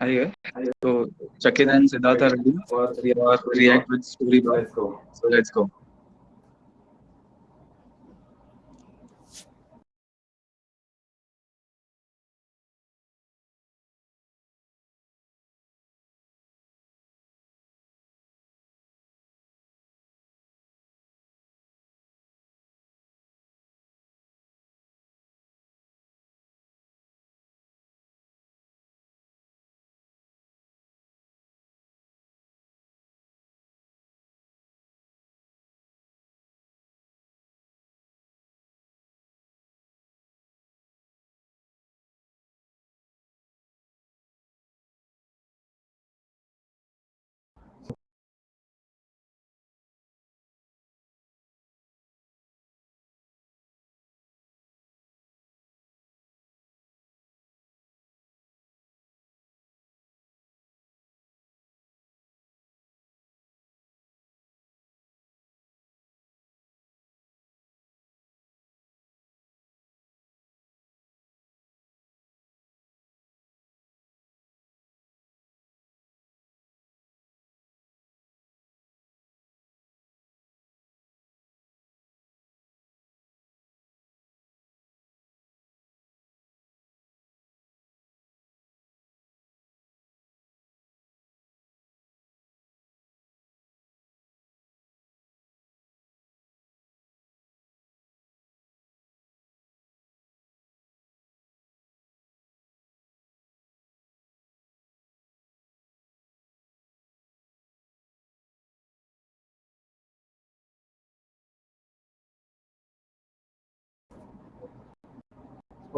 Hi, yeah. So Chakit and Siddharth are ready for React with Storybook. Let's go. So let's go.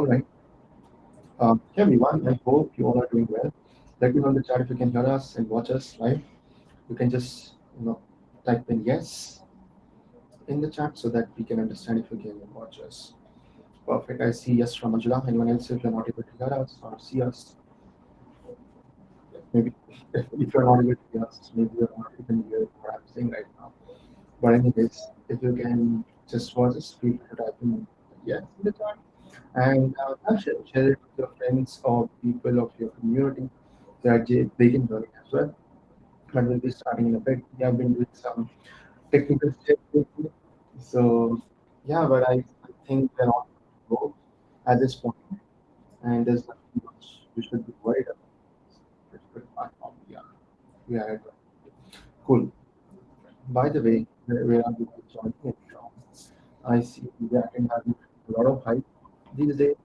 All right. Um, hey everyone, I hope you all are doing well. Let me know in the chat if you can hear us and watch us live. You can just you know type in yes in the chat so that we can understand if you can watch us. Perfect. I see yes from Ajula. Anyone else if you're not able to hear us or see us? Maybe if, if you're not able to hear us, maybe you're not even hear what I'm saying right now. But anyways, if you can just watch us, feel free to type in yes in the chat and uh, share, it with your friends or people of your community that they, can learn it as well. But we'll be starting in a bit. We have been doing some technical lately. So yeah, but I, I think we're not go at this point. point, and there's nothing much we should be worried about. It's a good platform. Yeah, we are. Cool. By the way, where, are joining? I see that and having a lot of hype these days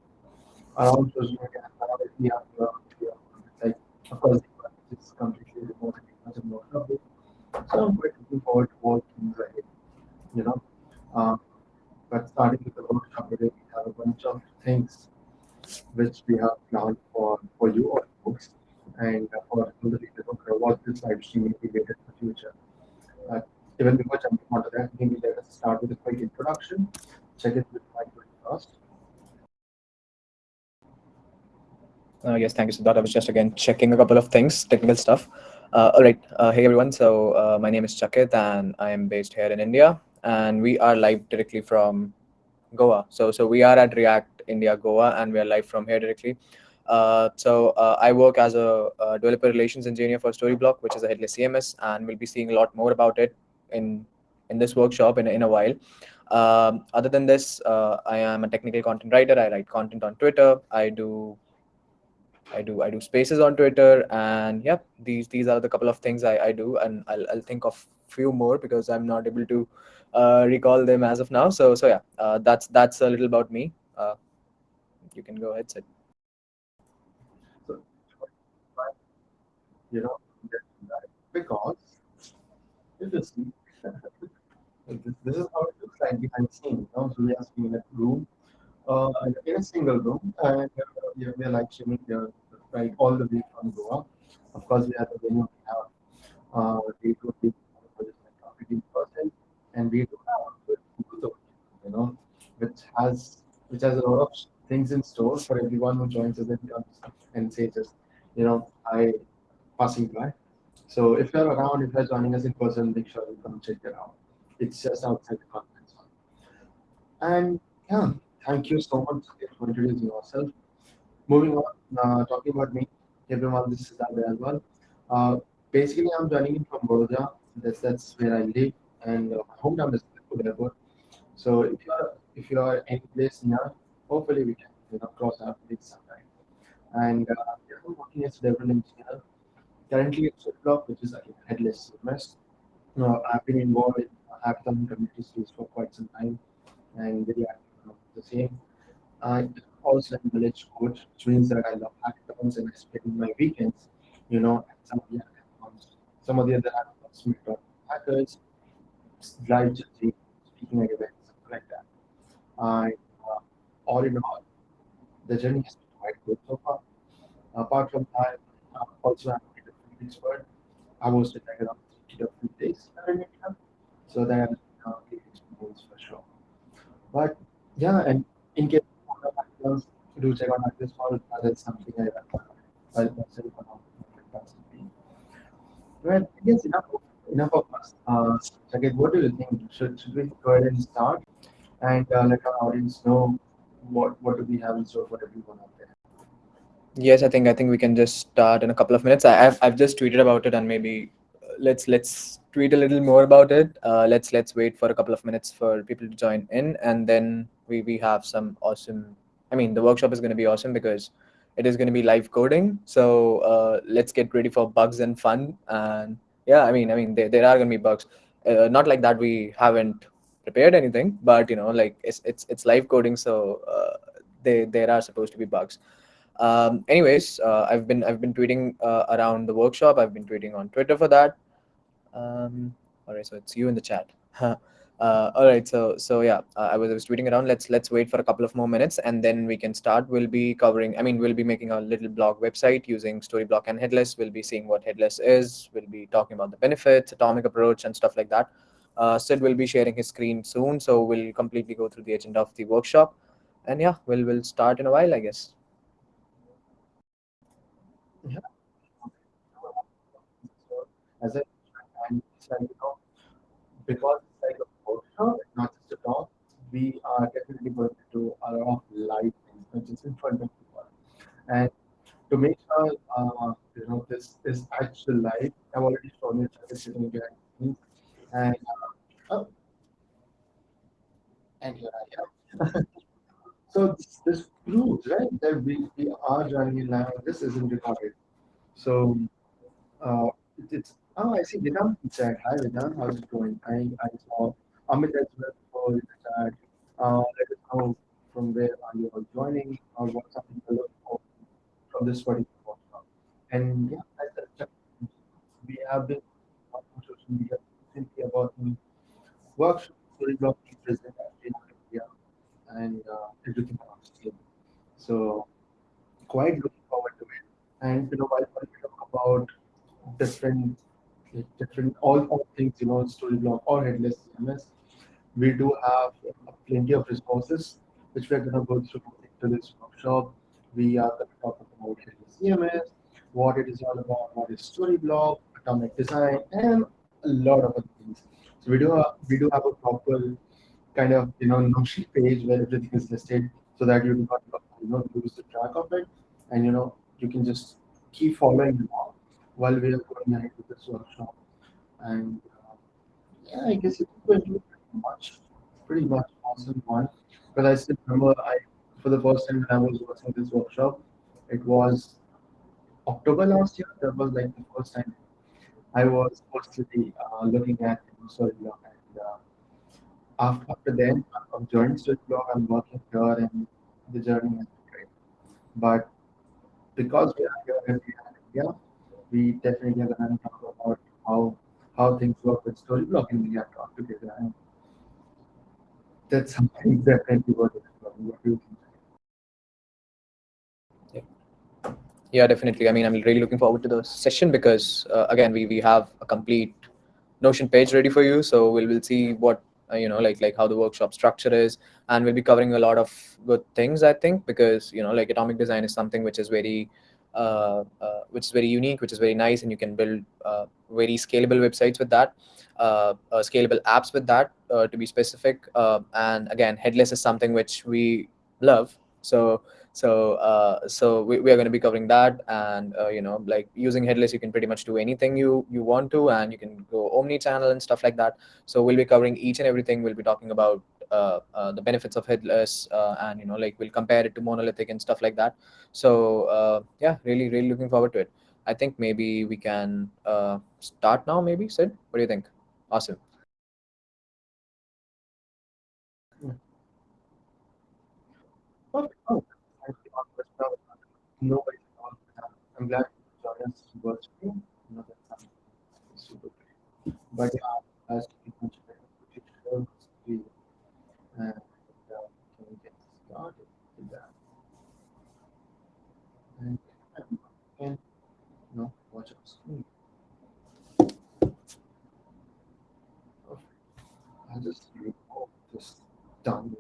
media. Now that we have, uh, we have, like, of course, it's completely remote and doesn't work out. So I'm quite looking forward to what things ahead, you know. Um, but starting with the workshop today, we have a bunch of things which we have planned for, for you all folks and uh, for the who care what this live stream will be later in the future. Uh, even before jumping onto that, maybe let us start with a quick introduction. Check it with Mike first. Uh, yes, thank you, Siddharth. I was just again checking a couple of things, technical stuff. Uh, all right. Uh, hey, everyone. So uh, my name is Chakit, and I am based here in India. And we are live directly from Goa. So so we are at React India Goa, and we are live from here directly. Uh, so uh, I work as a, a developer relations engineer for Storyblok, which is a headless CMS, and we'll be seeing a lot more about it in in this workshop in, in a while. Um, other than this, I am a technical content writer. I write content on Twitter. I do I do I do spaces on Twitter, and yeah, these these are the couple of things I, I do, and I'll I'll think of few more because I'm not able to uh, recall them as of now. So so yeah, uh, that's that's a little about me. Uh, you can go ahead, Sid. You know, because if you see, this, is how it looks like behind the scenes. You know, so we are seeing a room, uh, in a single room, and uh, we are, we are like streaming here, right, all the way from Goa. Of course, we have the venue, we have uh, day to day, fifteen percent, and we do have you know, which has which has a lot of things in store for everyone who joins us and and says just, you know, I passing by. So if you're around, if you're joining us in person, make sure you come check it out. It's just outside the conference hall. And yeah, thank you so much for introducing yourself. Moving on, uh, talking about me, everyone, this is Abhay as. Uh, basically, I'm joining in from Baroda. That's that's where I live, and uh, my hometown is Liverpool Airport. So if you are if you are any place near, hopefully we can you know cross our paths sometime. And uh, I'm working as a development engineer currently at Ziploc, which is a headless CMS. Uh, I've been involved in hackathon community series for quite some time, and very active the same. I also village coach, which means that I love hackathons and I spend my weekends, you know, at some of the hackathons. Some of the other hackathons meet up hackers, live judging, speaking at events, something like that. And uh, all in all, the journey has been quite good so far. Apart from that, uh, also I'm a different expert. I was like around 30 different days. So that has been a great experience for sure. But yeah, and in case factors, do check out this call. That's something I myself on. Well, I guess enough enough of us. Uh, Saket, what do you think? Should, should we go ahead and start and uh, let our audience know what what do we have in store for everyone out there? Yes, I think I think we can just start in a couple of minutes. I, I've I've just tweeted about it, and maybe let's let's tweet a little more about it. Uh, let's let's wait for a couple of minutes for people to join in, and then we we have some awesome. I mean, the workshop is going to be awesome because it is going to be live coding. So uh, let's get ready for bugs and fun. And yeah, I mean, I mean, there, there are going to be bugs. Uh, not like that we haven't prepared anything, but you know, like it's it's it's live coding, so uh, they there are supposed to be bugs. Um, anyways, uh, I've been I've been tweeting uh, around the workshop. I've been tweeting on Twitter for that. Um, all right, so it's you in the chat. Uh, all right, so so yeah, uh, I was I was tweeting around. Let's let's wait for a couple of more minutes and then we can start. We'll be covering. I mean, we'll be making a little blog website using Storyblok and Headless. We'll be seeing what Headless is. We'll be talking about the benefits, atomic approach, and stuff like that. Uh, Sid will be sharing his screen soon, so we'll completely go through the agenda of the workshop. And yeah, we'll we'll start in a while, I guess. Yeah. As I said, you know, because it's like a workshop, not just a talk, we are definitely going to do a lot of live things, which is in front of people. And to make sure, uh, you know, this is actual live, I've already shown you that sitting behind me. And, uh, oh, and here I am. so this, this proves, right, that we, we are joining in live. This isn't recorded. So uh, it, it's Oh, I see Vedant chat. Hi Vedant, how's it going? I, I saw Amit as well for the chat. Uh, let us know from where are you all joining or what something to look for from this particular workshop. And yeah, as a, we have been on social media recently about the workshop Storyblok being present in India and uh, everything scale. So quite looking forward to it. And you know, while we talk about different different all, all things, you know, Storyblok or headless CMS. We do have plenty of resources which we're going to go through into this workshop. We are going to talk about headless CMS, what it is all about, what is Storyblok, atomic design, and a lot of other things. So we do have, we do have a proper kind of you know Notion page where everything is listed so that you do not you know lose the track of it, and you know you can just keep following along while we are going ahead with this workshop. And uh, yeah, I guess it was pretty much, pretty much awesome one. But I still remember I, for the first time when I was watching this workshop, it was October last year. That was like the first time I was personally uh, looking at Storyblok. And uh, after, after then, I've joined Storyblok. I'm working here, and the journey has been great. But because we are here in India, we definitely are going to talk about how how things work with Storyblok and we have talked together. And that's something. What do? Yeah. definitely. I mean, I'm really looking forward to the session because uh, again, we we have a complete Notion page ready for you. So we'll we'll see what uh, you know like like how the workshop structure is and we'll be covering a lot of good things i think because you know like atomic design is something which is very which is very unique, which is very nice, and you can build uh, very scalable websites with that, scalable apps with that, to be specific. and again, headless is something which we love. So So uh, so we, we are going to be covering that, and uh, you know, like using headless, you can pretty much do anything you you want to, and you can go omni-channel and stuff like that. So we'll be covering each and everything. We'll be talking about uh, uh, the benefits of headless, uh, and you know, like we'll compare it to monolithic and stuff like that. So uh, yeah, really, really looking forward to it. I think maybe we can uh, start now. Maybe Sid, what do you think? Awesome. Oh, thank you, Marcus. No, no worries at all. Uh, I'm glad you joined us virtually. But yeah, as we mentioned, we should show screen and uh, can we get started with that? And can you know watch our screen. I'll just remove this download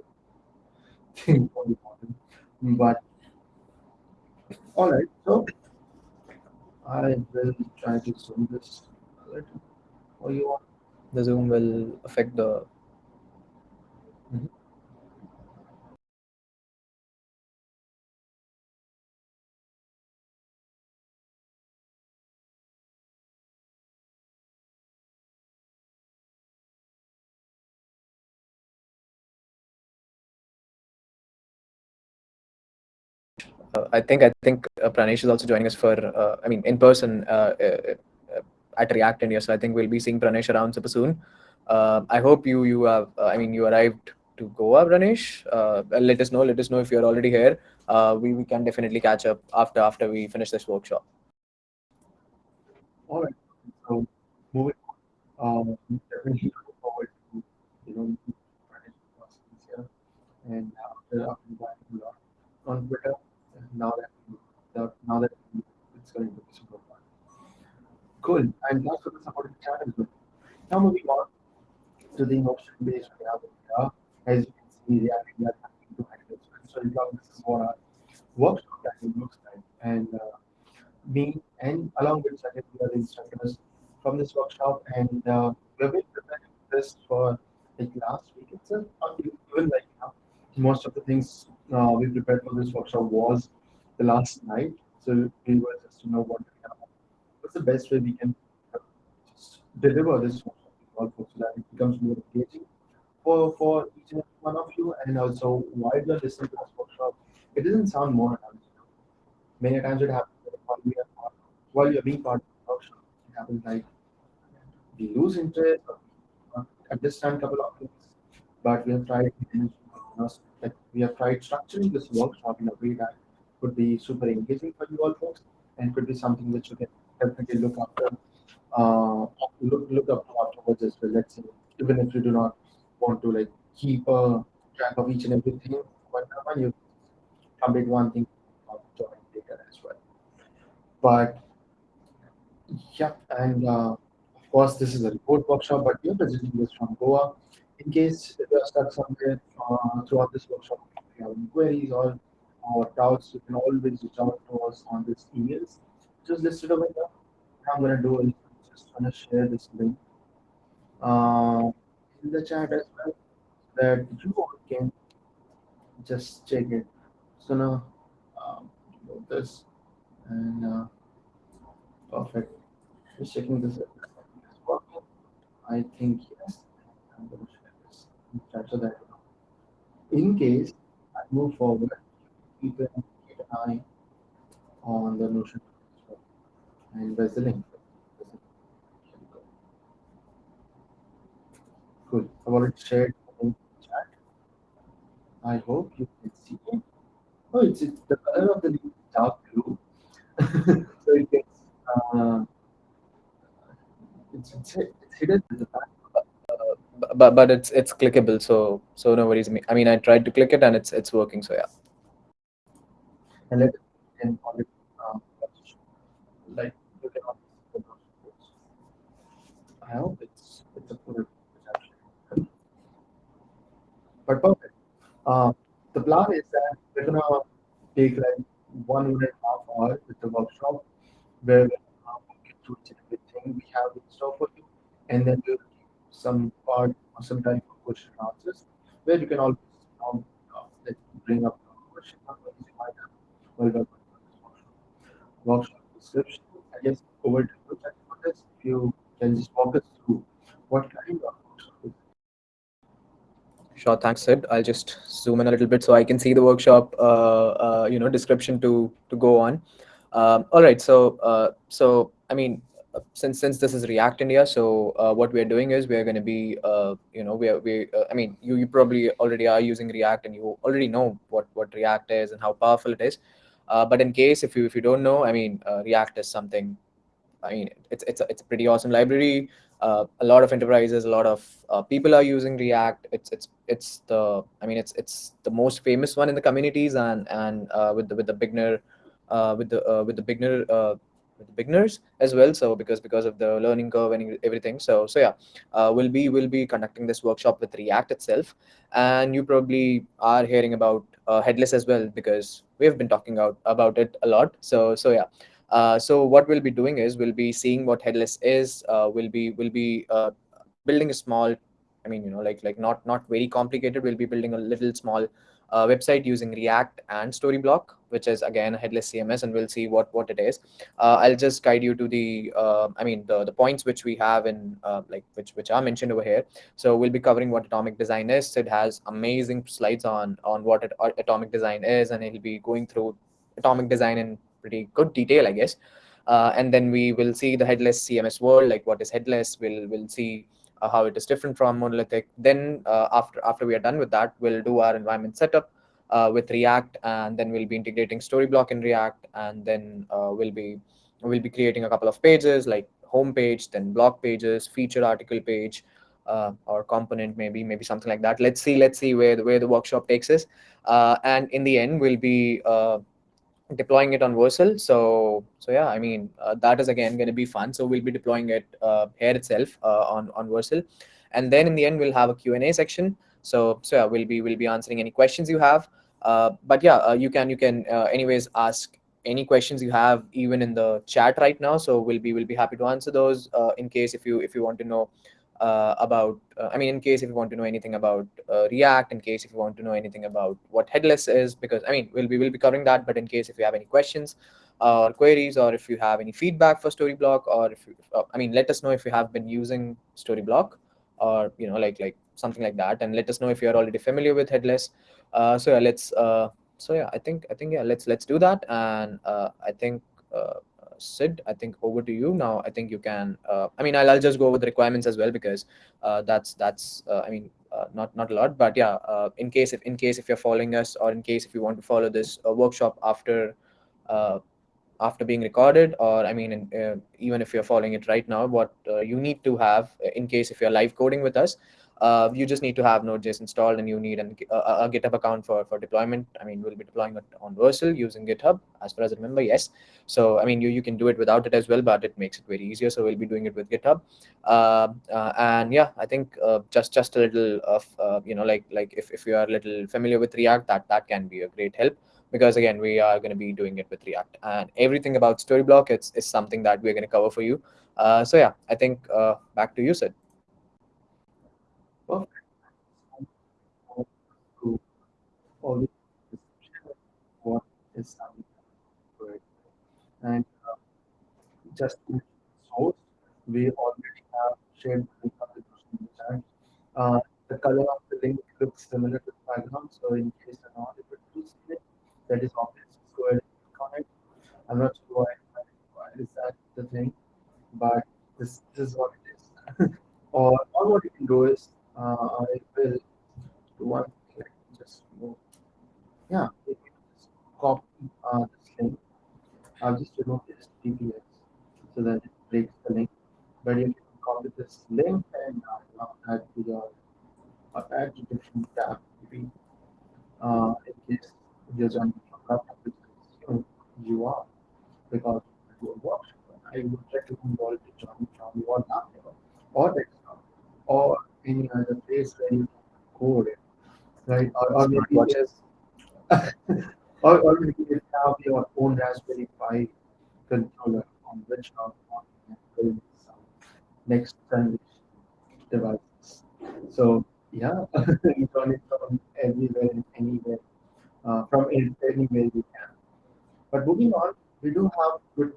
thing. But all right, so I will try to zoom this a little for you all. The Zoom will affect the uh, I think I think uh, Pranesh is also joining us for uh, I mean in person uh, uh, at React India. So I think we'll be seeing Pranesh around super soon. Uh, I hope you you have uh, I mean you arrived to Goa, Pranesh. Uh, let us know. Let us know if you're already here. We we can definitely catch up after after we finish this workshop. All right, so moving on, um, definitely looking forward to you know here, and after after inviting a on Twitter, now that now that it's going to be super fun. Cool, and that's for the supporting chat as well. Now moving on to the notion-based reality. Yeah, as you can see, reacting that happening to handles. So you know, this is what our workshop actually looks like, and uh, me and along with second year instructors from this workshop, and uh, we've been preparing this for like last week itself, even like now. Most of the things uh, we prepared for this workshop was the last night, so we were just to know what what's the best way we can uh, deliver this workshop folks so that it becomes more engaging for for each and one of you, and also while you're listening to this workshop, it doesn't sound more. Many times it happens while you're being part of the workshop, it happens like we lose interest understand a couple of things, but we have tried like we have tried structuring this workshop in a way that could be super engaging for you all folks and could be something which you can definitely look after uh, look look up to afterwards as well. Let's say even if you do not want to like keep a track of each and everything one by you complete one thing join later as well. But yeah, and uh, of course, this is a report workshop, but we are presenting this from Goa. In case you are stuck somewhere uh, throughout this workshop, if you have any queries or, or doubts, you can always reach out to us on this emails. Just listed over here. I'm gonna do is just gonna share this link uh, in the chat as well, so that you all can just check it. Just gonna um, this and uh, perfect. Just checking this. I think yes. I'm to share this in so that in case I move forward, you can keep an eye on the Notion. And where's the link? Here we go. Good. I've already shared the in chat. I hope you can see it. Oh, it's, it's the color of the link is dark blue. so it gets uh, it's, it's, it's hidden at the back. But but it's it's clickable so so no worries me i mean i tried to click it and it's it's working so yeah and let and call it um, like you can also see the notifications. I hope it's it's a. But perfect. Uh, the plan is that we're gonna take like one and a half hour with the workshop where we're you through everything we have in store for you, and then we'll give some part or some time for question and answers where you can always um, uh, bring up your question you might have while we're going workshop. Description, I guess over to you, for this. If you can just walk us through what kind of workshop is Sure, thanks, Sid. I'll just zoom in a little bit so I can see the workshop, uh, uh, you know, description to to go on. Um, all right, so uh, so I mean, uh, since since this is React India, so uh, what we are doing is we are going to be, uh, you know, we are, we uh, I mean, you you probably already are using React and you already know what what React is and how powerful it is. Uh, but in case if you if you don't know, I mean, uh, React is something I mean, it's it's a, it's a pretty awesome library. Uh, a lot of enterprises, a lot of uh, people are using React. It's it's it's the I mean, it's it's the most famous one in the communities and and uh, with the with the beginner uh, with the uh, with the beginner uh, with the beginners as well. So because because of the learning curve and everything. So so yeah, we'll be we'll be conducting this workshop with React itself, and you probably are hearing about headless as well because we've been talking about about it a lot. So so yeah. Uh, so what we'll be doing is we'll be seeing what headless is. Uh, we'll be we'll be uh, building a small, I mean you know like like not not very complicated. We'll be building a little small uh, website using React and Storyblok, which is again a headless CMS, and we'll see what what it is. Uh, I'll just guide you to the I mean the the points which we have in like which which are mentioned over here. So we'll be covering what atomic design is. It has amazing slides on on what it, atomic design is, and he'll be going through atomic design in pretty good detail, I guess. Uh, and then we will see the headless CMS world, like what is headless. We'll we'll see uh, how it is different from monolithic. Then uh, after after we are done with that, we'll do our environment setup uh, with React, and then we'll be integrating Storyblok in React, and then uh, we'll be we'll be creating a couple of pages like home page, then blog pages, feature article page, uh, or component maybe maybe something like that. Let's see let's see where the, where the workshop takes us, and in the end we'll be deploying it on Vercel. So so yeah, I mean uh, that is again going to be fun. So we'll be deploying it uh, here itself uh, on on Vercel, and then in the end we'll have a Q and A section. So so yeah, we'll be we'll be answering any questions you have. Uh, but yeah, uh, you can you can uh, anyways ask any questions you have even in the chat right now. So we'll be we'll be happy to answer those in case if you if you want to know uh, about uh, i mean in case if you want to know anything about uh, react in case if you want to know anything about what headless is because i mean we'll be will be covering that but in case if you have any questions or queries or if you have any feedback for storyblok or if you, uh, i mean let us know if you have been using storyblok or you know like like something like that and let us know if you're already familiar with headless. Uh, so yeah let's uh, so yeah i think i think yeah let's let's do that and i think Sid, I think over to you now. I think you can. Uh, I mean, I'll, I'll just go over the requirements as well because uh, that's that's. Uh, I mean, uh, not not a lot, but yeah. Uh, in case if in case if you're following us, or in case if you want to follow this uh, workshop after after being recorded, or I mean, even if you're following it right now, what you need to have in case if you're live coding with us, uh, you just need to have Node.js installed and you need an, a, a, GitHub account for, for deployment. I mean, we'll be deploying it on Vercel using GitHub as far as I remember, yes. So, I mean, you, you can do it without it as well, but it makes it very easier. So we'll be doing it with GitHub. Uh, uh, and yeah, I think uh, just just a little of, uh, you know, like like if, if you are a little familiar with React, that, that can be a great help because again, we are going to be doing it with React and everything about Storyblok, it's, it's something that we're going to cover for you. Uh, so yeah, I think back to you, Sid. Perfect. all the what is good. And uh, just in source, we already have shared the link uh, the color of the link looks similar to the background, so in case you're not able to see it, that is obvious. Just go ahead and click on it. I'm not sure why, why is that the thing, but this, this is what it is. or, or what you can do is uh, I will do one thing, just move. Yeah, you just copy uh, this link, I'll just remove this TPS so that it breaks the link. But if you can copy this link and uh, add to your uh, add to different tab, maybe uh, in case you're joining from laptop, you, you are because you are workshop. I would recommend you all to join from your laptop or desktop or any other place where you code it, right? Or, or maybe watches. or, or maybe you have your own Raspberry Pi controller on which you to build some next generation devices. So yeah, you run it from everywhere and anywhere, uh, from anywhere you can. But moving on, we do have good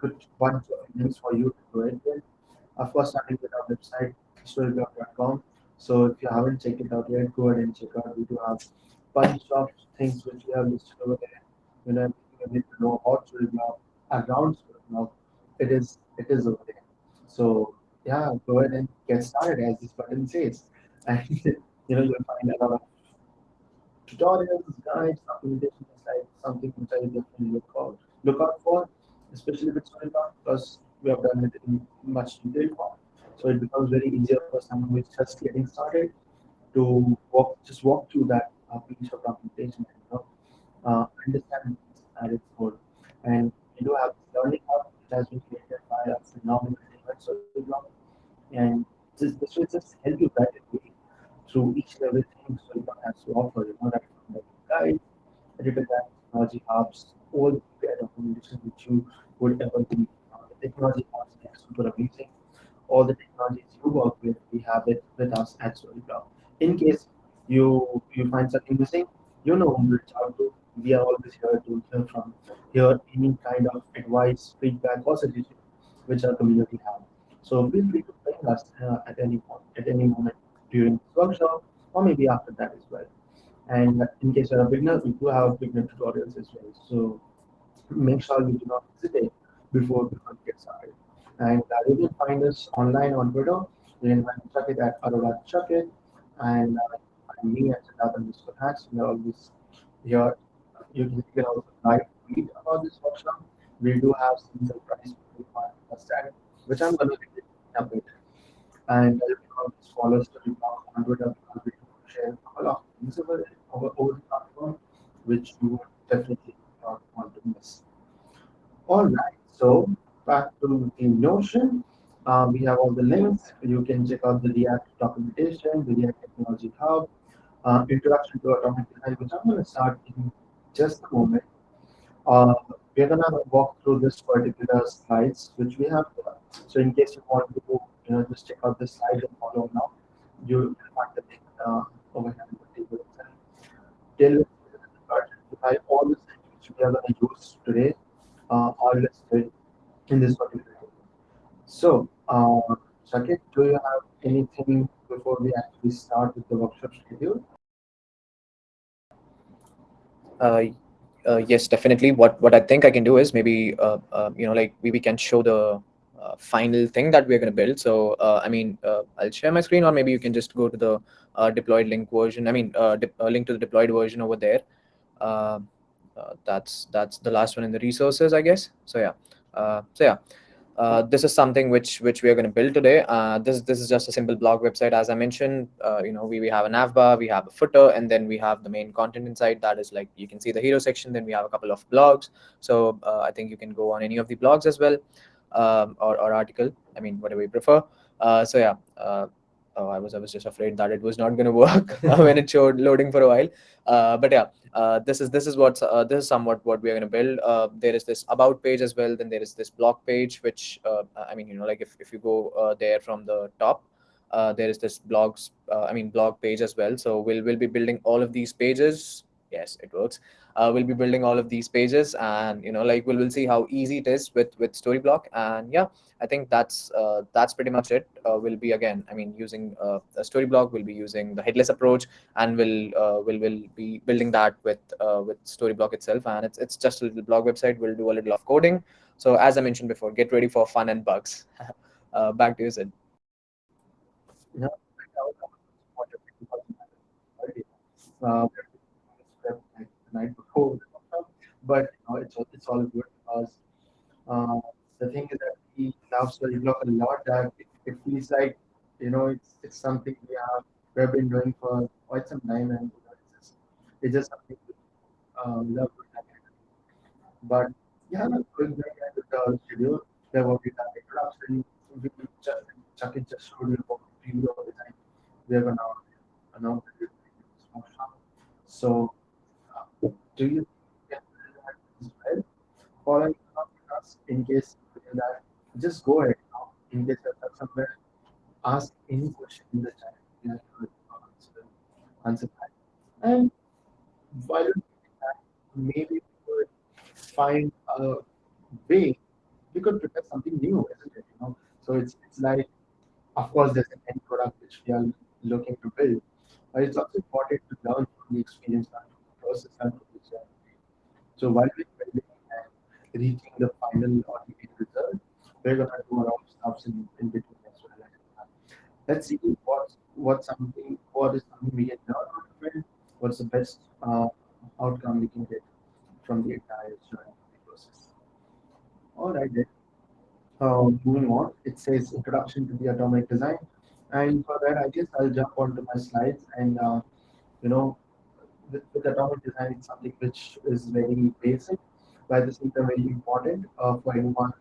good bunch of links for you to go ahead with. Of course, starting with our website, storyblok.com. So if you haven't checked it out yet, go ahead and check out. We do have bunch of things which we have listed over there. You know, you need to know about Storyblok, around Storyblok, it is it is over there. So yeah, go ahead and get started as this button says. And you know, you'll find a lot of tutorials, guides, documentation like something which I definitely look out look out for, especially with Storyblok, because we have done it in much detail. So it becomes very easier for someone who is just getting started to walk just walk through that uh, piece of documentation and you know, uh, understand at its core. And we do have learning hub that has been created by a phenomenal Storyblok. And this, this will just help you guide way through each and everything Storyblok has to offer, you know, right from guide, editor guide, technology hubs, all the documentation which you would ever be. Uh, the technology hubs are super amazing. All the technologies you work with, we have it with us at. In case you you find something missing, you know who to reach out to. We are always here to hear from hear any kind of advice, feedback, or suggestion which our community have. So feel free to bring us uh, at any point, at any moment during this workshop, or maybe after that as well. And in case you're a beginner, we do have beginner tutorials as well. So make sure you do not hesitate before you get started. And you can find us online on Twitter. You can find Chakit at Arola Chuckit. And me at Siddharth underscore hacks. We are always here. You can, you can also live tweet about this workshop. We do have some surprise understand, which I'm going to be a bit. And uh, you can always follow us on Twitter because we share a couple of things over, over, over the platform, which you would definitely not want to miss. All right, so back to the Notion. Um, we have all the links. You can check out the React documentation, the React Technology Hub, uh, introduction to atomic design, which I'm going to start in just a moment. Uh, we're going to walk through this particular slides, which we have. So in case you want to, you know, just check out this slide and follow now, you will find the link uh, over here the table. Tell all the things which we are going to use today uh, are listed in this particular table. So, uh, Sakit, do you have anything before we actually start with the workshop schedule? Uh, uh, yes, definitely. What what I think I can do is maybe uh, uh, you know like we, we can show the uh, final thing that we're going to build. So uh, I mean, uh, I'll share my screen, or maybe you can just go to the deployed link version. I mean, link to the deployed version over there. That's that's the last one in the resources, I guess. So yeah, so yeah. Uh, this is something which which we are going to build today. Uh, this this is just a simple blog website, as I mentioned. Uh, you know, we, we have a navbar, we have a footer, and then we have the main content inside. That is like you can see the hero section. Then we have a couple of blogs. So uh, I think you can go on any of the blogs as well, um, or or article. I mean, whatever you prefer. Uh, so yeah. Uh, I was I was just afraid that it was not going to work when it showed loading for a while. Uh, but yeah, uh, this is this is what uh, this is somewhat what we are going to build. Uh, there is this about page as well. Then there is this blog page, which uh, I mean, you know, like if if you go uh, there from the top, uh, there is this blogs. Uh, I mean, blog page as well. So we'll we'll be building all of these pages. Yes, it works. Uh, we'll be building all of these pages, and you know, like we'll we'll see how easy it is with with Storyblok. And yeah, I think that's uh, that's pretty much it. Uh, we'll be again, I mean, using uh, a Storyblok. We'll be using the headless approach, and we'll uh, we'll will be building that with uh, with Storyblok itself. And it's it's just a little blog website. We'll do a little of coding. So as I mentioned before, get ready for fun and bugs. uh, back to you, Sid. Uh, night before, but you know, it's all, it's all good because uh, the thing is that we love Storyblok a lot. That it, it feels like you know it's it's something we have we have been doing for quite some time, and you know, it's just it's just something we uh, love. But yeah, going back to the schedule, there will be that introduction. We just Chuck it just about the preview of the time. We are gonna announce it in this workshop. So, do you get that as well? Following us in case that, just go ahead now. In case you're somewhere, ask any question in the chat. We are answer, answer that. And while that, maybe we could find a way, we could prepare something new, isn't it? You know, so it's it's like, of course, there's an end product which we are looking to build, but it's also important to learn from the experience and the process and from the journey. So while we're reaching the final or the end result, we're gonna do our own stuff in, in between as well. Let's see what what something what is something we can learn it. What's the best uh, outcome we can get from the entire process. All right, then. Uh, moving on, it says introduction to the atomic design, and for that, I guess I'll jump onto my slides and uh, you know, with, with atomic design, it's something which is very basic, but at the same time very important uh, for anyone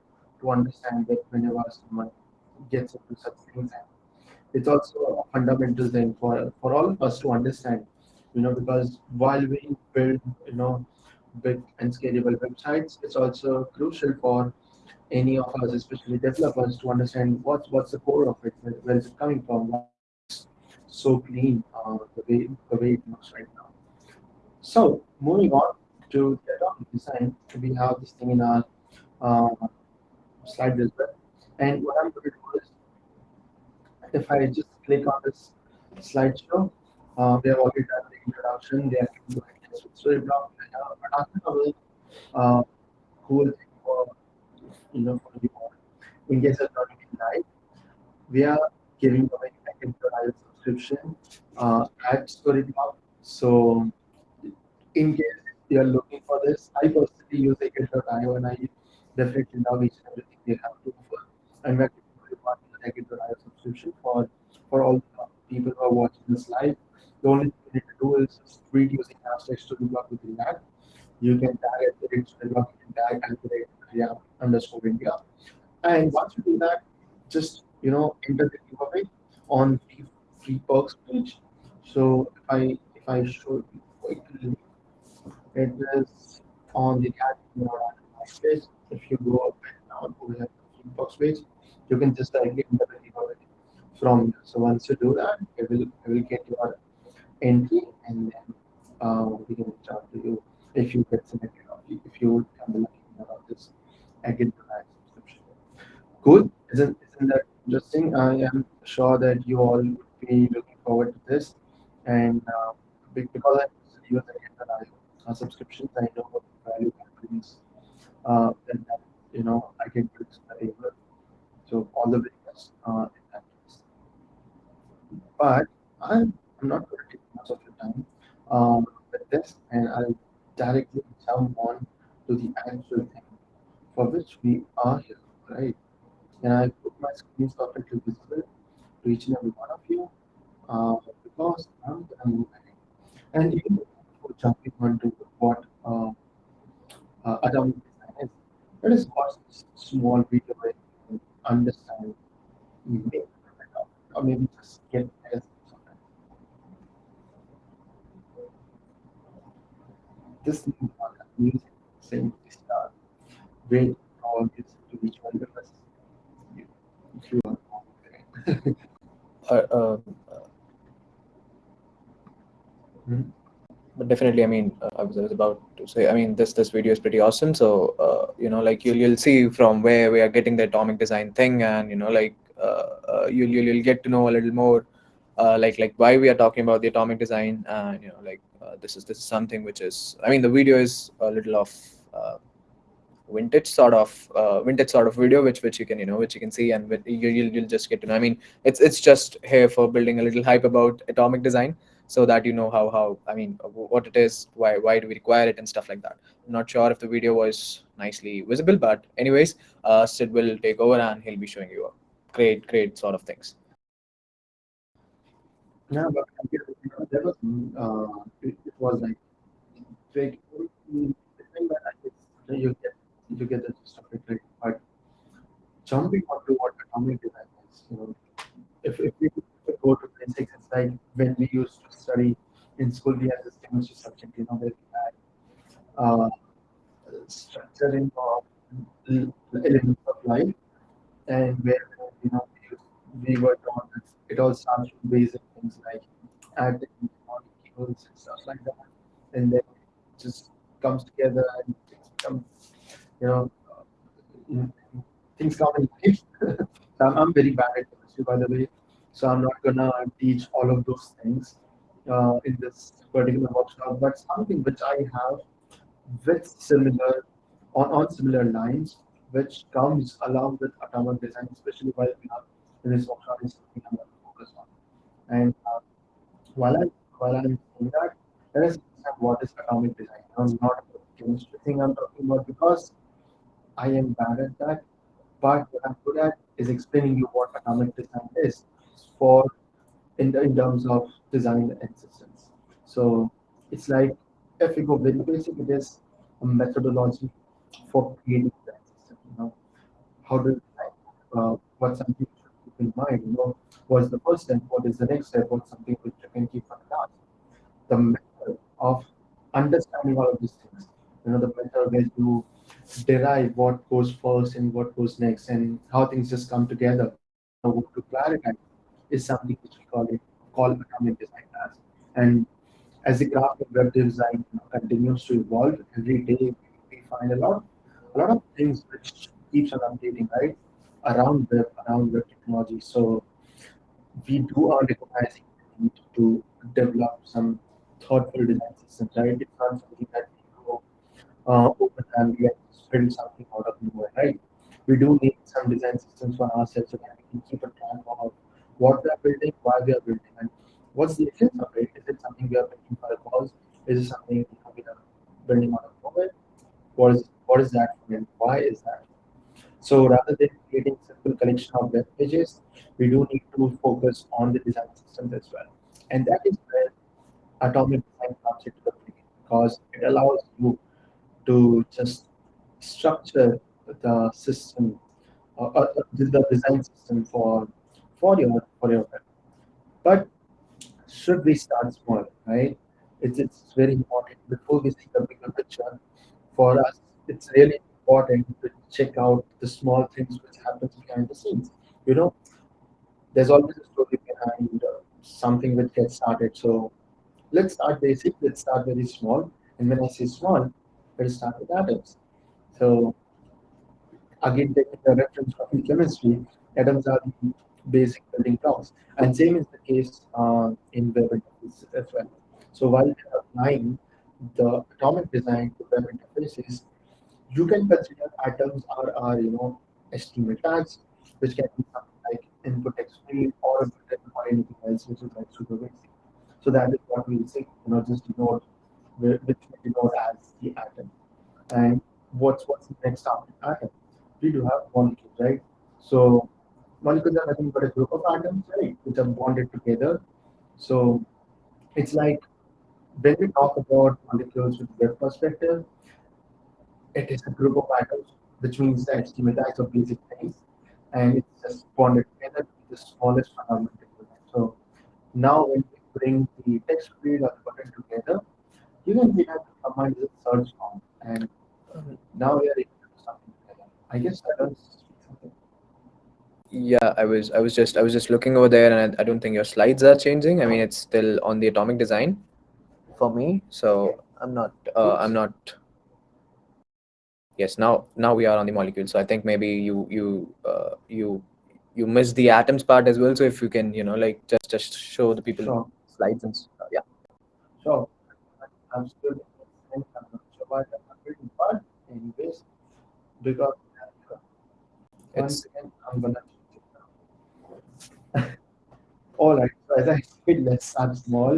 to understand that whenever someone gets into such things. It's also a fundamental thing for, for all of us to understand, you know, because while we build, you know, big and scalable websites, it's also crucial for any of us, especially developers, to understand what's what's the core of it, where, where is it coming from, what's so clean uh, the way the way it looks right now. So moving on to the atomic design, we have this thing in our uh, slide as well. And what I'm going to do is, if I just click on this slideshow, uh, we have already done the introduction. They going to Storyblok. But after a uh, cool thing for you know for you in case of not live, we are giving away live subscription uh, at Storyblok. So in case you are looking for this, I personally use Agent.io and I definitely love each and everything they have to offer. And we're one Agent.io subscription for for all the people who are watching this live. The only thing you need to do is just tweet using hashtag Storyblok with React. You can tag at the you can tag the React underscore India. And once you do that, just you know enter the giveaway on the free perks page. So if I if I show you is on the page. If you go up and down over the perks page, you can just directly enter the giveaway from here. So once you do that, it will it will get your entry and then uh, we can reach out to you if you get selected or if you become the lucky winner of this live subscription. Cool, isn't isn't that interesting? I am sure that you all would be looking forward to this, and uh, because I use the uh, subscriptions, I know value brings. Uh, and that, you know, I can use the able. So all the very best uh, in that case. But I'm, I'm not going to take much of your time um, with this, and I'll directly jump on to the actual thing for which we are here, right? And I put my screen perfectly visible to each and every one of you uh, because I'm. And even before jumping onto what uh, uh, atomic design is, let us watch this small video where you understand, maybe, or maybe just get as this music saying start wait all this to each one of us if you are Uh, uh, Hmm? But definitely, I mean, uh, I was, about to say, I mean, this this video is pretty awesome. So, uh, you know, like you'll you'll see from where we are getting the atomic design thing, and you know, like uh, uh, you'll, you'll you'll get to know a little more, uh, like like why we are talking about the atomic design, and you know, like uh, this is this is something which is, I mean, the video is a little of vintage sort of uh, vintage sort of video which which you can you know which you can see and you, you'll, you'll just get to know i mean it's it's just here for building a little hype about atomic design so that you know how how i mean what it is why why do we require it and stuff like that. I'm not sure if the video was nicely visible but anyways uh sid will take over and he'll be showing you a great great sort of things. Yeah but you know, that was uh, it, it was like very you get you get the gist of it right but jumping onto what atomic design is you know if, if we go to basics, it's like when we used to study in school, we had this chemistry subject, you know, where we had uh, structuring of elements of life, and where you know we, we were taught it all starts with basic things like atoms, molecules, and stuff like that, and then it just comes together and becomes you know, in- things come in life. I'm, I'm very bad at chemistry, by the way. So I'm not gonna teach all of those things uh, in this particular workshop, but something which I have with similar on, on similar lines, which comes along with atomic design, especially while we are in this workshop is something I'm to focus on. And uh, while I while I'm saying that, let us understand what is atomic design. Now, not the chemistry thing I'm talking about because I am bad at that. But what I'm good at is explaining you what atomic design is for in, the, in terms of design and systems. So it's like if we go very basic, it is a methodology for creating that system. You know, how do? Uh, what's something should keep in mind? You know, what's the first step? What is the next step? What's something which you can keep on? The method of understanding all of these things. You know, the method where you derive what goes first and what goes next and how things just come together. So to clarify is something which we call it call atomic design as. And as the craft of web design continues to evolve every day, we find a lot, a lot of things which keeps on updating, right? Around web, around web technology. So we do are recognizing the need to develop some thoughtful design systems, right? It's not something that we go uh, open and we build something out of nowhere, right? We do need some design systems for ourselves so that we can keep a track of what we are building, why we are building, and what's the essence of it. Is it something we are building for a cause? Is it something we are building out of nowhere? What is what is that and why is that? So rather than creating simple collection of web pages, we do need to focus on the design systems as well. And that is where atomic design comes into the play because it allows you to just structure the system uh, uh, the design system for for your web. But should we start small, right? It's it's very important before we see the bigger picture. For us, it's really important to check out the small things which happens behind the scenes. You know, there's always a story behind uh, something which gets started. So let's start basic. Let's start very small. And when I say small, let's start with atoms. So again, taking the reference from chemistry, atoms are the basic building blocks. And same is the case uh, in web interfaces as well. So while applying the atomic design to web interfaces, you can consider atoms are, are you know, HTML tags, which can be something like input field or or anything else which is like super basic. So that is what we'll say, you know, just denote which we denote as the atom. And what's what's the next atom? We do have molecules, right? So molecules are nothing but a group of atoms, right, which are bonded together. So it's like when we talk about molecules with web perspective, it is a group of atoms, which means that HTML tags of basic things, and it's just bonded together with the smallest fundamental unit. So now when we bring the text field or the button together, you can we have the command is a search form, and mm-hmm. now we are able to do something together. I guess I don't speak something. Yeah, I was I was just I was just looking over there and I, I don't think your slides are changing. I mean, it's still on the atomic design for me, so I'm not uh, I'm not yes now now we are on the molecule so i think maybe you you uh, you you missed the atoms part as well so if you can you know like just just show the people Sure. slides and stuff yeah Sure. I'm still I'm not sure why I'm not reading, but anyways, because once again I'm gonna change it now. All right. So as I said, let's start small,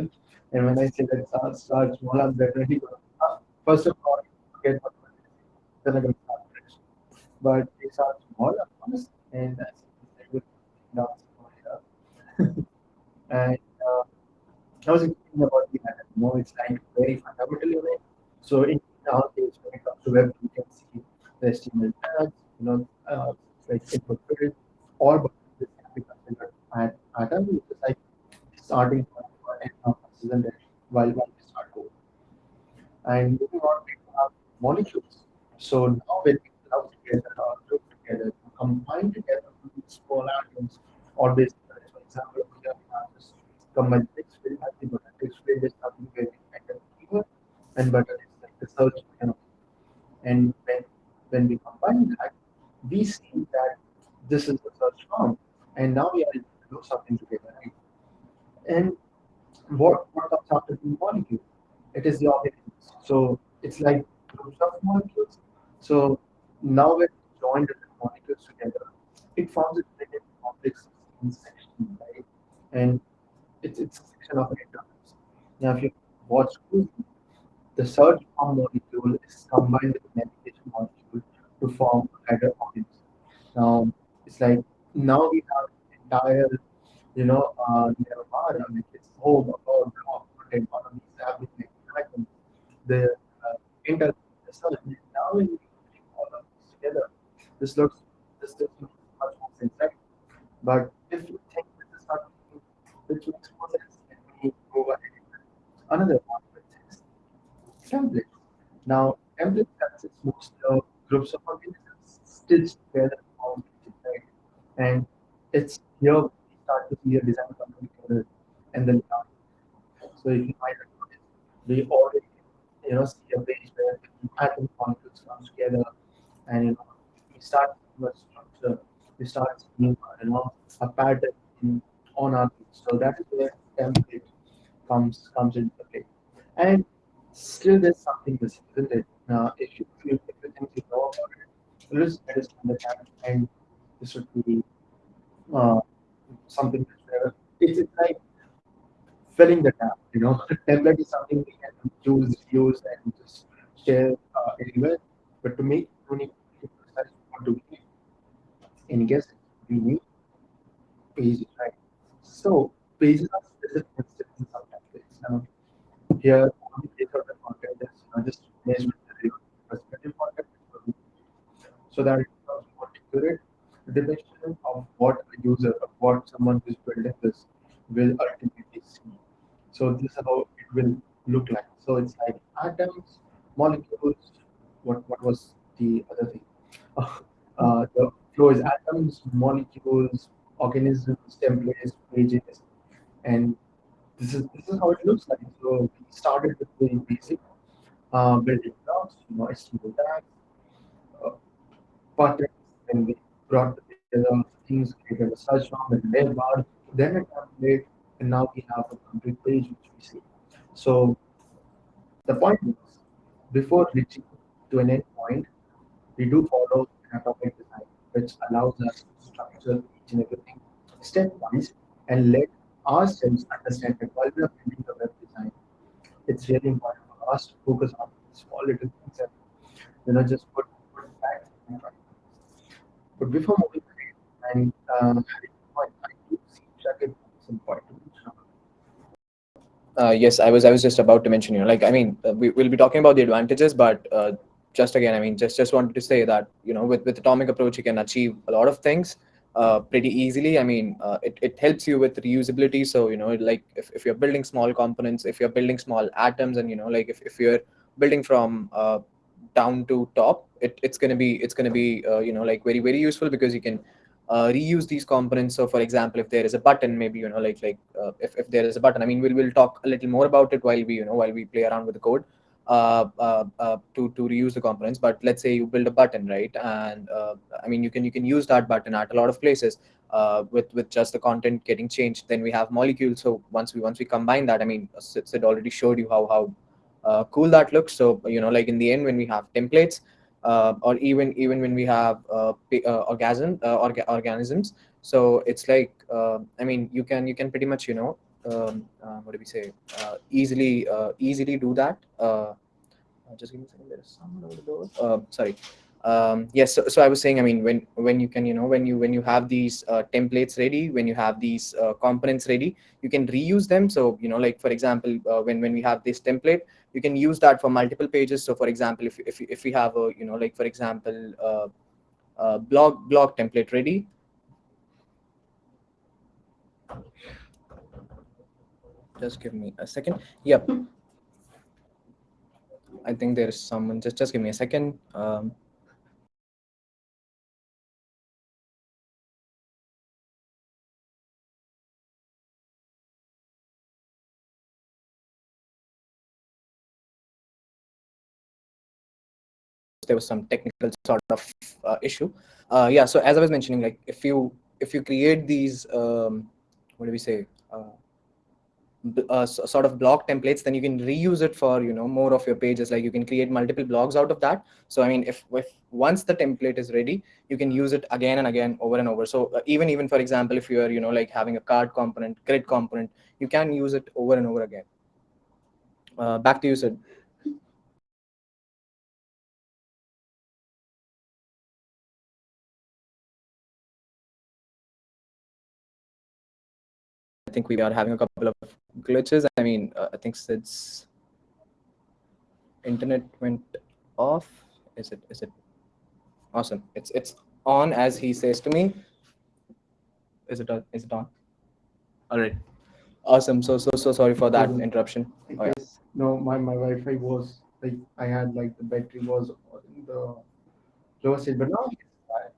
and when I say let's start, start small, I'm definitely gonna uh, first of all forget what then I'm gonna start fresh. But we start small, of course, and that's will down here. and uh, I was thinking about the atom. You know, it's like very fundamental unit. So in our case, when it comes to web, you can see the HTML tags, you know, uh, like input or but this can be considered atom, which is like starting point of isn't? While we start code. And moving on, we have molecules. So now when we club together or group together, combine together small atoms, or this, for example, we have this combined text field, happy button. Text field is something enter keyword, and button is like the search button. And when when we combine that, we see that this is the search form, and now we are to do something together, right? And what, what comes after the molecule? It is the organisms. So it's like groups of molecules. So now when we join the molecules together, it forms a very complex section, right? And it's, it's a section of atoms. Now, if you watch closely, the search form molecule is combined with the navigation molecule to form a header organism. Now, it's like now we have you know, uh, Nirvana, which is home about block, of these everything, items, the uh, search. Now, when we bring all of this together, this looks, this looks much more sense, But if you think this is something which makes more sense, me go ahead. Another one, which is templates. Now, templates consists most of groups of organisms stitched together? And it's here we start to see a design together and then so if you might we already you know see a page where atom molecules come together and you know we start a structure, we start seeing you know a pattern in, on our page. So that is where template comes comes into play. And still there's something missing, isn't it? Now if you if if you think you know about it, let's understand and this would be uh, something it's, like filling the gap, you know. template is something we can choose, use, and just share uh, anywhere. But to make unique, we need? Guess we need pages, right? So pages are specific instances of templates. Now, here, on the page of the content is you just management perspective content. So that it becomes more accurate definition of what a user, of what someone who's building this will ultimately see. So this is how it will look like. So it's like atoms, molecules. What what was the other thing? Uh, the flow is atoms, molecules, organisms, templates, pages, and this is this is how it looks like. So we started with very basic uh, building blocks, you know, HTML tags, uh, buttons, and we brought together things, created a search form and web bar, then a template, and now we have a complete page which we see. So the point is, before reaching to an end point, we do follow an atomic design, which allows us to structure each and everything stepwise and let ourselves understand that while we are building the web design, it's really important for us to focus on small little things and you know just put, put back and right. But before moving ahead and uh. Uh, yes, I was I was just about to mention, you know, like I mean, uh, we will be talking about the advantages, but uh, just again, I mean, just just wanted to say that you know, with with atomic approach, you can achieve a lot of things uh, pretty easily. I mean, uh, it it helps you with reusability. So you know, like if if you're building small components, if you're building small atoms, and you know, like if if you're building from down to top, it, it's gonna be it's gonna be uh, you know like very very useful because you can uh, reuse these components. So for example, if there is a button, maybe, you know, like, like uh, if, if there is a button, I mean, we'll, we'll talk a little more about it while we, you know, while we play around with the code uh, uh, uh, to, to reuse the components. But let's say you build a button, right? And uh, I mean, you can, you can use that button at a lot of places uh, with, with just the content getting changed. Then we have molecules. So once we, once we combine that, I mean, Sid, Sid already showed you how, how uh, cool that looks. So, you know, like in the end, when we have templates, uh, or even even when we have uh, uh, orgasm uh, orga organisms. So it's like uh, i mean you can you can pretty much you know um, what do we say easily easily do that. Just give me a second. There's someone over the door. Sorry. Um, yes so, so i was saying i mean when when you can you know when you when you have these uh, templates ready when you have these uh, components ready you can reuse them. So you know like for example uh, when when we have this template you can use that for multiple pages. So for example if if, if we have a you know like for example uh, uh, blog blog template ready. Just give me a second. Yep. I think there is someone just just give me a second. Um, there was some technical sort of uh, issue. Uh, yeah, so as I was mentioning, like if you if you create these, um, what do we say? Uh, uh, sort of block templates then you can reuse it for you know more of your pages like you can create multiple blogs out of that so i mean if, if once the template is ready you can use it again and again over and over so uh, even even for example if you are you know like having a card component grid component you can use it over and over again uh, back to you sid think we are having a couple of glitches. I mean, uh, I think Sid's internet went off. Is it? Is it? Awesome. It's it's on as he says to me. Is it? On? Is it on? All right. Awesome. So so so sorry for that interruption. Oh, yeah. No, my, my Wi-Fi was like I had like the battery was in the lower stage, but now it's fine.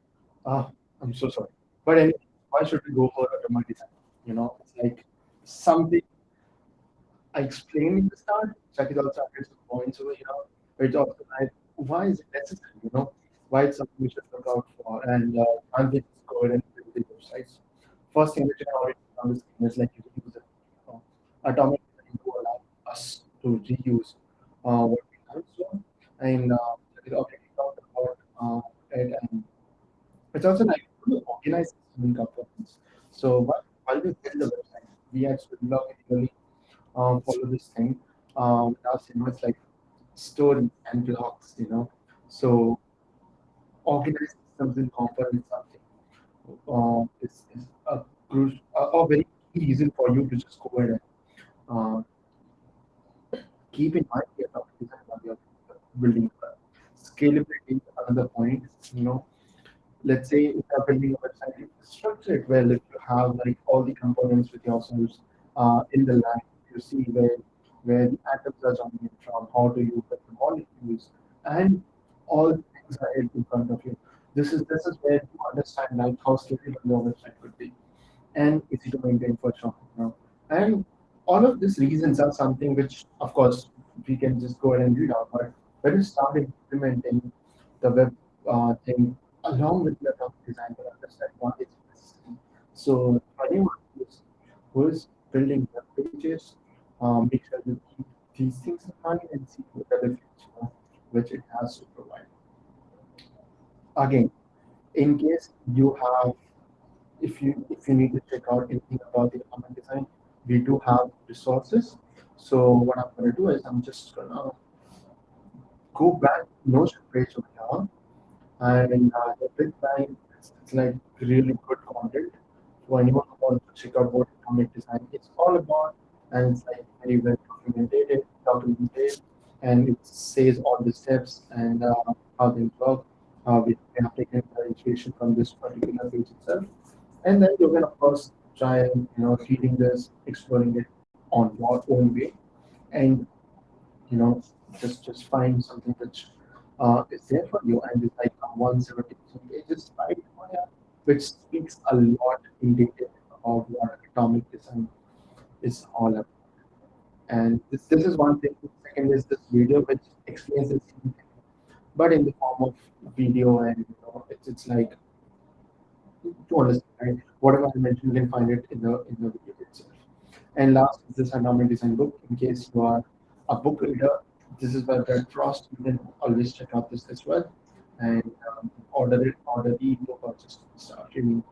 Ah, I'm so sorry. But anyway, why should we go for atomic design? You know, it's like something I explained in the start. Chakit also added some points over here. It's also like, why is it necessary? You know, why it's something we should look out for? And uh, can't go ahead and build the websites? First thing which I already on is like you use it. Design to allow us to reuse uh, what we have so and uh, it already talked about uh, it and it's also like to organize in components. So while, while we build the website, we actually logically um, follow this thing. Um, that's you know it's like stories and blocks, you know. So organize systems in something uh, is, is a, crucial, a, a very key reason for you to just go ahead and uh, keep in mind the design while you're building scalability another point you know let's say if you're building a website structure it well if you have like all the components with yourselves uh, in the line you see where where the atoms are jumping from how do you put the molecules and all things are in front of you this is this is where you understand like how scalable your website could be and easy to maintain for sure. You know? And all of these reasons are something which, of course, we can just go ahead and read out. But when you start implementing the web uh, thing along with the top design, to understand what is necessary. So anyone who's, building web pages, um, make sure you keep these things in mind and see what are the which it has to provide. Again, in case you have if you if you need to check out anything about the common design, we do have resources. So what I'm gonna do is I'm just gonna go back Notion page over here, and uh, the big it's, it's like really good content for anyone who wants to check out what atomic design is all about, and it's like very well documented, documented, and it says all the steps and uh, how they work. Uh, we have taken inspiration from this particular page itself. And then you can of course try and you know reading this exploring it on your own way. And you know just just find something which uh, is there for you. And it's like 170 pages right which speaks a lot in detail about what atomic design is all about and this, this is one thing second is this video which explains this but in the form of video and you know it's, it's like to understand. Whatever I mentioned, you can find it in the in the video itself. And last is this endowment design book. In case you are a book reader, this is by Brad Frost. You can always check out this as well and um, order it, order the book or just start reading.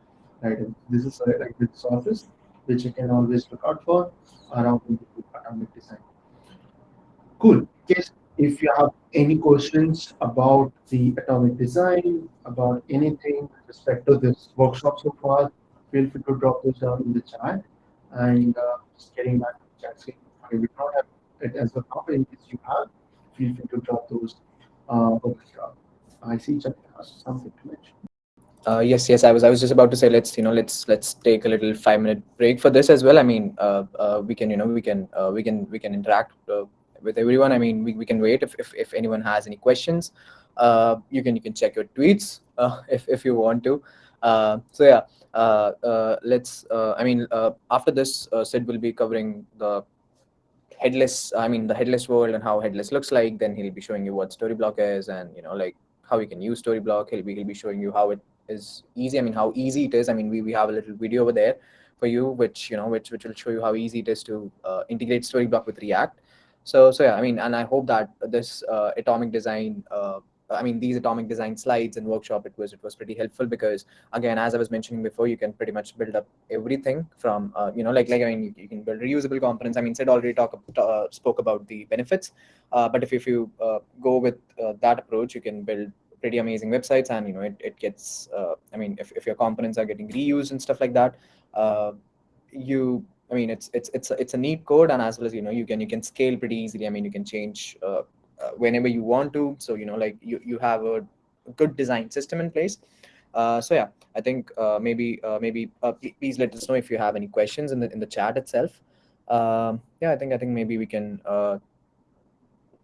Right, and this is a like this office which you can always look out for around the atomic design. Cool. Case if you have any questions about the atomic design, about anything with respect to this workshop so far, feel free to drop those down in the chat. And uh, just getting back to the chat screen, I will not have it as a copy. In case you have, feel free to drop those uh, over here. I see Chakit has something to mention. Uh, yes, yes. I was, I was just about to say, let's, you know, let's, let's take a little five-minute break for this as well. I mean, uh, uh, we can, you know, we can, uh, we can, we can interact uh, with everyone. I mean, we, we can wait if, if, if anyone has any questions. Uh, you can you can check your tweets if if you want to. So yeah, let's. I mean, after this, Sid will be covering the headless. I mean, the headless world and how headless looks like. Then he'll be showing you what Storyblok is, and you know, like how you can use Storyblok. He'll be he'll be showing you how it is easy. I mean, how easy it is. I mean, we, we have a little video over there for you, which you know, which which will show you how easy it is to uh, integrate Storyblok with React. So so yeah, I mean, and I hope that this uh, atomic design. Uh, I mean, these atomic design slides and workshop, it was it was pretty helpful because again, as I was mentioning before, you can pretty much build up everything from uh, you know, like like I mean, you, you can build reusable components. I mean, Sid already talk uh, spoke about the benefits, uh, but if if you uh, go with that approach, you can build pretty amazing websites, and you know, it it gets. Uh, I mean, if if your components are getting reused and stuff like that, you I mean, it's it's it's a, it's a neat code, and as well as you know, you can you can scale pretty easily. I mean, you can change uh, uh, whenever you want to. So you know, like you you have a good design system in place. Uh, so yeah, I think uh, maybe uh, maybe uh, please let us know if you have any questions in the in the chat itself. Um, yeah, I think I think maybe we can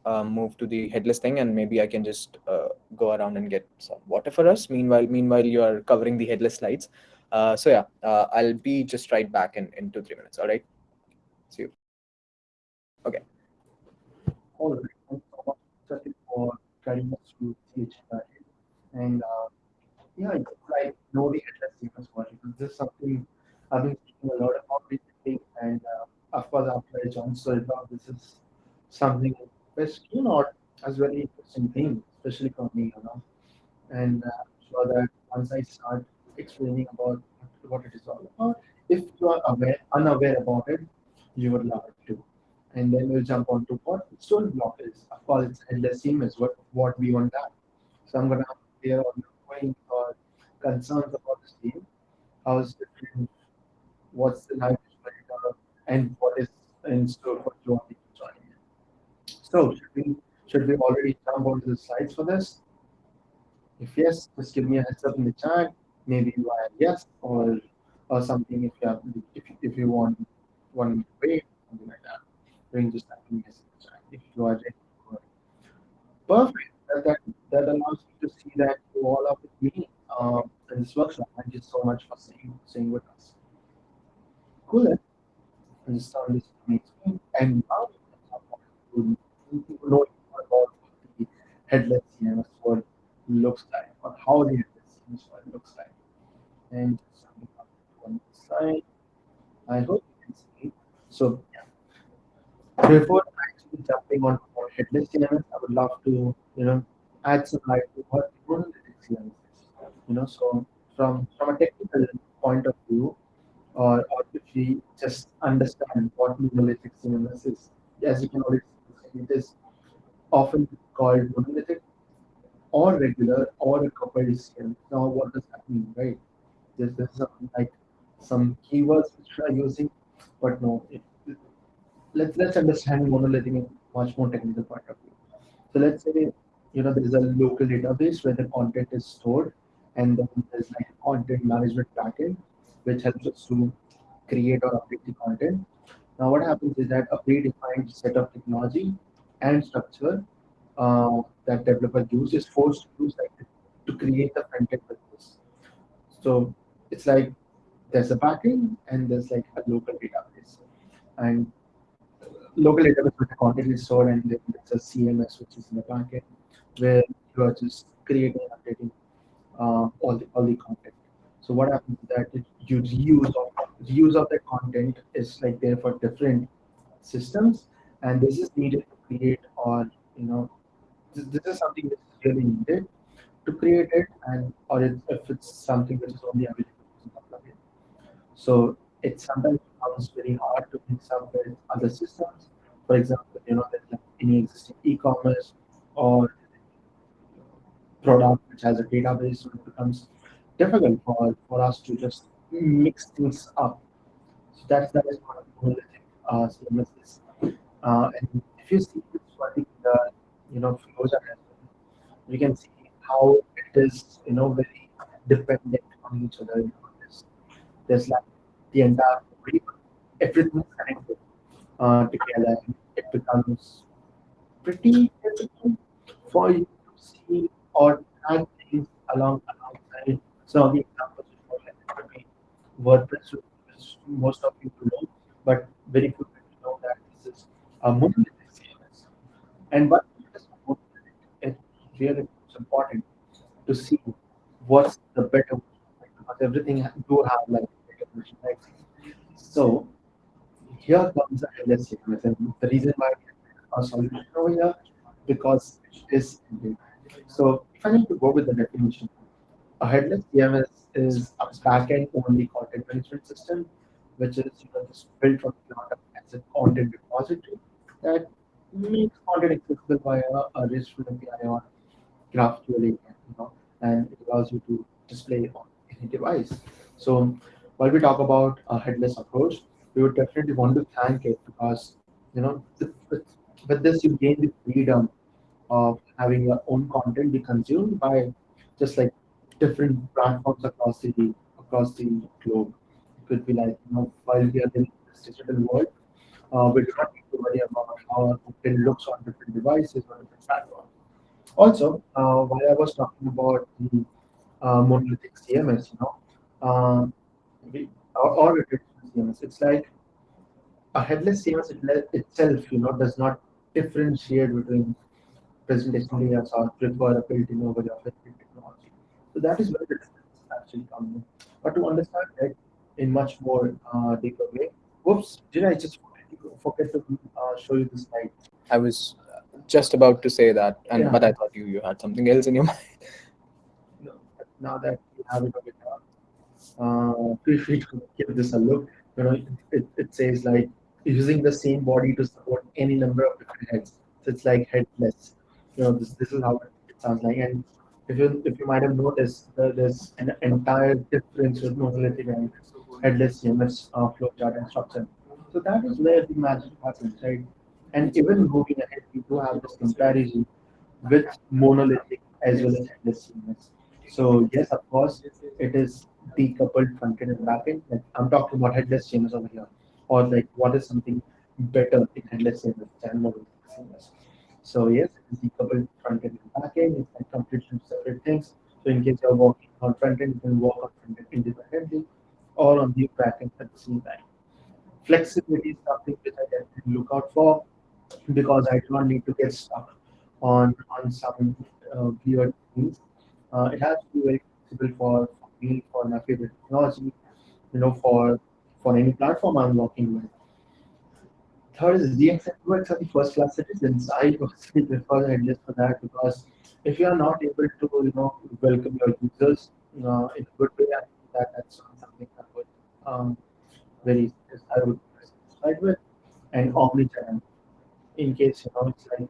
uh, move to the headless thing, and maybe I can just uh, go around and get some water for us. Meanwhile, meanwhile you are covering the headless slides. Uh, so yeah, uh, I'll be just right back in in two three minutes. All right. See you. Okay. All right. Thanks so much for guiding us through CHI. And uh, yeah, it's like know the headless CMS project. This is something I've been thinking a lot about recently. And uh, of course, after I joined Storyblok, this is something you know as very interesting thing, especially for me, you know. And uh, sure that once I start explaining about what it is all about, if you are aware, unaware about it, you would love it too. And then we'll jump on to what Storyblok is. Of course, it's endless is what, what we want that. So I'm gonna hear all your points or concerns about this team. How is different? What's the life and what is in store for you. So should we should we already jump onto the slides for this? If yes, just give me a heads up in the chat. Maybe via yes or or something if you have if, if you want one way something like that. Then just type in yes if you are ready perfect. That, that that allows you to see that you all of me um, in this workshop. Thank you so much for staying staying with us. Cool and just start this and now you know about the headless CMS what looks like or how the headless CMS looks like and one side. I hope you can see. So yeah. Before actually jumping on headless CMS, I would love to you know add some light to what monolithic CMS is. You know, so from from a technical point of view, or, or if we just understand what monolithic CMS is, as you can already it is often called monolithic or regular or a coupled CMS. Now, what does that mean, right? there's some, like some keywords which we are using, but no, it, let's let's understand monolithic in much more technical point of view. So let's say you know there is a local database where the content is stored, and then there's like content management backend which helps us to create or update the content. Now what happens is that a predefined set of technology and structure uh, that developer use is forced to use like to create the front end with this. So it's like there's a backend and there's like a local database. And local database where the content is stored and then there's a CMS which is in the backend where you are just creating and updating uh, all the all the content. So what happens is that you reuse of reuse of the content is like there for different systems, and this is needed create or you know this, this is something that's really needed to create it, and or it, if it's something which is only available in the plugin. so it sometimes becomes very hard to mix up with other systems. For example, you know, like any existing e-commerce or product which has a database, so it becomes difficult for, for us to just mix things up. So that's that is what monolithic uh, CMS is. Uh, and if you see this particular, you know, flows you can see how it is, you know, very dependent on each other. You know, there's like the entire everything is connected uh, together. It becomes pretty difficult for you to see or add things along alongside. So the examples like WordPress, which most of you know, but very few people know that this is a CMS. And what is? It really is important to see what's the better because everything do have like better right? So here comes the CMS, and the reason why a solution over here because it is. So if I need to go with the definition, a headless CMS is a backend only content management system, which is you know just built from the ground up as a content repository that makes content accessible via a RESTful API or GraphQL API, you know, and it allows you to display on any device. So while we talk about a headless approach, we would definitely want to thank it because you know with, this you gain the freedom of having your own content be consumed by just like different platforms across the across the globe. It could be like you know while we are in this digital world, uh, we do not to worry about how it looks on different devices or different platforms. Also, uh, while I was talking about the uh, monolithic CMS, you know, uh, or, or CMS, it's like a headless CMS itself, you know, does not differentiate between presentation layers or prefer a built-in over your built-in technology. So that is where the difference actually comes in. But to understand that in much more uh, deeper way, whoops, did I just forget to uh, show you the slide? I was uh, just about to say that, and Yeah. but I thought you you had something else in your mind. No, now that you have it over here, uh, feel free to give this a look. You know, it, it says like using the same body to support any number of different heads. So it's like headless. You know, this this is how it sounds like. And if you if you might have noticed, there- there's an entire difference with monolithic and headless CMS uh, flowchart and structure. So that is where the magic happens, right? And even moving ahead, we do have this comparison with monolithic as well as headless. So yes, of course, it is decoupled front end and back end. Like I'm talking about headless CMS over here, or like what is something better in headless CMS than monolithic CMS. So yes, decoupled front end and back end. It's like completely separate things. So in case you're working on front end, you can work on front end independently, or on the back end at the same time. Flexibility is something which I definitely look out for because I do not need to get stuck on on some uh, weird things. Uh, it has to be very flexible for, me, for my favorite technology, you know, for for any platform I'm working with. Third is DX and UX are the first class citizens. I personally prefer headless for that because if you are not able to, you know, welcome your users uh, in a good way, I think that that's something that would um, very I would satisfied with. And omnichannel, in case you know, it's like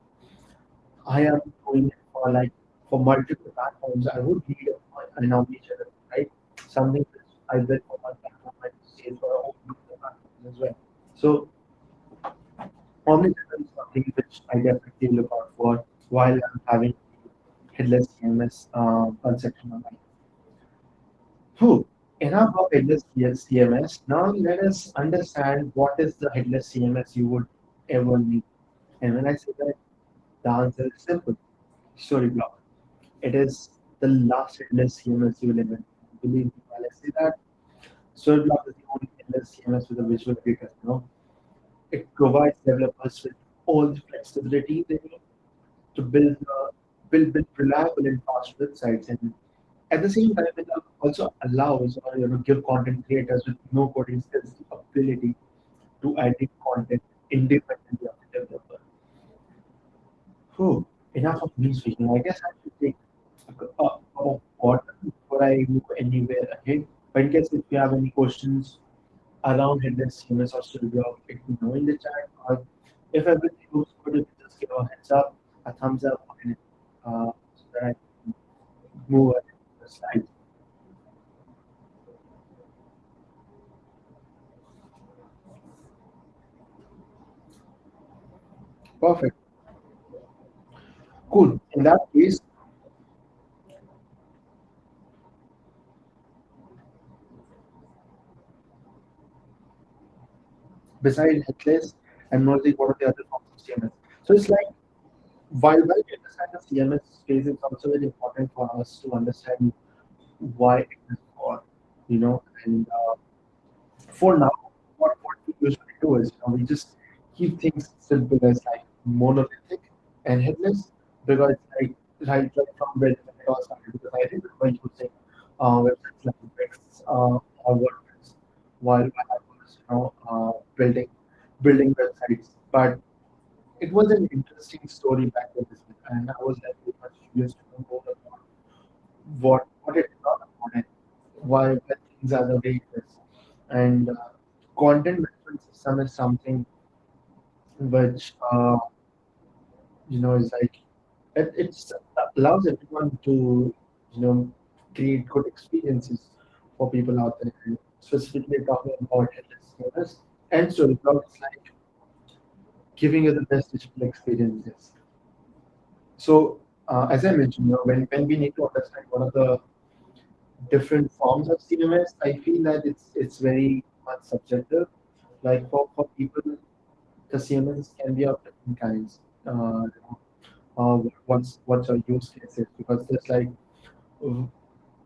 I am doing it for like for multiple platforms. I would need an omnichannel, right? Something which I build for one platform, I for a whole other platforms as well. So omnichannel is something which I definitely look out for while I'm having headless CMS uh, conception on my Whew. Enough of headless CMS. Now let us understand what is the headless CMS you would ever need. And when I say that, the answer is simple. Storyblok. It is the last headless CMS you will ever. Believe me, while I say that, Storyblok is the only headless CMS with a visual editor. Know, it provides developers with all the flexibility they need to build uh, build, build reliable and fast websites and at the same time, it also allows or you know give content creators with no coding skills the ability to edit content independently of the developer. Whew, enough of me speaking. I guess I should take a, cu- a cup of water before I move anywhere ahead. But in case if you have any questions around headless CMS or Studio, let me know in the chat. Or if everything looks good, you just give a heads up, a thumbs up, and uh, so that I can move ahead the slides. Perfect. Cool. In that case, besides headless and knowing what are the other forms of CMS. So it's like while we understand the CMS space, it's also very important for us to understand why it is for, you know, and uh, for now, what, what we usually do is you know, we just keep things simple as like monolithic and headless because like right like from where the was started because I you say uh, websites like Wix uh, or WordPress while I was you know uh, building building websites. But it was an interesting story back then, and I was very much curious to know more about what what it's all about and why things are the way it is. And uh, content management system is something which uh, you know is like it it's allows everyone to you know create good experiences for people out there. Specifically talking about headless and Storyblok, it's like giving you the best digital experiences. So uh, as I mentioned, you know, when, when we need to understand what are the different forms of CMS, I feel that it's it's very much subjective. Like for, for people, the CMS can be of different kinds. Uh, uh, what's what's your use cases? Because there's like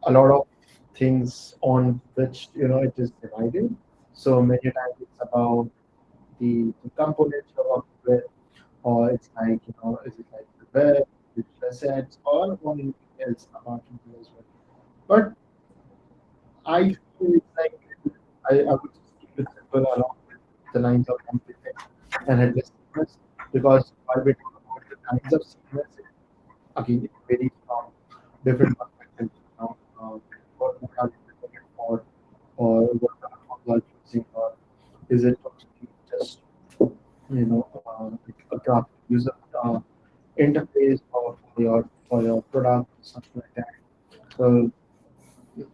a lot of things on which you know it is divided. So many times it's about the, the components working with, or it's like you know, is it like the web, digital assets, or anything else it as well. But I feel like I, I would just keep it simple along with the lines of everything and headless CMS because while we talk about the kinds of CMS, again, it varies from different perspectives. You know, uh, what are you looking for, or what platforms are you using, or is it just you know uh, a graphic user uh, interface for, for your for your product or something like that. So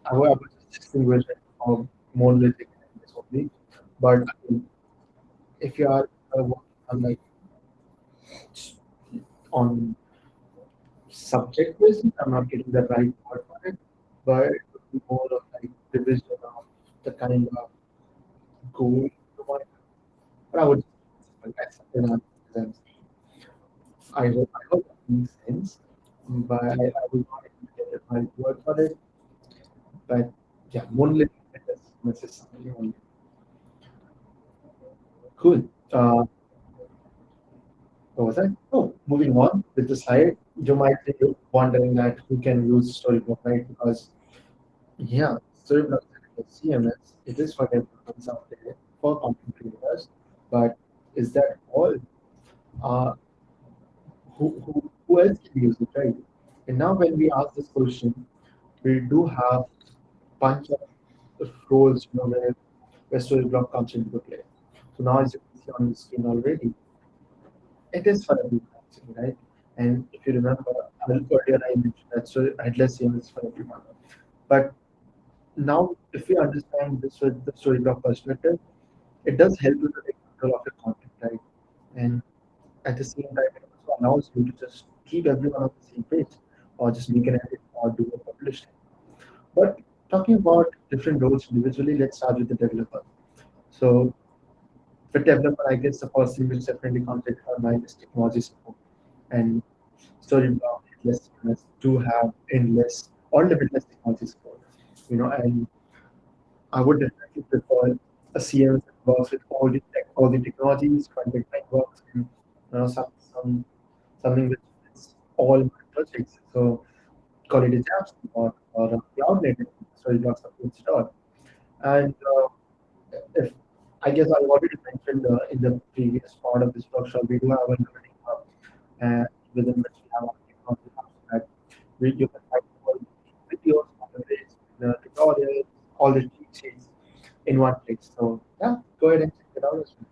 I would distinguish it from monolithic only. But if you are uh, on like on subject basis, I'm not getting the right word for it, but it would be more of like division of the kind of goal I would I'm. I hope I hope that makes sense. But I, I would not get right word for it. But yeah, monolithic is something only. Cool. Uh, what was that? Oh, moving on with the slide. You might be wondering that who can use Storyblok, right? Because yeah, Storyblok is CMS. It is for developers out there for content creators, but is that all? Uh, who, who, who else can use it, right? And now when we ask this question, we do have bunch of roles, you know, where, where Storyblok comes into play. So now as you can see on the screen already, it is for everyone, actually, right? And if you remember, earlier I mentioned that so headless CMS is for everyone. But now, if we understand this with the Storyblok perspective, it does help you to control of your content, right? And at the same time, it also allows you to just keep everyone on the same page, or just make an edit or do a publish. But talking about different roles individually, let's start with the developer. So for developer, I guess the first thing which definitely comes into our mind is technology support. And Headless CMS do have endless or limitless technology support. You know, and I would definitely prefer a that works with all the tech, all the technologies, content frameworks, and you know, some, some something which fits all my projects. So call it a Jamstack or, or a cloud native Storyblok supports it all. And uh, if I guess I already mentioned uh, in the previous part of this workshop, we do have a learning hub uh, within which we have our technology hubs that we, you can find videos, tutorials, all the cheat sheets in one place. So yeah, go ahead and check it out as well.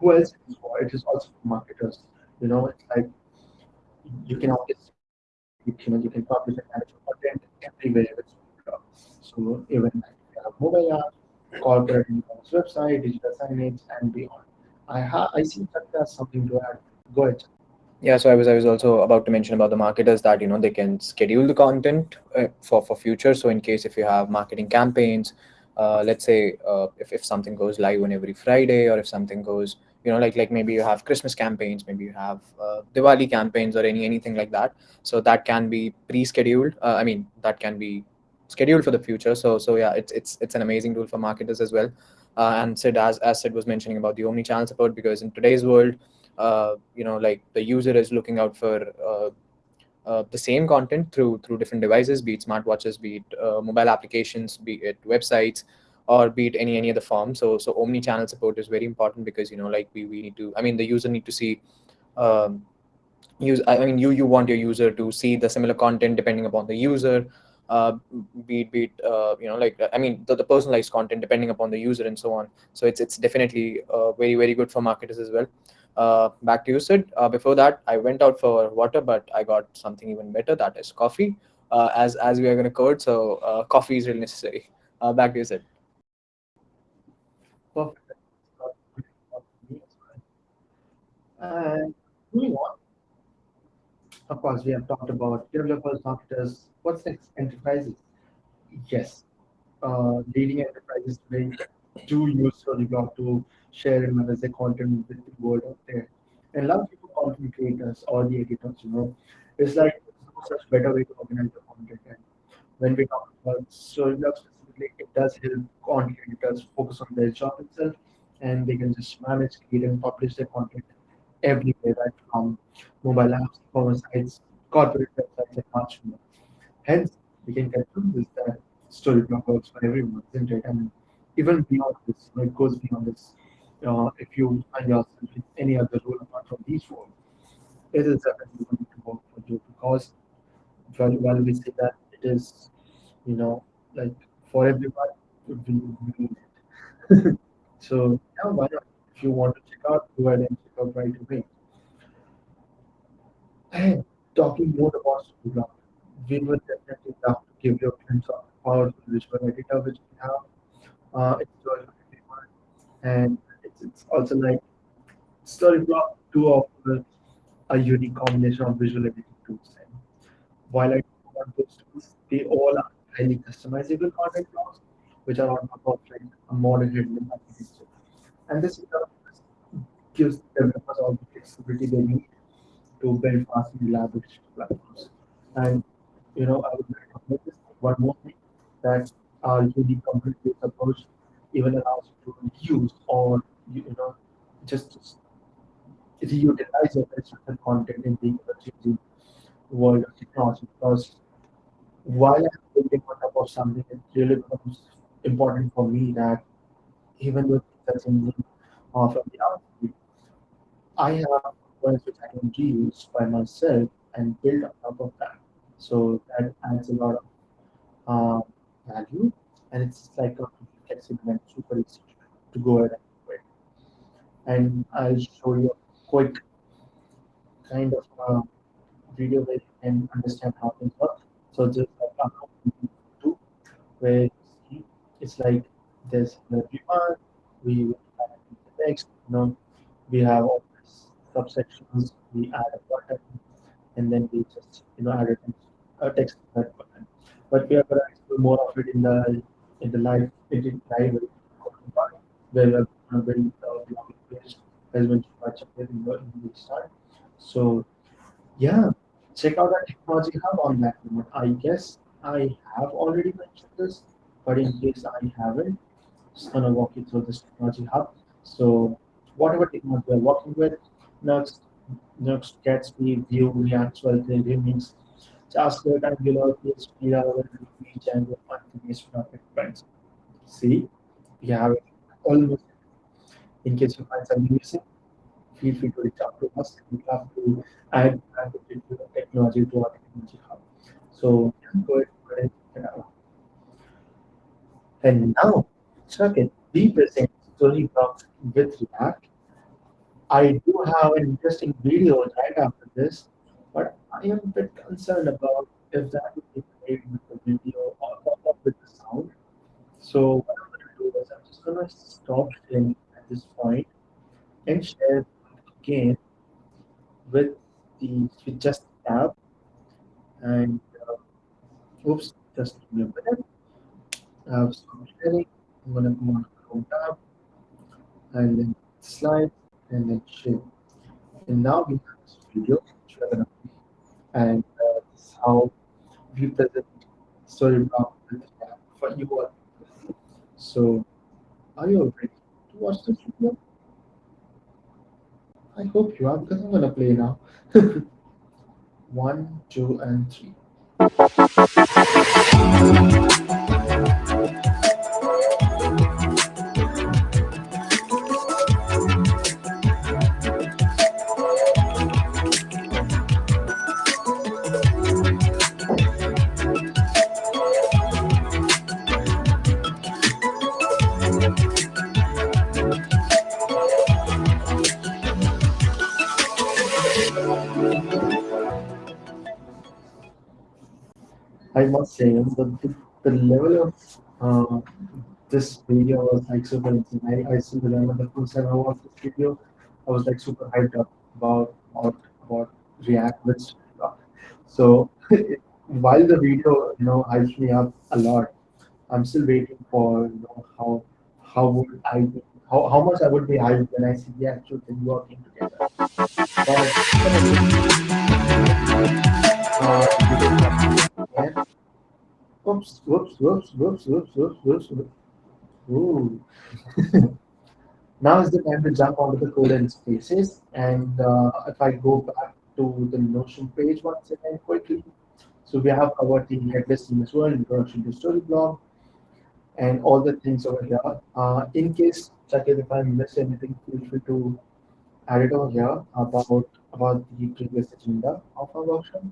Who else it is for? It is also for marketers. You know, it's like you can always you can, you can publish and manage content everywhere. So even like have mobile app, corporate website, digital signage, and beyond. I ha- I see that there's something to add. Go ahead. Yeah, so I was I was also about to mention about the marketers that you know they can schedule the content uh, for for future. So in case if you have marketing campaigns, uh, let's say uh, if if something goes live on every Friday, or if something goes you know like like maybe you have Christmas campaigns, maybe you have uh, Diwali campaigns, or any anything like that. So that can be pre-scheduled. Uh, I mean that can be scheduled for the future. So so yeah, it's it's it's an amazing tool for marketers as well. Uh, and Sid, as as Sid was mentioning about the omni-channel support, because in today's world you know like the user is looking out for uh, the same content through through different devices, be it smartwatches, be it uh, mobile applications, be it websites, or be it any any other form. So so omni-channel support is very important because you know like we we need to. I mean the user need to see. Um, use I mean you you want your user to see the similar content depending upon the user uh, be it, be it uh, you know, like I mean, the, the personalized content depending upon the user and so on. So it's it's definitely uh, very very good for marketers as well. Uh, back to you, Sid. Uh, before that, I went out for water, but I got something even better. That is coffee. Uh, as as we are going to code, so uh, coffee is really necessary. Uh, back to you, Sid. On. Of course, we have talked about developers, marketers. What's next? Enterprises. Yes, uh, leading enterprises today do use Storyblok to share and manage their content with the world out there. And a lot of people content creators or the editors, you know, it's like no such better way to organize the content. And when we talk about Storyblok specifically, it does help content editors focus on their job itself and they can just manage, create, and publish their content everywhere, right from mobile apps, commerce sites, corporate websites, and much more. Hence, we can conclude this that Storyblok works for everyone, isn't it? And even beyond this, you know, it goes beyond this. Uh, if you find yourself in any other role apart from these roles, it is definitely going to work for you because while, while we say that it is, you know, like for everyone, we, we need it. so, yeah, why not? If you want to check out, go ahead and check out right away. And talking more about Storyblok, we would definitely love to give you a glimpse of powerful visual editor which we have. Uh, it's and it's, also like Storyblok do offer a unique combination of visual editing tools. And while I want those tools, they all are highly customizable content blocks, which are on top of like a modern handling architecture. And this gives developers all the flexibility they need to build fast and reliable platforms. And you know, I would recommend this one more thing that our unique complete approach even allows you to use or you, you know just, just reutilize your content in the changing world of technology because while I'm building on top of something, it really becomes important for me that even though are changing uh, from the outside, I have components which I can reuse by myself and build on top of that. So that adds a lot of uh, value, and it's like a flexible and super easy to go ahead and I'll show you a quick kind of uh, video where you can understand how things work. So just like do, where it's like there's the viewer, we have the text, you know, we have all these subsections, we add a button, and then we just you know add a text, to that button. But we are going to explore more of it in the in the live in live where we're going to build the as in the the start. So yeah, check out our technology hub on that note. I guess I have already mentioned this, but in case I haven't, just gonna walk you through this technology hub. So whatever technology we're working with, Next, Next Gatsby, Vue, React 12, the remix, JavaScript, Angular, PHP, Ruby, Django, Python-based .NET friends. See, we have almost. In case you find something missing, feel free to reach out to us. We have to add, add technology to our technology hub. So go ahead, and. And now, second, we present Storybloks with React. I do have an interesting video right after this, but I am a bit concerned about if that will be played with the video or, or with the sound. So what I'm going to do is I'm just going to stop sharing this point and share again with the with just tab and uh, oops, just a minute. I've stopped sharing. I'm going to go on Chrome tab and then slides and then share. And now we have this video and uh, this is how we present Storyblok for you all. So, are you ready watch this video? I hope you are because I'm gonna play now. one, two, and three. I must say, the, the, the level of uh, this video was like super insane. I, I still remember the first time I watched this video, I was like super hyped up about about, about React with Storyblok. So while the video, you know, hypes me up a lot, I'm still waiting for you know how how would I be how, how much I would be hyped when I see the actual thing working together. But uh, whoops, whoops, whoops, whoops, whoops, whoops, whoops. Ooh. now is the time to jump onto the code and spaces. And uh, if I go back to the Notion page once again quickly. So we have covered the headless as well, introduction to Storyblok, and all the things over here. Uh, in case, Chakit, if I miss anything, feel free to add it over here about about the previous agenda of our workshop.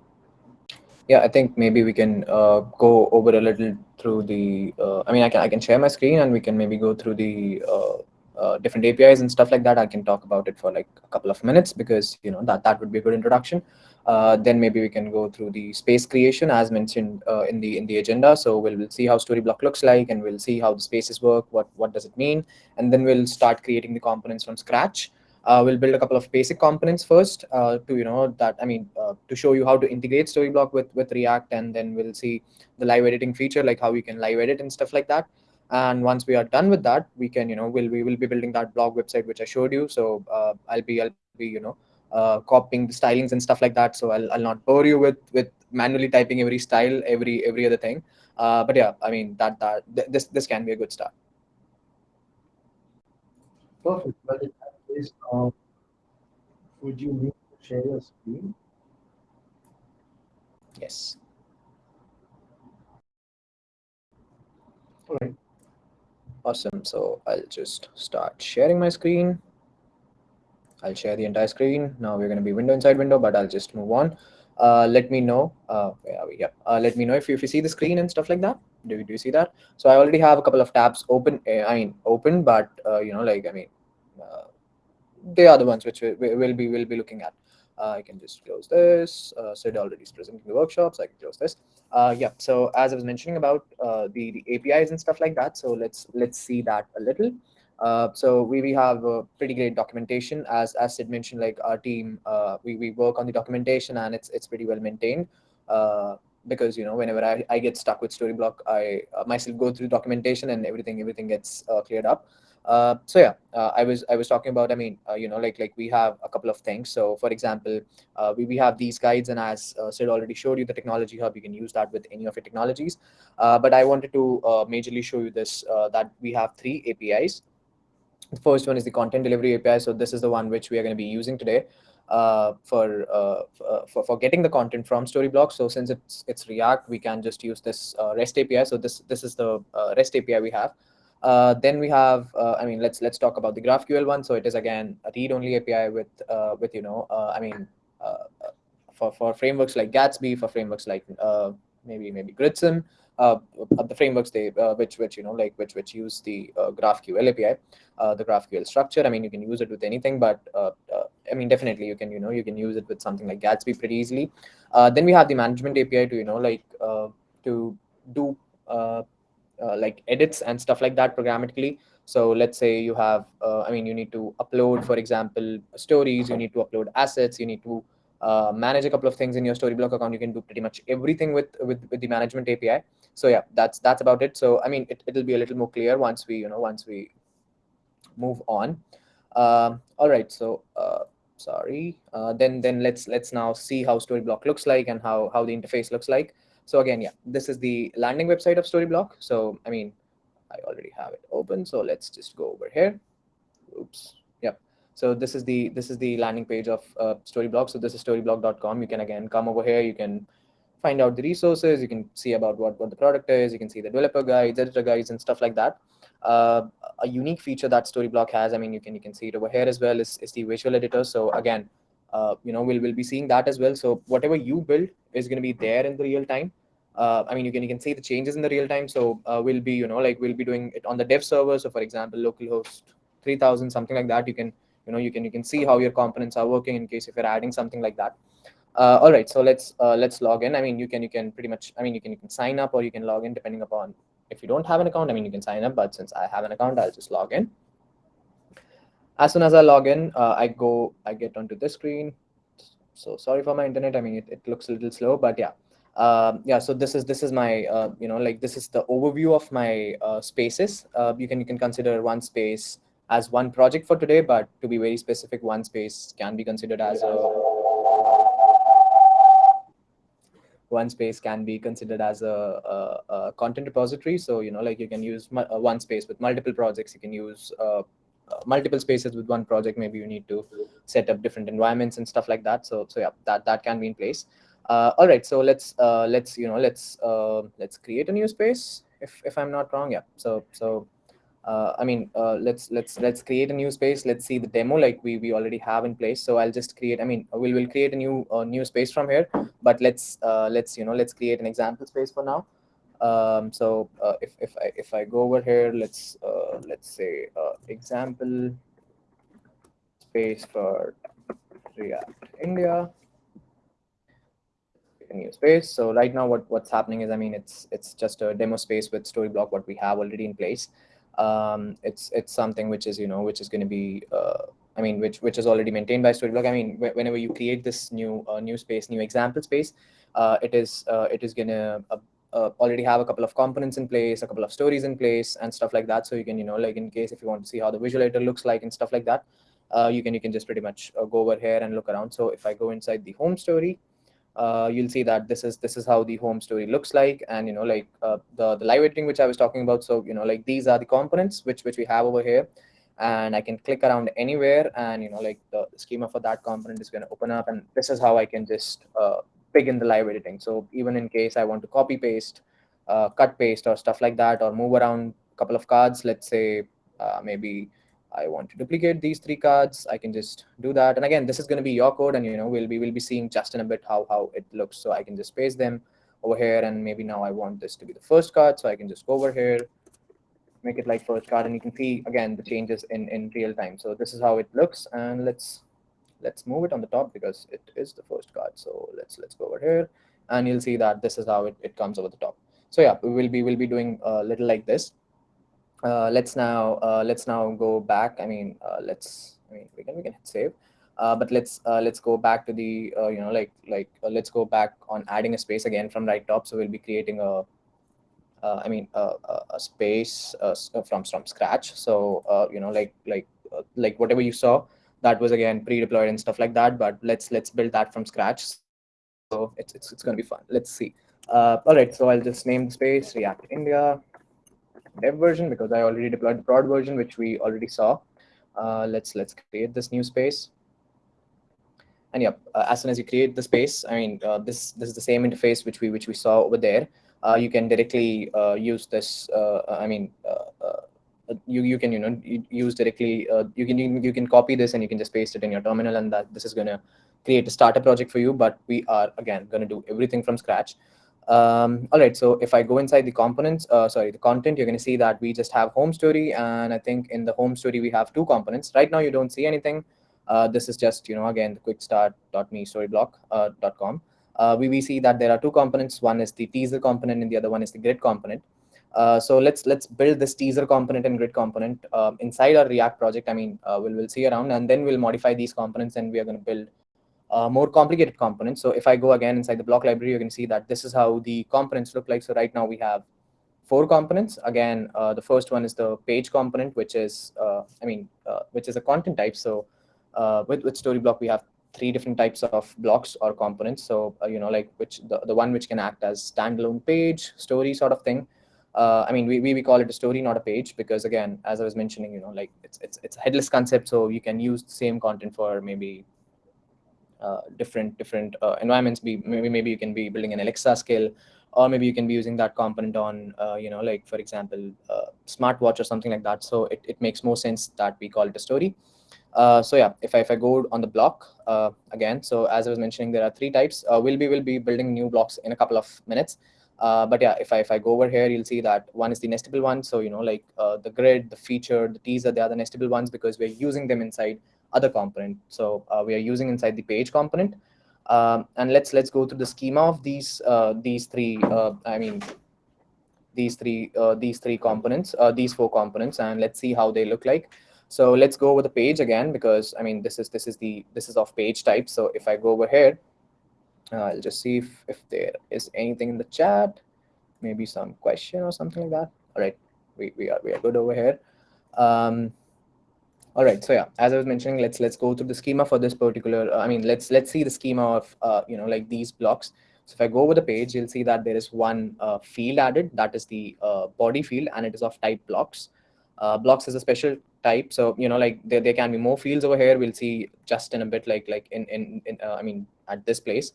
Yeah, I think maybe we can uh, go over a little through the. Uh, I mean, I can I can share my screen and we can maybe go through the uh, uh different APIs and stuff like that. I can talk about it for like a couple of minutes because you know that that would be a good introduction. Uh, then maybe we can go through the space creation as mentioned uh, in the in the agenda. So we'll, we'll see how Storyblok looks like and we'll see how the spaces work. What what does it mean? And then we'll start creating the components from scratch. Uh, we'll build a couple of basic components first uh, to you know that I mean uh, to show you how to integrate Storyblok with with React, and then we'll see the live editing feature, like how we can live edit and stuff like that. And once we are done with that, we can you know we'll, we will be building that blog website which I showed you. So uh, I'll be I'll be you know uh, copying the stylings and stuff like that. So I'll I'll not bore you with with manually typing every style every every other thing. Uh, but yeah, I mean that that th this this can be a good start. Perfect. In uh, would you need to share your screen? Yes. All right. Awesome. So I'll just start sharing my screen. I'll share the entire screen. Now we're going to be window inside window, but I'll just move on. Uh, let me know. Uh, where are we? Yeah. Uh, let me know if you, if you see the screen and stuff like that. Do you, do you see that? So I already have a couple of tabs open. Uh, I mean, open, but uh, you know, like I mean, uh, they are the ones which we, will be will be looking at. Uh, I can just close this. Uh, Sid already is presenting the workshops. I can close this. Uh, yeah. So as I was mentioning about uh, the, the APIs and stuff like that, so let's let's see that a little. Uh, so we, we have a pretty great documentation as as Sid mentioned. Like our team, uh, we we work on the documentation and it's it's pretty well maintained. because you know whenever I, I get stuck with Storyblok, I myself go through documentation and everything everything gets cleared up. Uh, so yeah, uh, I was I was talking about. I mean, uh, you know, like like we have a couple of things. So for example, uh, we we have these guides, and as uh, Sid already showed you, the technology hub. You can use that with any of your technologies. Uh, but I wanted to majorly show you this that we have three APIs. The first one is the content delivery API. So this is the one which we are going to be using today. For, for for getting the content from Storyblok. So since it's it's React, we can just use this REST API. So this this is the REST API we have. Uh, then we have, uh, I mean, let's let's talk about the GraphQL one. So it is again a read-only API with uh, with you know, uh, I mean, uh, for for frameworks like Gatsby, for frameworks like uh, maybe maybe Gridsome, the frameworks they which which you know like which which use the GraphQL API, the GraphQL structure. I mean, you can use it with anything, but I mean, definitely you can you know you can use it with something like Gatsby pretty easily. then we have the management API to you know like to do uh, like edits and stuff like that programmatically. So let's say you have, uh, I mean, you need to upload, for example, stories, you need to upload assets, you need to uh, manage a couple of things in your Storyblok account. You can do pretty much everything with, with, with the management API. So yeah, that's that's about it. So I mean, it, it'll be a little more clear once we, you know, once we move on. Um, all right, so uh, sorry. Uh, then then let's let's now see how Storyblok looks like and how how the interface looks like. So again, yeah, this is the landing website of Storyblok. So, I mean, I already have it open. So let's just go over here. Oops. Yep. So this is the this is the landing page of uh, Storyblok. So this is storyblok.com. You can again come over here. You can find out the resources. You can see about what what the product is. You can see the developer guides, editor guides, and stuff like that. Uh, a unique feature that Storyblok has. I mean, you can you can see it over here as well. Is is the visual editor. So again, uh, you know, we'll we'll be seeing that as well. So whatever you build is going to be there in the real time. Uh, I mean, you can you can see the changes in the real time. So uh, we'll be you know like we'll be doing it on the dev server. So for example, localhost 3000 something like that. You can you know you can you can see how your components are working in case if you're adding something like that. Uh, all right, so let's uh, let's log in. I mean, you can you can pretty much I mean you can you can sign up or you can log in depending upon if you don't have an account. I mean, you can sign up, but since I have an account, I'll just log in. As soon as I log in, uh, I go I get onto this screen. So sorry for my internet. I mean, it, it looks a little slow, but yeah. Um, yeah, so this is this is my uh, you know like this is the overview of my uh, spaces. Uh, you can you can consider one space as one project for today, but to be very specific, one space can be considered as a one space can be considered as a, a, a content repository. So you know like you can use uh, one space with multiple projects. You can use uh, multiple spaces with one project. Maybe you need to set up different environments and stuff like that. So so yeah, that that can be in place. Uh, all right, so let's uh, let's you know let's uh, let's create a new space. If if I'm not wrong, yeah. So so uh, I mean uh, let's let's let's create a new space. Let's see the demo like we we already have in place. So I'll just create. I mean we'll will create a new uh, new space from here. But let's uh, let's you know let's create an example space for now. Um, so uh, if if I if I go over here, let's uh, let's say uh, example space for React India a new space. So right now, what what's happening is, I mean, it's it's just a demo space with Storyblok, what we have already in place. Um, it's it's something which is you know which is going to be uh, I mean which which is already maintained by Storyblok. I mean, wh whenever you create this new uh, new space, new example space, uh, it is uh, it is going to uh, uh, already have a couple of components in place, a couple of stories in place, and stuff like that. So you can you know like in case if you want to see how the visual editor looks like and stuff like that, you can you can just pretty much go over here and look around. So if I go inside the home story uh, you'll see that this is this is how the home story looks like and you know like uh, the the live editing which i was talking about so you know like these are the components which which we have over here and i can click around anywhere and you know like the, the schema for that component is going to open up and this is how i can just uh, begin the live editing so even in case i want to copy paste uh, cut paste or stuff like that or move around a couple of cards let's say uh, maybe I want to duplicate these three cards, I can just do that. And again, this is going to be your code, and you know we'll be we'll be seeing just in a bit how how it looks. So I can just paste them over here, and maybe now I want this to be the first card, so I can just go over here, make it like first card, and you can see again the changes in in real time. So this is how it looks, and let's let's move it on the top because it is the first card. So let's let's go over here, and you'll see that this is how it, it comes over the top. So yeah, we will be we'll be doing a little like this uh, let's now uh, let's now go back. I mean, uh, let's I mean we can we can hit save, uh, but let's uh, let's go back to the uh, you know like like let's go back on adding a space again from right top. So we'll be creating a I mean a, a space from from scratch. So you know like like like whatever you saw that was again pre-deployed and stuff like that. But let's let's build that from scratch. So it's it's it's gonna be fun. Let's see. all right, so I'll just name the space React India dev version because I already deployed the prod version, which we already saw. Uh, let's let's create this new space. And yeah, uh, as soon as you create the space, I mean, uh, this this is the same interface which we which we saw over there. Uh, you can directly uh, use this. Uh, I mean, you you can you know use directly. you can you, you can copy this and you can just paste it in your terminal, and that this is gonna create a starter project for you. But we are again gonna do everything from scratch. Um, all right, so if I go inside the components, uh, sorry, the content, you're going to see that we just have home story. And I think in the home story, we have two components. Right now, you don't see anything. Uh, this is just, you know, again, the quickstart.me storyblok.com. Uh, uh, we, we see that there are two components. One is the teaser component and the other one is the grid component. Uh, so let's let's build this teaser component and grid component uh, inside our React project. I mean, uh, we'll, we'll see around and then we'll modify these components and we are going to build uh, more complicated components. So if I go again inside the block library, you can see that this is how the components look like. So right now we have four components. Again, uh, the first one is the page component, which is, I mean, which is a content type. So with, with Storyblok, we have three different types of blocks or components. So, you know, like which the, the one which can act as standalone page, story sort of thing. Uh, I mean, we, we, we call it a story, not a page, because again, as I was mentioning, you know, like it's it's it's a headless concept, so you can use the same content for maybe uh, different different uh, environments. Be maybe maybe you can be building an Alexa skill, or maybe you can be using that component on, uh, you know, like for example, uh, smartwatch or something like that. So it, it makes more sense that we call it a story. Uh, so yeah, if I, if I go on the block again, so as I was mentioning, there are three types. We'll be will be building new blocks in a couple of minutes. Uh, but yeah, if I if I go over here, you'll see that one is the nestable one. So you know, like uh, the grid, the feature, the teaser, they are the nestable ones because we're using them inside other component. So uh, we are using inside the page component. Um, and let's let's go through the schema of these these three. I mean, these three these three components, these four components, and let's see how they look like. So let's go over the page again, because I mean, this is this is the this is of page type. So if I go over here, uh, I'll just see if, if there is anything in the chat, maybe some question or something like that. All right, we, we are we are good over here. Um, all right, so yeah, as I was mentioning, let's let's go through the schema for this particular. Uh, I mean, let's let's see the schema of uh, you know like these blocks. So if I go over the page, you'll see that there is one uh, field added, that is the uh, body field, and it is of type blocks. Uh, blocks is a special type. So, you know, like there, there can be more fields over here. We'll see just in a bit, like, like in, in, in I mean, at this place.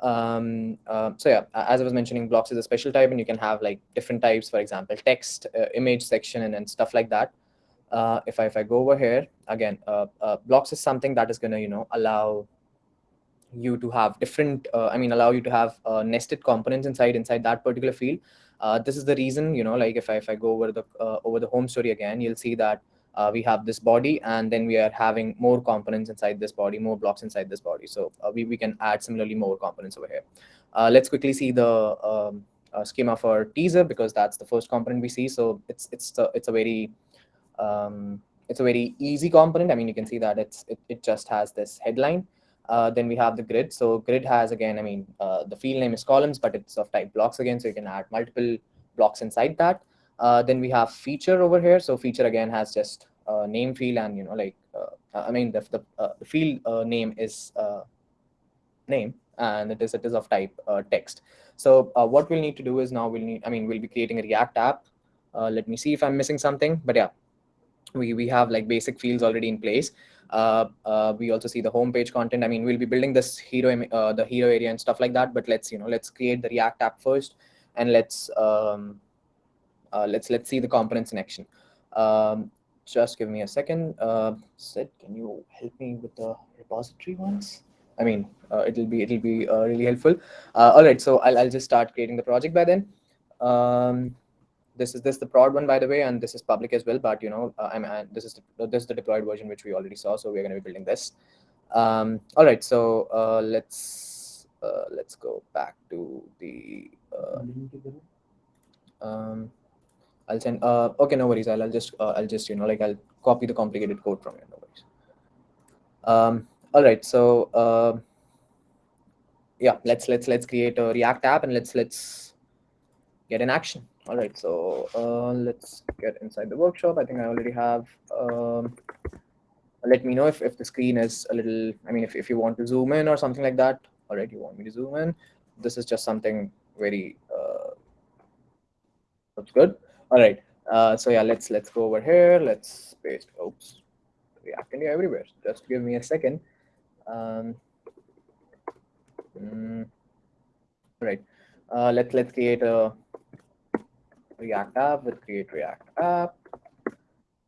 Um, uh, so yeah, as I was mentioning, blocks is a special type and you can have like different types, for example, text, uh, image section, and, and stuff like that. Uh, if I if I go over here again, uh, uh, blocks is something that is gonna you know allow you to have different. Uh, I mean, allow you to have nested components inside inside that particular field. this is the reason you know like if I if I go over the over the home story again, you'll see that uh, we have this body and then we are having more components inside this body, more blocks inside this body. So uh, we, we can add similarly more components over here. Uh, let's quickly see the um, uh, schema for teaser because that's the first component we see. So it's it's a, it's a very um, it's a very easy component. I mean, you can see that it's it, it just has this headline. Uh, then we have the grid. So grid has again, I mean, uh, the field name is columns, but it's of type blocks again. So you can add multiple blocks inside that. Uh, then we have feature over here. So feature again has just uh, name field and you know like uh, I mean the the, uh, the field uh, name is name and it is it is of type text. So what we'll need to do is now we'll need I mean we'll be creating a React app. let me see if I'm missing something, but yeah, we we have like basic fields already in place. We also see the homepage content. I mean, we'll be building this hero, the hero area and stuff like that. But let's you know, let's create the React app first, and let's um, let's let's see the components in action. Um, just give me a second. Uh, Sid, can you help me with the repository ones? I mean, uh, it'll be it'll be uh, really helpful. Uh, all right, so I'll I'll just start creating the project by then. Um, this is this the prod one by the way, and this is public as well. But you know, uh, I'm uh, this is the, this is the deployed version which we already saw. So we're going to be building this. Um, all right, so uh, let's uh, let's go back to the. Uh, um, I'll send. Uh, okay, no worries. I'll, I'll just uh, I'll just you know like I'll copy the complicated code from you. No worries. Um, all right. So uh, yeah, let's let's let's create a React app and let's let's get in action. All right. So uh, let's get inside the workshop. I think I already have. Um, let me know if, if the screen is a little, I mean, if, if you want to zoom in or something like that. All right, you want me to zoom in. This is just something very, uh, that's good. All right. Uh, so yeah, let's let's go over here. Let's paste. Oops, React India everywhere. Just give me a second. Um, mm, right. Uh, let's let's create a React app with create React app.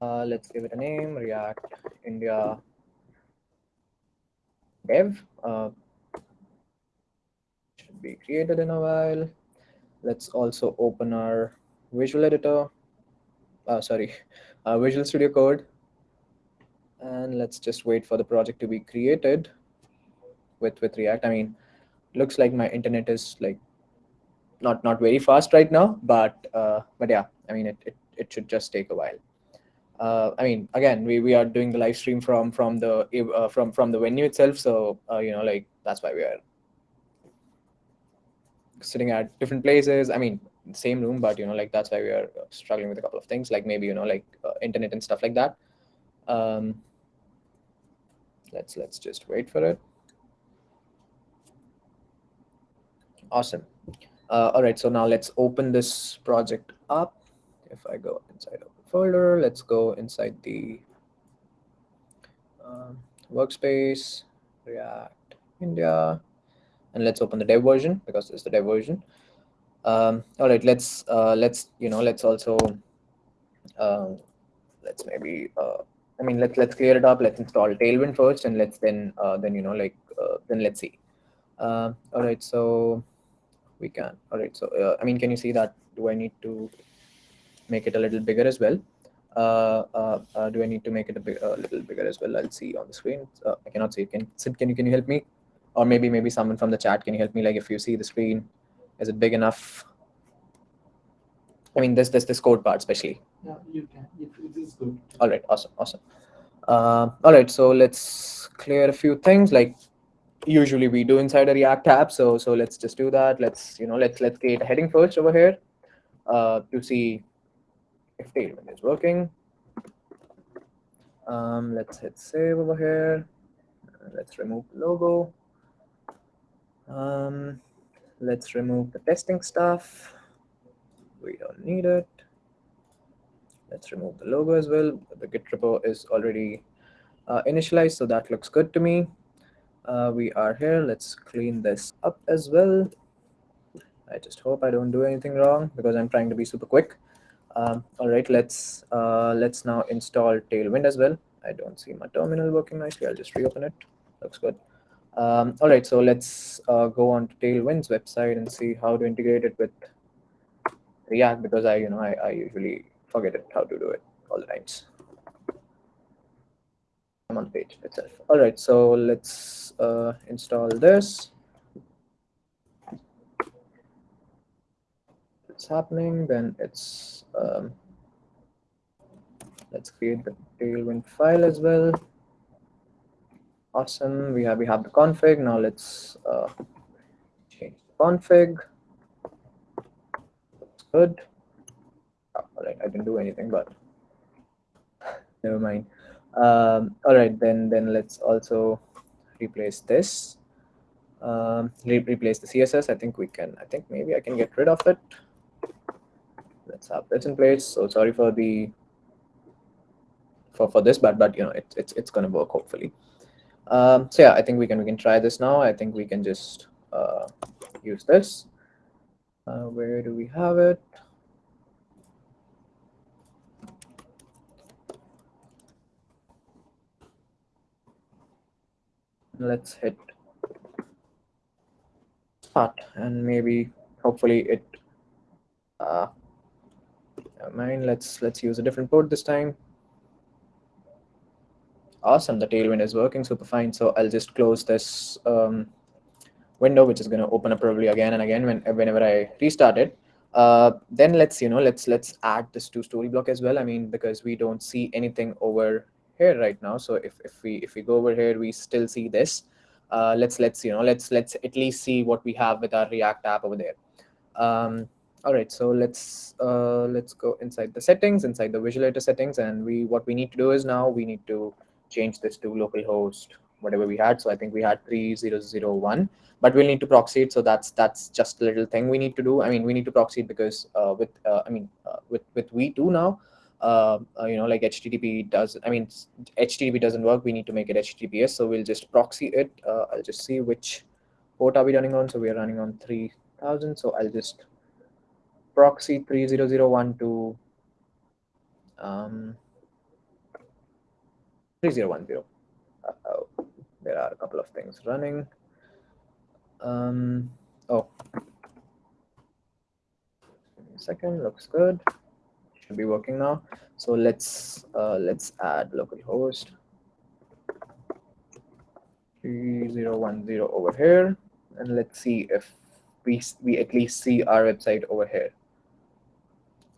Uh, let's give it a name, React India dev. Uh, should be created in a while. Let's also open our Visual Editor, uh, sorry, uh, Visual Studio Code. And let's just wait for the project to be created with, with React. I mean, looks like my internet is like not not very fast right now, but uh, but yeah, I mean, it, it, it should just take a while. Uh, I mean, again, we, we are doing the live stream from from the uh, from from the venue itself, so uh, you know, like that's why we are sitting at different places. I mean, same room, but you know, like that's why we are struggling with a couple of things, like maybe you know, like uh, internet and stuff like that. Um, let's let's just wait for it. Awesome. Uh, all right, so now let's open this project up. If I go inside of the folder, let's go inside the um, workspace, React India, and let's open the dev version because it's the dev version. Um, all right, let's uh, let's you know let's also um, let's maybe uh, I mean let's let's clear it up. Let's install Tailwind first, and let's then uh, then you know like uh, then let's see. Uh, all right, so we can. All right, so uh, I mean, can you see that? Do I need to make it a little bigger as well? Uh, uh, uh, do I need to make it a, big, a little bigger as well? I'll see on the screen. Uh, I cannot see. Can Sid, can you can you help me? Or maybe maybe someone from the chat can you help me? Like if you see the screen, is it big enough? I mean, this this this code part especially. Yeah, you can. It, it is good. All right, awesome, awesome. Uh, all right, so let's clear a few things like usually we do inside a React app. So so let's just do that. Let's you know let's let's create a heading first over here uh, to see if Tailwind is working. Um, let's hit save over here. Uh, Let's remove logo. Um, let's remove the testing stuff. We don't need it. Let's remove the logo as well. The Git repo is already uh, initialized, so that looks good to me. Uh, we are here. Let's clean this up as well. I just hope I don't do anything wrong because I'm trying to be super quick. Um, all right, let's uh, let's now install Tailwind as well. I don't see my terminal working nicely. I'll just reopen it. Looks good. Um, all right, so let's uh, go on to Tailwind's website and see how to integrate it with React because I, you know, I, I usually forget it how to do it all the times. I'm on the page itself. All right, so let's uh, install this. It's happening, then it's um, let's create the Tailwind file as well. Awesome. We have we have the config. Now let's uh, change the config. Looks good. Oh, all right, I didn't do anything, but never mind. Um, all right, then then let's also replace this. Um, re replace the CSS. I think we can. I think maybe I can get rid of it. Let's have this in place. So sorry for the for for this, but but you know it, it's it's gonna work hopefully. Um, so yeah, I think we can we can try this now. I think we can just uh, use this. Uh, where do we have it? Let's hit start and maybe hopefully it uh mind let's let's use a different port this time awesome the tailwind is working super fine. So i'll just close this um, window which is going to open up probably again and again when whenever i restart it. Uh, then let's you know let's let's add this to storyblok as well. I mean because we don't see anything over here right now. So if, if we if we go over here we still see this. Uh, let's let's you know let's let's at least see what we have with our react app over there. Um, all right so let's uh, let's go inside the settings inside the visualizer settings. And we what we need to do is now we need to change this to localhost whatever we had so i think we had 3001 but we'll need to proxy it so that's that's just a little thing we need to do i mean we need to proxy it because uh, with uh, i mean uh, with with v2 now uh, uh, you know, like HTTP does, I mean, HTTP doesn't work. We need to make it HTTPS. So we'll just proxy it. Uh, I'll just see which port are we running on. So we are running on 3000. So I'll just proxy 3001 to um, 3010. Uh -oh. There are a couple of things running. Um, oh, second, looks good should be working now. So let's uh, let's add localhost 3010 over here, and let's see if we we at least see our website over here.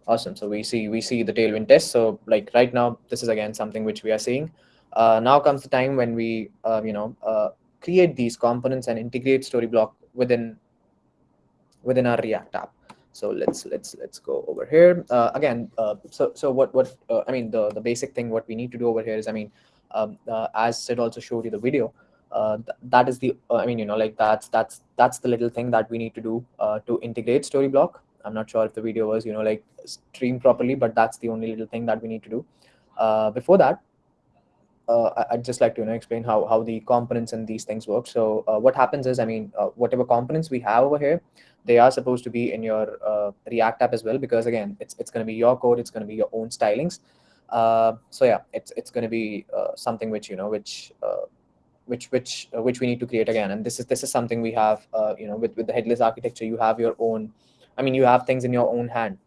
Awesome. So we see we see the Tailwind test. So like right now, this is again something which we are seeing. Uh, now comes the time when we uh, you know uh, create these components and integrate Storyblok within within our React app. So let's let's let's go over here. Uh, again uh, so so what what uh, i mean the the basic thing what we need to do over here is i mean um, as sid also showed you the video th that is the i mean you know like that's that's that's the little thing that we need to do to integrate storyblok. I'm not sure if the video was, you know, like streamed properly, but that's the only little thing that we need to do. Before that, uh, I'd just like to you know explain how how the components and these things work. So uh, what happens is, I mean, uh, whatever components we have over here, they are supposed to be in your uh, React app as well, because again, it's it's going to be your code, it's going to be your own stylings. Uh, so yeah, it's it's going to be uh, something which you know which which which which we need to create again. And this is this is something we have you know with with the headless architecture, you have your own. I mean, you have things in your own hand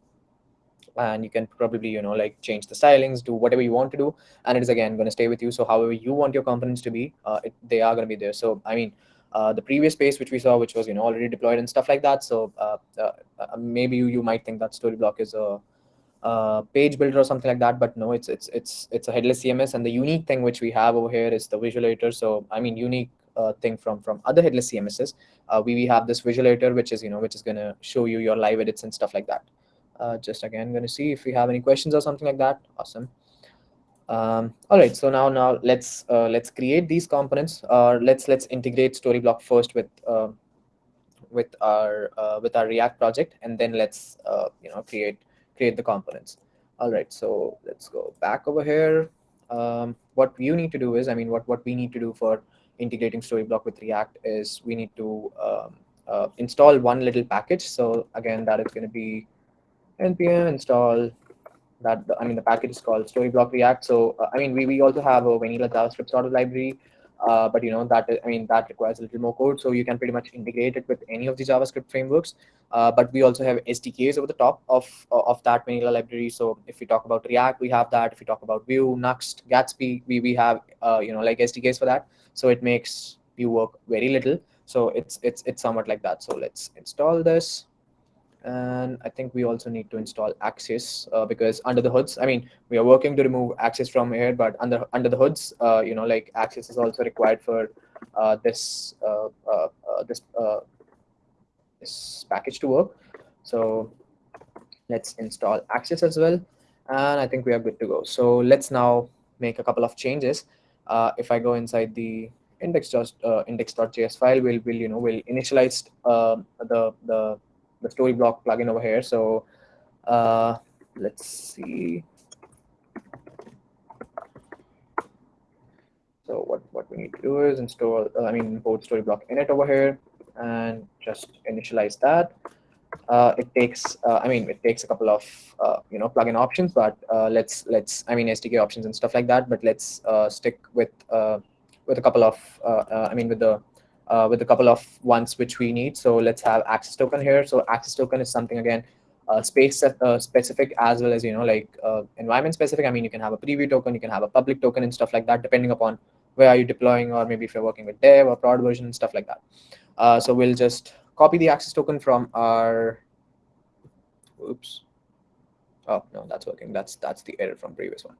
and you can probably you know like change the stylings do whatever you want to do and it is again going to stay with you. So however you want your components to be uh, it, they are going to be there. So i mean uh, the previous space which we saw which was you know already deployed and stuff like that so uh, uh, uh maybe you, you might think that storyblok is a, page builder or something like that but no it's it's it's it's a headless cms and the unique thing which we have over here is the visual editor so i mean unique uh, thing from from other headless cmss we, we have this visual editor which is you know which is going to show you your live edits and stuff like that uh, just again going to see if we have any questions or something like that. Awesome. Um, all right so now now let's uh, let's create these components or let's let's integrate storyblok first with uh, with our uh, with our react project and then let's uh, you know create create the components. All right so let's go back over here. Um, what you need to do is i mean what what we need to do for integrating storyblok with react is we need to um, uh, install one little package. So again that is going to be npm install that I mean the package is called Storyblok React. So uh, I mean we, we also have a vanilla JavaScript sort of library, uh, but you know that I mean that requires a little more code. So you can pretty much integrate it with any of the JavaScript frameworks. Uh, but we also have SDKs over the top of of that vanilla library. So if we talk about React, we have that. If we talk about Vue, Nuxt, Gatsby, we we have uh, you know like SDKs for that. So it makes Vue work very little. So it's it's it's somewhat like that. So let's install this and I think we also need to install Axios uh, because under the hoods, I mean, we are working to remove Axios from here, but under under the hoods, uh, you know, like Axios is also required for uh, this uh, uh, uh, this this package to work. So let's install Axios as well, and I think we are good to go. So let's now make a couple of changes. if I go inside the index just index.js file, we'll will you know we'll initialize the the the Storyblok plugin over here. So uh, let's see. So what, what we need to do is install, uh, I mean, import Storyblok init over here and just initialize that. Uh, it takes, uh, I mean, it takes a couple of, uh, you know, plugin options, but uh, let's, let's, I mean, SDK options and stuff like that, but let's stick with, with a couple of, I mean, with the uh, with a couple of ones which we need. So let's have access token here. So access token is something again uh, space uh, specific as well as you know like uh, environment specific. I mean you can have a preview token, you can have a public token and stuff like that depending upon where are you deploying or maybe if you're working with dev or prod version and stuff like that. Uh, so we'll just copy the access token from our. Oops. Oh no, that's working. That's that's the error from previous one.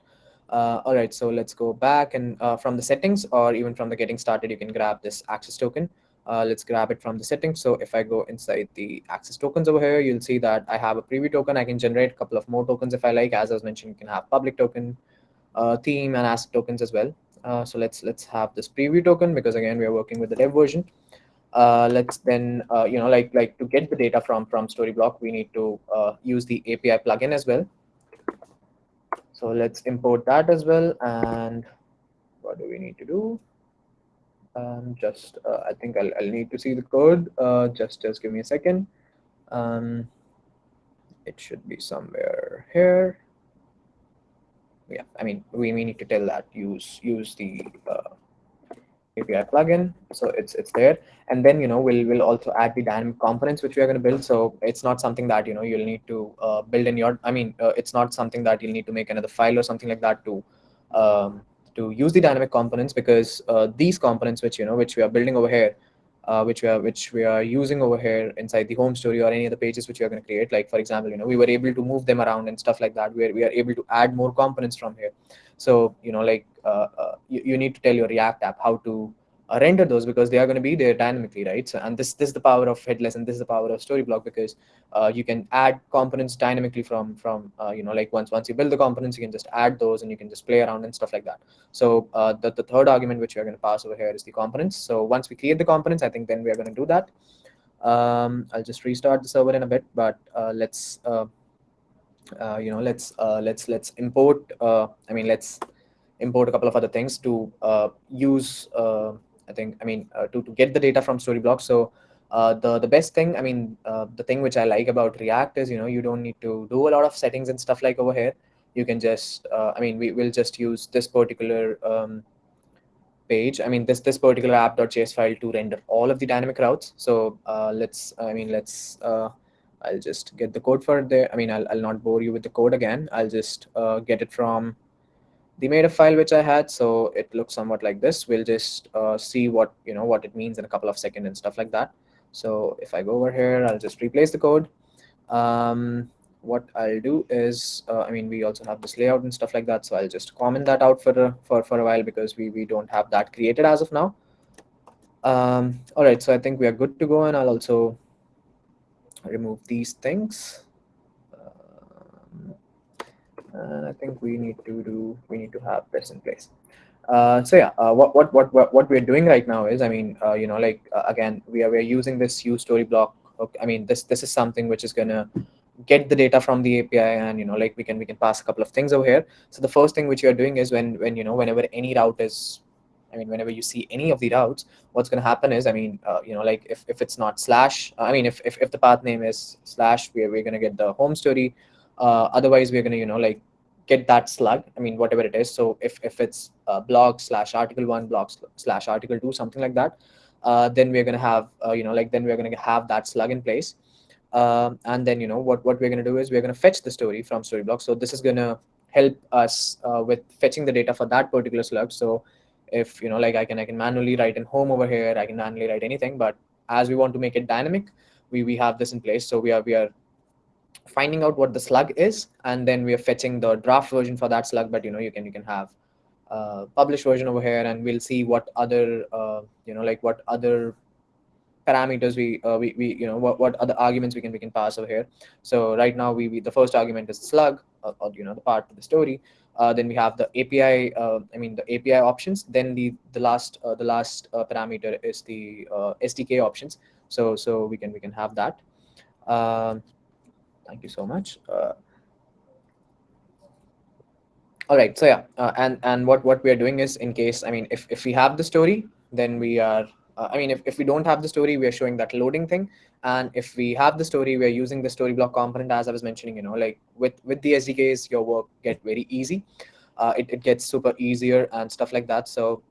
Uh, all right, so let's go back and uh, from the settings or even from the getting started, you can grab this access token. Uh, let's grab it from the settings. So if I go inside the access tokens over here, you'll see that I have a preview token. I can generate a couple of more tokens if I like. As I was mentioning, you can have public token, uh, theme, and asset tokens as well. Uh, so let's let's have this preview token because again we are working with the dev version. Uh, let's then you know like like to get the data from from Storyblok, we need to use the API plugin as well. So let's import that as well. And what do we need to do? Um, just, uh, I think I'll, I'll need to see the code. Uh, just, just give me a second. Um, it should be somewhere here. Yeah, I mean, we, we need to tell that use use the uh, API plugin. So it's it's there. And then, you know, we'll, we'll also add the dynamic components which we are going to build. So it's not something that, you know, you'll need to uh, build in your, I mean, uh, it's not something that you'll need to make another file or something like that to um, to use the dynamic components because uh, these components which, you know, which we are building over here, uh, which we are which we are using over here inside the home story or any of the pages which we are going to create. Like for example, you know, we were able to move them around and stuff like that, where we are able to add more components from here. So you know, like uh, uh, you, you need to tell your React app how to uh, render those because they are going to be there dynamically, right? So, and this this is the power of headless, and this is the power of Storyblok because uh, you can add components dynamically from from uh, you know like once once you build the components, you can just add those and you can just play around and stuff like that. So uh, the the third argument which we are going to pass over here is the components. So once we create the components, I think then we are going to do that. Um, I'll just restart the server in a bit, but let's uh, you know let's uh, let's let's import. Uh, I mean, let's import a couple of other things to uh, use. Uh, I think I mean uh, to to get the data from Storyblok. So uh, the the best thing, I mean, uh, the thing which I like about React is you know you don't need to do a lot of settings and stuff like over here. You can just uh, I mean we will just use this particular um, page. I mean this this particular app.js file to render all of the dynamic routes. So uh, let's I mean let's uh, I'll just get the code for there. I mean I'll I'll not bore you with the code again. I'll just uh, get it from the meta file which I had. So it looks somewhat like this. We'll just uh, see what you know what it means in a couple of seconds and stuff like that. So if I go over here, I'll just replace the code. Um, what I'll do is, uh, I mean, we also have this layout and stuff like that. So I'll just comment that out for for, for a while because we, we don't have that created as of now. Um, all right, so I think we are good to go. And I'll also remove these things. Um, and I think we need to do, we need to have this in place. Uh, so yeah, uh, what, what, what, what, we're doing right now is, I mean, uh, you know, like, uh, again, we are, we're using this use story block. Okay, I mean, this, this is something which is to get the data from the API and, you know, like we can, we can pass a couple of things over here. So the first thing which you're doing is when, when, you know, whenever any route is, I mean, whenever you see any of the routes, what's going to happen is, I mean, uh, you know, like if, if it's not slash, I mean, if, if, if the path name is slash, we're, we're going to get the home story. Uh, otherwise, we're going to, you know, like get that slug i mean whatever it is. So if, if it's uh, blog slash article one blog slash article two something like that uh, then we're going to have uh, you know like then we're going to have that slug in place. Um, and then you know what what we're going to do is we're going to fetch the story from storyblok so this is going to help us uh, with fetching the data for that particular slug. So if you know like i can i can manually write in home over here i can manually write anything but as we want to make it dynamic we we have this in place so we are we are finding out what the slug is, and then we are fetching the draft version for that slug. But you know, you can you can have uh, published version over here, and we'll see what other uh, you know like what other parameters we uh, we, we you know what, what other arguments we can we can pass over here. So right now we, we the first argument is slug or, or you know the part of the story. Uh, then we have the API. Uh, I mean the API options. Then the the last uh, the last uh, parameter is the uh, SDK options. So so we can we can have that. Um, Thank you so much. Uh, all right, so yeah, and and what what we are doing is in case I mean if if we have the story, then we are. Uh, I mean, if, if we don't have the story, we are showing that loading thing. And if we have the story, we are using the story block component, as I was mentioning, you know, like with, with the SDKs, your work get very easy. Uh, it, it gets super easier and stuff like that. So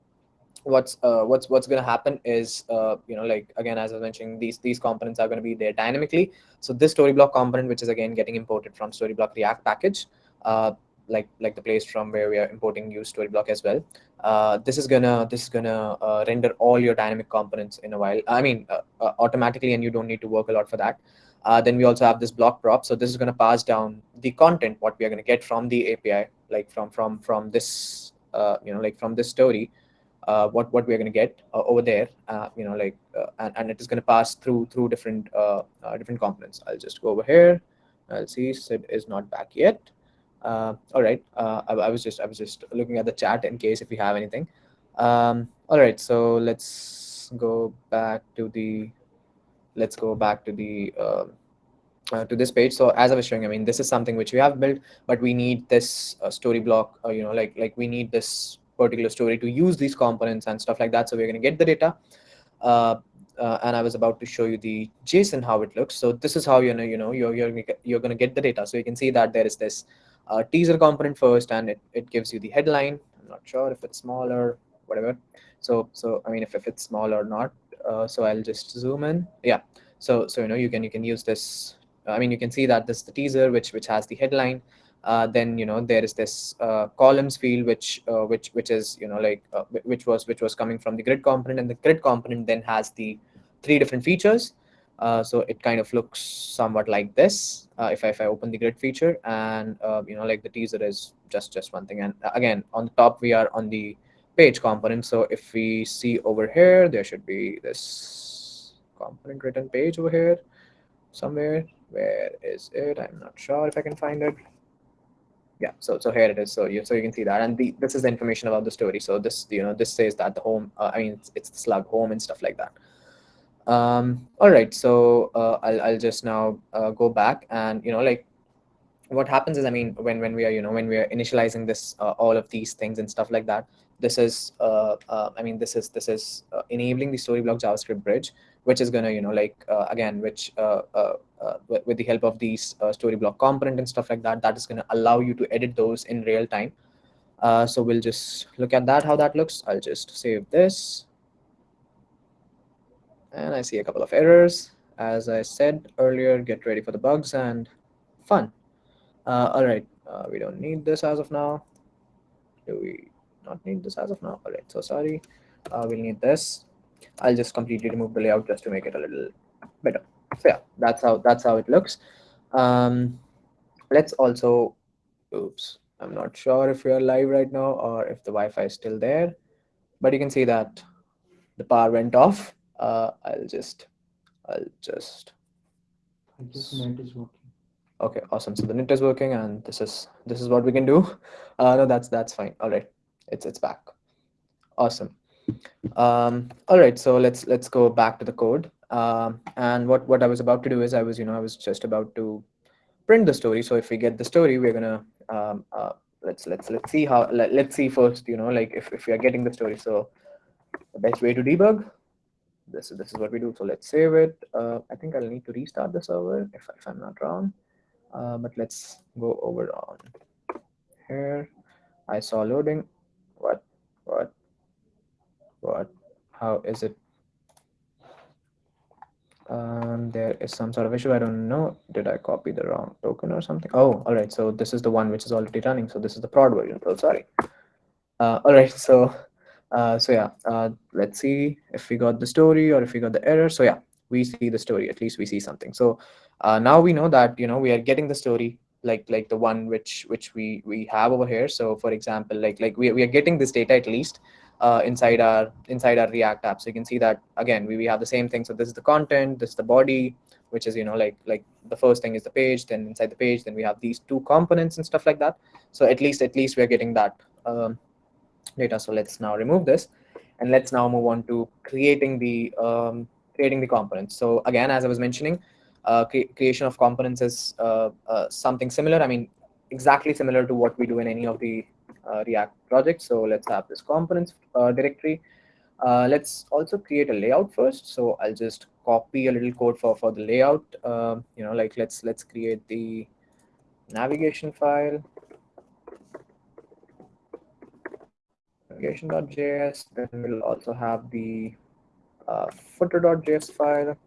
what's uh, what's what's going to happen is uh, you know like again as I was mentioning these these components are going to be there dynamically. So this story block component, which is again getting imported from Storyblok React package, uh, like like the place from where we are importing use story block as well. Uh, this is gonna this is gonna uh, render all your dynamic components in a while. I mean uh, uh, automatically, and you don't need to work a lot for that. Uh, then we also have this block prop. So this is going to pass down the content what we are going to get from the API, like from from from this uh, you know like from this story what what we're going to get over there you know like and, and it is going to pass through through different different components i'll just go over here i'll see sid is not back yet all right I, I, was just i was just looking at the chat in case if we have anything um, all right so let's go back to the let's go back to the uh, to this page. So as I was showing, I mean, this is something which we have built, but we need this uh, story block, uh, you know, like like we need this particular story to use these components and stuff like that. So we're going to get the data. Uh, uh, and I was about to show you the JSON how it looks. So this is how you know you know you're you're you're going to get the data. So you can see that there is this uh, teaser component first, and it it gives you the headline. I'm not sure if it's small or whatever. So so I mean if if it's small or not. Uh, so I'll just zoom in. Yeah. So so you know you can you can use this. I mean you can see that this is the teaser which which has the headline uh, then you know there is this uh, columns field which uh, which which is you know like uh, which was which was coming from the grid component and the grid component then has the three different features uh, so it kind of looks somewhat like this uh, if I, if I open the grid feature and you know like the teaser is just just one thing. And again on the top we are on the page component. So if we see over here there should be this component written page over here somewhere. Where is it? I'm not sure if i can find it. Yeah so so here it is. So you so you can see that. And the this is the information about the story. So this you know this says that the home uh, i mean it's, it's the slug home and stuff like that Um, all right, so uh, I'll I'll just now uh, go back and you know like what happens is I mean when when we are you know when we are initializing this uh, all of these things and stuff like that this is uh, uh, I mean this is this is uh, enabling the Storyblok JavaScript bridge which is gonna you know like uh, again which uh, uh, uh, with, the help of these uh, Storyblok component and stuff like that that is gonna allow you to edit those in real time. Uh, so we'll just look at that how that looks. I'll just save this and I see a couple of errors. As I said earlier, get ready for the bugs and fun. Uh, all right, uh, we don't need this as of now. Do we not need this as of now? All right, so sorry. Uh, we'll need this. I'll just completely remove the layout just to make it a little better. So yeah, that's how that's how it looks. Um, let's also, oops, I'm not sure if we are live right now or if the Wi-Fi is still there, but you can see that the power went off. Uh, I'll just, I'll just I guess net is working. Okay, awesome. So the net is working, and this is this is what we can do. Uh, no, that's that's fine. All right, it's it's back. Awesome. Um, all right, so let's let's go back to the code. Um, and what what I was about to do is I was you know I was just about to print the story. So if we get the story, we're gonna um, uh, let's let's let's see how let, let's see first you know like if if we are getting the story. So the best way to debug this is this is what we do. So let's save it. Uh, I think I'll need to restart the server if if I'm not wrong. Uh, but let's go over on here. I saw loading. What? What? What? How is it? Um, there is some sort of issue. I don't know. Did I copy the wrong token or something? Oh, all right. So this is the one which is already running. So this is the prod version. So sorry. Uh, all right. So, uh, so yeah. Uh, let's see if we got the story or if we got the error. So yeah, we see the story. At least we see something. So uh, now we know that you know we are getting the story like like the one which which we we have over here. So for example, like like we we are getting this data at least uh, inside our inside our React app. So you can see that again, we, we have the same thing. So this is the content, this is the body, which is you know like like the first thing is the page. Then inside the page, then we have these two components and stuff like that. So at least at least we're getting that um, data. So let's now remove this, and let's now move on to creating the um, creating the components. So again, as I was mentioning, uh, cre creation of components is uh, uh, something similar. I mean, exactly similar to what we do in any of the uh, React projects. So let's have this components uh, directory. Uh, let's also create a layout first. So I'll just copy a little code for for the layout. You know, like let's let's create the navigation file. Navigation.js. Then we'll also have the uh, footer.js file.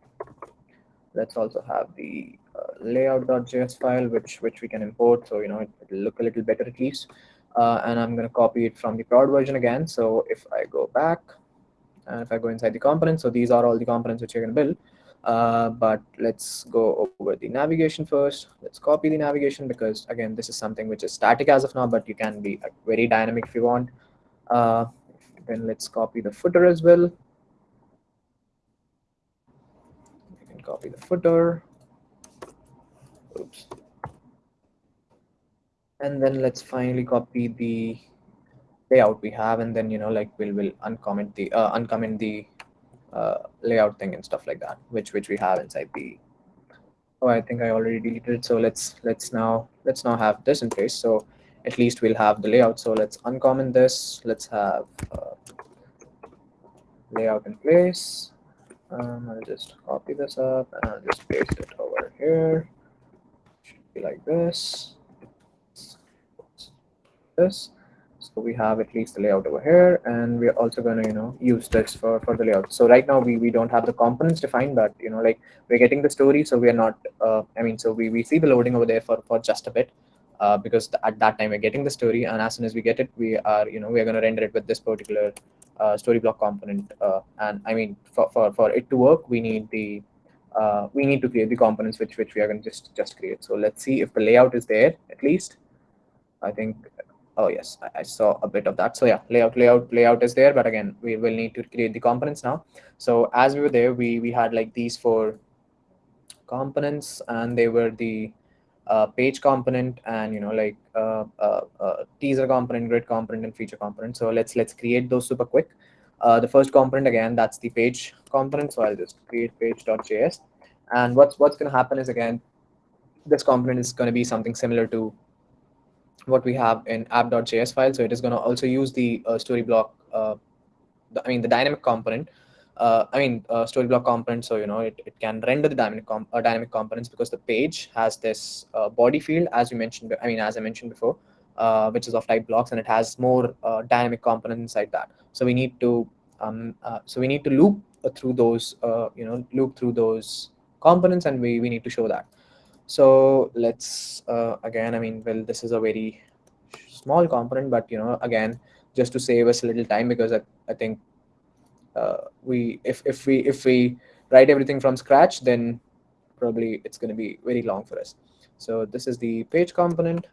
Let's also have the uh, layout.js file, which which we can import. So you know it, will look a little better at least. Uh, and I'm going to copy it from the prod version again. So if I go back and if I go inside the components, so these are all the components which you're going to build. Uh, but let's go over the navigation first. Let's copy the navigation because again, this is something which is static as of now, but you can be very dynamic if you want. Uh, then let's copy the footer as well. You can copy the footer. Oops and then let's finally copy the layout we have and then you know like we'll will uncomment the uh, uncomment the uh, layout thing and stuff like that which which we have inside the oh i think i already deleted it so let's let's now let's now have this in place so at least we'll have the layout so let's uncomment this let's have uh, layout in place um, i'll just copy this up and i'll just paste it over here should be like this this. So we have at least the layout over here, and we're also going to, you know, use this for, for the layout. So right now we, we don't have the components defined, but, you know, like we're getting the story. So we're not, uh, I mean, so we, we see the loading over there for, for just a bit. Uh, because at that time we're getting the story and as soon as we get it we are you know we're going to render it with this particular uh, story block component uh, and i mean for, for for it to work we need the uh, we need to create the components which which we are going to just just create. So let's see if the layout is there at least. I think oh yes I, I, saw a bit of that. So yeah layout layout layout is there but again we will need to create the components now. So as we were there we we had like these four components and they were the uh, page component and you know like uh, uh, teaser component grid component and feature component so let's let's create those super quick Uh, the first component again, that's the page component. So I'll just create page.js. And what's what's going to happen is again, this component is going to be something similar to what we have in app.js file. So it is going to also use the uh, story block, uh, the, I mean the dynamic component. Uh, I mean uh, story block component. So you know it, it can render the dynamic com uh, dynamic components because the page has this uh, body field as you mentioned. I mean as I mentioned before, uh, which is of type blocks, and it has more uh, dynamic components inside that. So we need to um, so we need to loop through those you know loop through those components, and we we need to show that. So let's again, I mean, well, this is a very small component, but you know, again, just to save us a little time because I, I think we if if we if we write everything from scratch, then probably it's going to be very long for us. So this is the page component.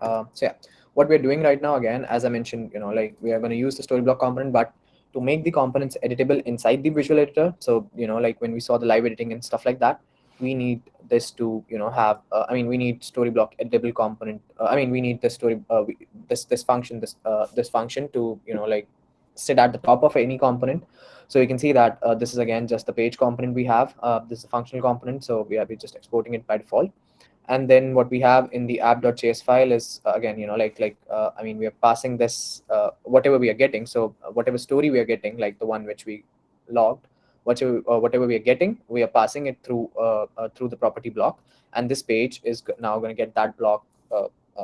Uh, so yeah, what we're doing right now, again, as I mentioned, you know, like we are going to use the story block component, but to make the components editable inside the visual editor. So, you know, like when we saw the live editing and stuff like that, we need this to, you know, have, uh, I mean, we need story block editable component. Uh, I mean, we need the story, uh, we, this, this function, this, uh, this function to, you know, like sit at the top of any component. So you can see that uh, this is again just the page component we have. Uh, this is a functional component. So we are just exporting it by default and then what we have in the app.js file is uh, again you know like like uh, i mean we are passing this uh, whatever we are getting so uh, whatever story we are getting like the one which we logged whatever whatever we are getting we are passing it through through the property block and this page is now going to get that block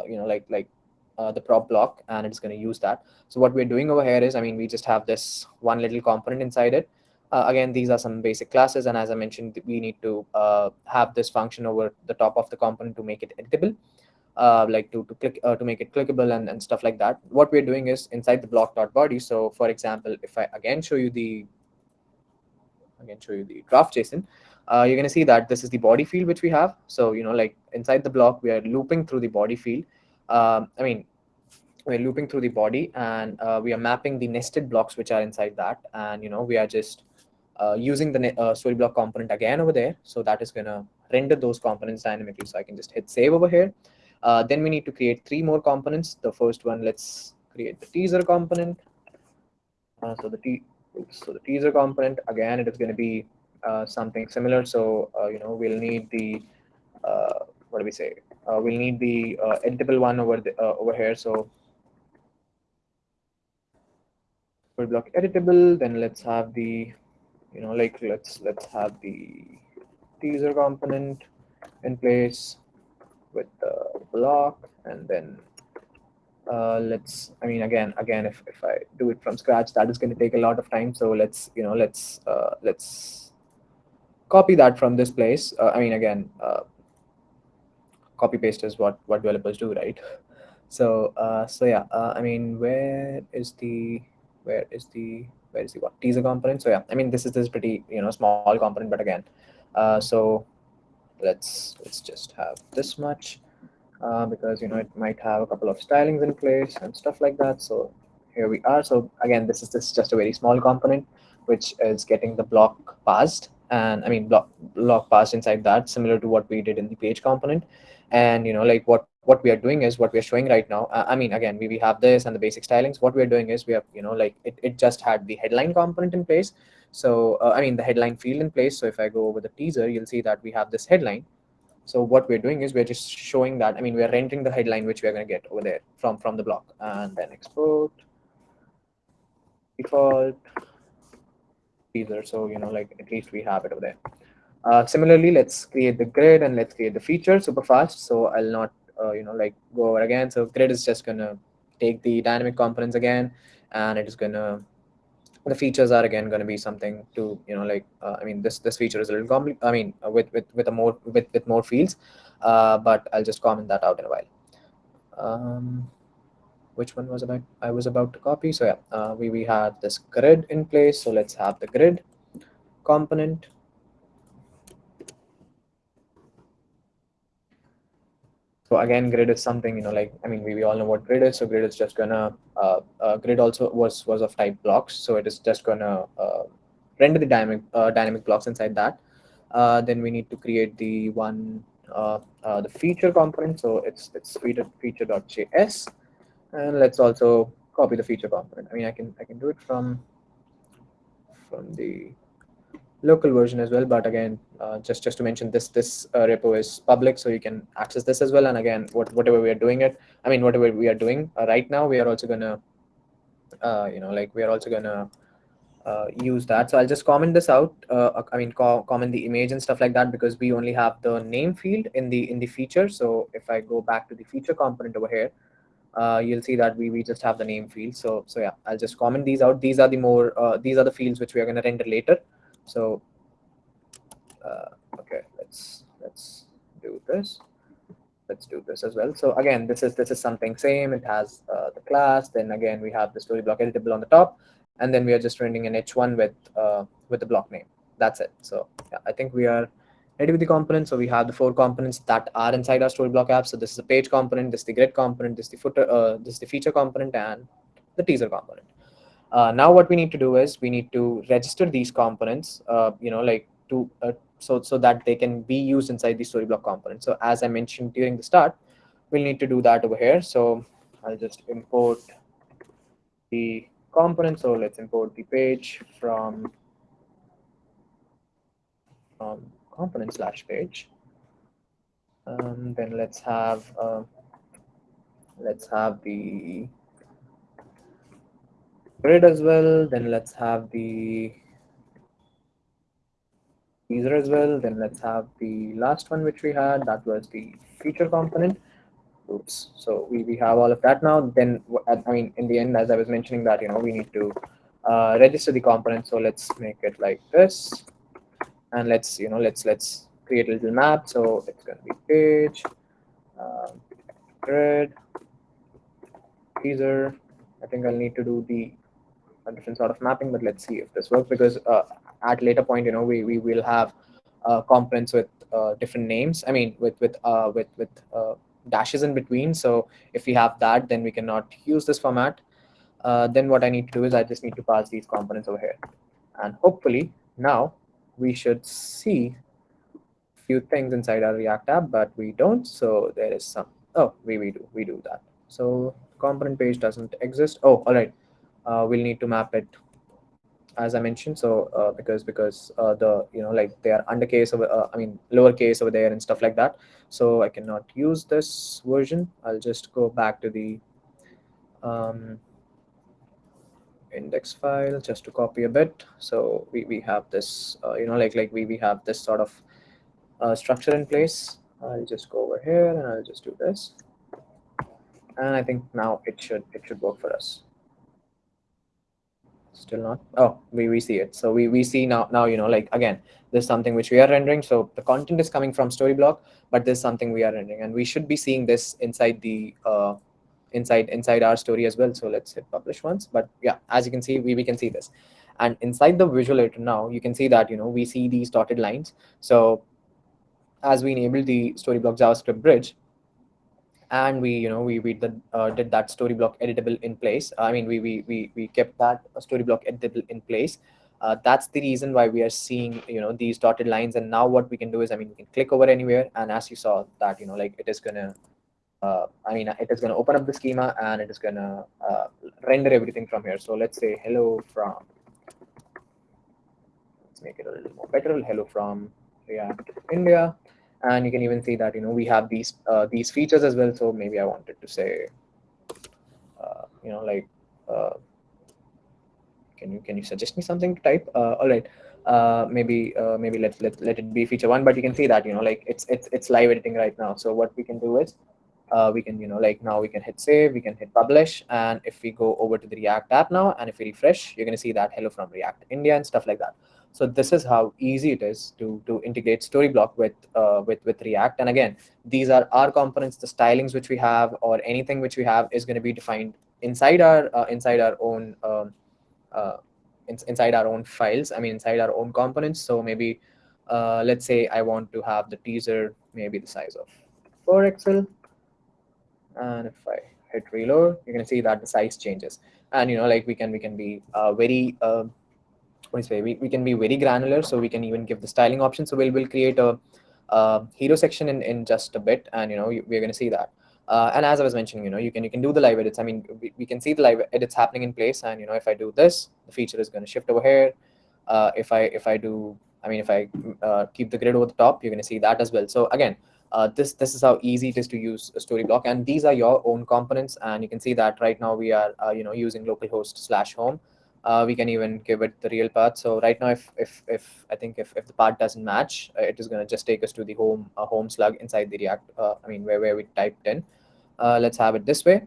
you know like like the prop block and it's going to use that so what we're doing over here is i mean we just have this one little component inside it uh, again, these are some basic classes. And as I mentioned, we need to uh, have this function over the top of the component to make it editable, uh, like to, to click uh, to make it clickable and, and stuff like that. What we're doing is inside the block.body. So for example, if I again show you the again show you the graph JSON, uh, you're going to see that this is the body field which we have. So, you know, like inside the block, we are looping through the body field. Um, I mean, we're looping through the body and uh, we are mapping the nested blocks which are inside that. And, you know, we are just uh, using the uh, story block component again over there. So that is going to render those components dynamically. So I can just hit save over here. Uh, then we need to create three more components. The first one, let's create the teaser component. Uh, so the t so the teaser component again, it is going to be uh, something similar. So uh, you know we'll need the what do we say? We'll need the editable one over the over here. So block editable. Then let's have the you know like let's let's have the teaser component in place with the block and then uh, let's I mean again again if, if I do it from scratch that is going to take a lot of time so let's you know let's uh, let's copy that from this place uh, I mean again uh, copy paste is what what developers do right? So uh, so yeah uh, I mean where is the where is the where is the what teaser component? So yeah i mean this is this pretty you know small component but again uh, so let's let's just have this much uh, because you know it might have a couple of stylings in place and stuff like that. So here we are. So again this is this is just a very small component which is getting the block passed. And i mean block block passed inside that similar to what we did in the page component and you know like what what we are doing is what we're showing right now. Uh, I mean, again, we, we have this and the basic stylings. What we're doing is we have, you know, like it, it just had the headline component in place. So, uh, I mean, the headline field in place. So if I go over the teaser, you'll see that we have this headline. So what we're doing is we're just showing that, I mean, we're rendering the headline, which we're going to get over there from, from the block and then export default teaser. So, you know, like at least we have it over there. Uh, similarly, let's create the grid and let's create the feature super fast. So I'll not uh, you know like go over again. So grid is just gonna take the dynamic components again and it is gonna the features are again going to be something to you know like uh, i mean this this feature is a little complex i mean uh, with with with a more with with more fields uh, but i'll just comment that out in a while. Um, which one was about i was about to copy? So yeah uh, we we had this grid in place. So let's have the grid component So again, grid is something, you know, like, I mean, we, we all know what grid is. So grid is just gonna, uh, uh, grid also was, was of type blocks. So it is just gonna uh, render the dynamic, uh, dynamic blocks inside that. Uh, then we need to create the one, uh, the feature component. So it's, it's feature, feature.js. And let's also copy the feature component. I mean, I can I can do it from from the local version as well. But again, uh, just just to mention this this uh, repo is public, so you can access this as well. And again, what whatever we are doing it, I mean, whatever we are doing uh, right now, we are also gonna, uh, you know, like we are also gonna uh, use that. So I'll just comment this out. Uh, I mean, co comment the image and stuff like that because we only have the name field in the in the feature. So if I go back to the feature component over here, you'll see that we, we just have the name field. So so yeah, I'll just comment these out. These are the more these are the fields which we are going to render later. So uh, okay, let's let's do this. Let's do this as well. So again, this is this is something same. It has uh, the class. Then again, we have the story block editable on the top, and then we are just rendering an h1 with uh, with the block name. That's it. So yeah, I think we are ready with the components. So we have the four components that are inside our story block app. So this is the page component, this is the grid component, this is the footer, uh, this is the feature component, and the teaser component. Uh, now what we need to do is we need to register these components, uh, you know, like to uh, so so that they can be used inside the story block component. So as I mentioned during the start, we'll need to do that over here. So I'll just import the component. So let's import the page from from component slash page. Um, then let's have uh, let's have the grid as well. Then let's have the teaser as well. Then let's have the last one which we had. That was the feature component. Oops. So we, we have all of that now. Then I mean, in the end, as I was mentioning that, you know, we need to uh, register the component. So let's make it like this and let's you know let's let's create a little map so it's going to be page um, grid teaser i think i'll need to do the a different sort of mapping but let's see if this works because uh, at later point you know we, we will have uh, components with uh, different names i mean with with uh, with with uh, dashes in between so if we have that then we cannot use this format uh, then what i need to do is i just need to pass these components over here and hopefully now we should see a few things inside our React app, but we don't. So there is some, oh, we, we do, we do that. So component page doesn't exist. Oh, all right. Uh, we'll need to map it as I mentioned. So uh, because because uh, the you know like they are undercase over uh, I mean lowercase over there and stuff like that. So I cannot use this version. I'll just go back to the um, index file just to copy a bit. So we, we have this, uh, you know, like like we, we have this sort of uh, structure in place. I'll just go over here and I'll just do this. And I think now it should it should work for us. Still not. Oh, we, we see it. So we, we see now now you know like again there's something which we are rendering. So the content is coming from Storyblok, but there's something we are rendering, and we should be seeing this inside the uh, inside inside our story as well. So let's hit publish once. But yeah, as you can see, we, we can see this. And inside the visual editor now, you can see that, you know, we see these dotted lines. So as we enable the Storyblok JavaScript bridge, and we, you know, we, we did, uh, did that Storyblok editable in place. I mean, we, we, we, we kept that story block editable in place. Uh, that's the reason why we are seeing, you know, these dotted lines. And now what we can do is, I mean, we can click over anywhere. And as you saw that, you know, like it is to uh, I mean, it is to open up the schema and it is to uh, render everything from here. So let's say hello from, let's make it a little more better, hello from React India. And you can even see that, you know, we have these uh, these features as well. So maybe I wanted to say, uh, you know, like, uh, can you can you suggest me something to type? Uh, all right. Uh, maybe uh, maybe let let let it be feature one, but you can see that you know like it's it's it's live editing right now. So what we can do is we can, you know, like now we can hit save, we can hit publish. And if we go over to the React app now, and if we refresh, you're going to see that hello from React India and stuff like that. So this is how easy it is to, to integrate Storyblok with, uh, with, with React. And again, these are our components, the stylings which we have or anything which we have is going to be defined inside our, uh, inside our own, um, uh, in, inside our own files. I mean, inside our own components. So maybe, uh, let's say I want to have the teaser, maybe the size of 4 Excel. and if I hit reload, you're gonna see that the size changes. And you know, like we can we can be uh, very uh, we, we can be very granular, so we can even give the styling option. So we'll we'll create a, hero section in in just a bit, and you know we're gonna see that. Uh, and as I was mentioning, you know, you can you can do the live edits. I mean, we, we can see the live edits happening in place, and you know, if I do this, the feature is going to shift over here. Uh, if I if I do, I mean, if I uh, keep the grid over the top, you're going to see that as well. So again, uh, this this is how easy it is to use a Storyblok, and these are your own components. And you can see that right now we are uh, you know using localhost slash home. Uh, we can even give it the real path. So right now, if if if I think if, if the path doesn't match, uh, it is going to just take us to the home uh, home slug inside the React. Uh, I mean, where where we typed in. let's have it this way.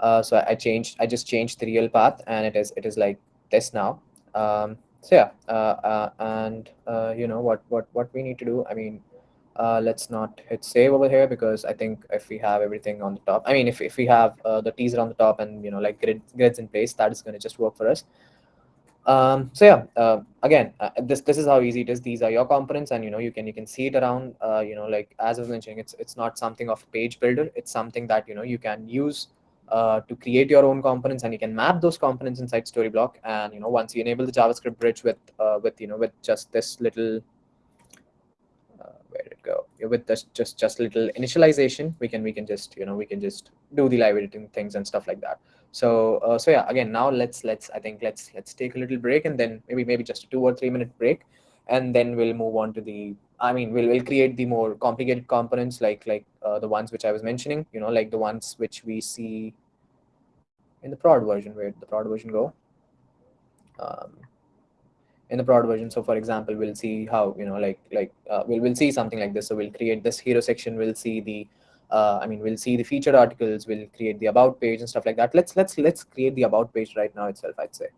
so I, I changed. I just changed the real path, and it is it is like this now. Um, so yeah, and you know what what what we need to do. I mean, uh, let's not hit save over here because I think if we have everything on the top, I mean, if, if we have uh, the teaser on the top and, you know, like grid, grids in place, that is going to just work for us. Um, so yeah, uh, again, uh, this this is how easy it is. These are your components, and you know you can you can see it around. Uh, you know, like as I was mentioning, it's it's not something of a page builder. It's something that you know you can use uh, to create your own components, and you can map those components inside Storyblok. And you know, once you enable the JavaScript bridge with uh, with you know with just this little where did it go with this just just little initialization we can we can just you know we can just do the live editing things and stuff like that so uh, so yeah again now let's let's i think let's let's take a little break and then maybe maybe just a two or three minute break and then we'll move on to the i mean we'll, we'll create the more complicated components like like uh, the ones which i was mentioning you know like the ones which we see in the prod version where the prod version go um, in the prod version. So for example, we'll see how, you know, like, like uh, we'll, we'll see something like this. So we'll create this hero section. We'll see the, uh, I mean, we'll see the featured articles. We'll create the about page and stuff like that. Let's, let's, let's create the about page right now itself, I'd say,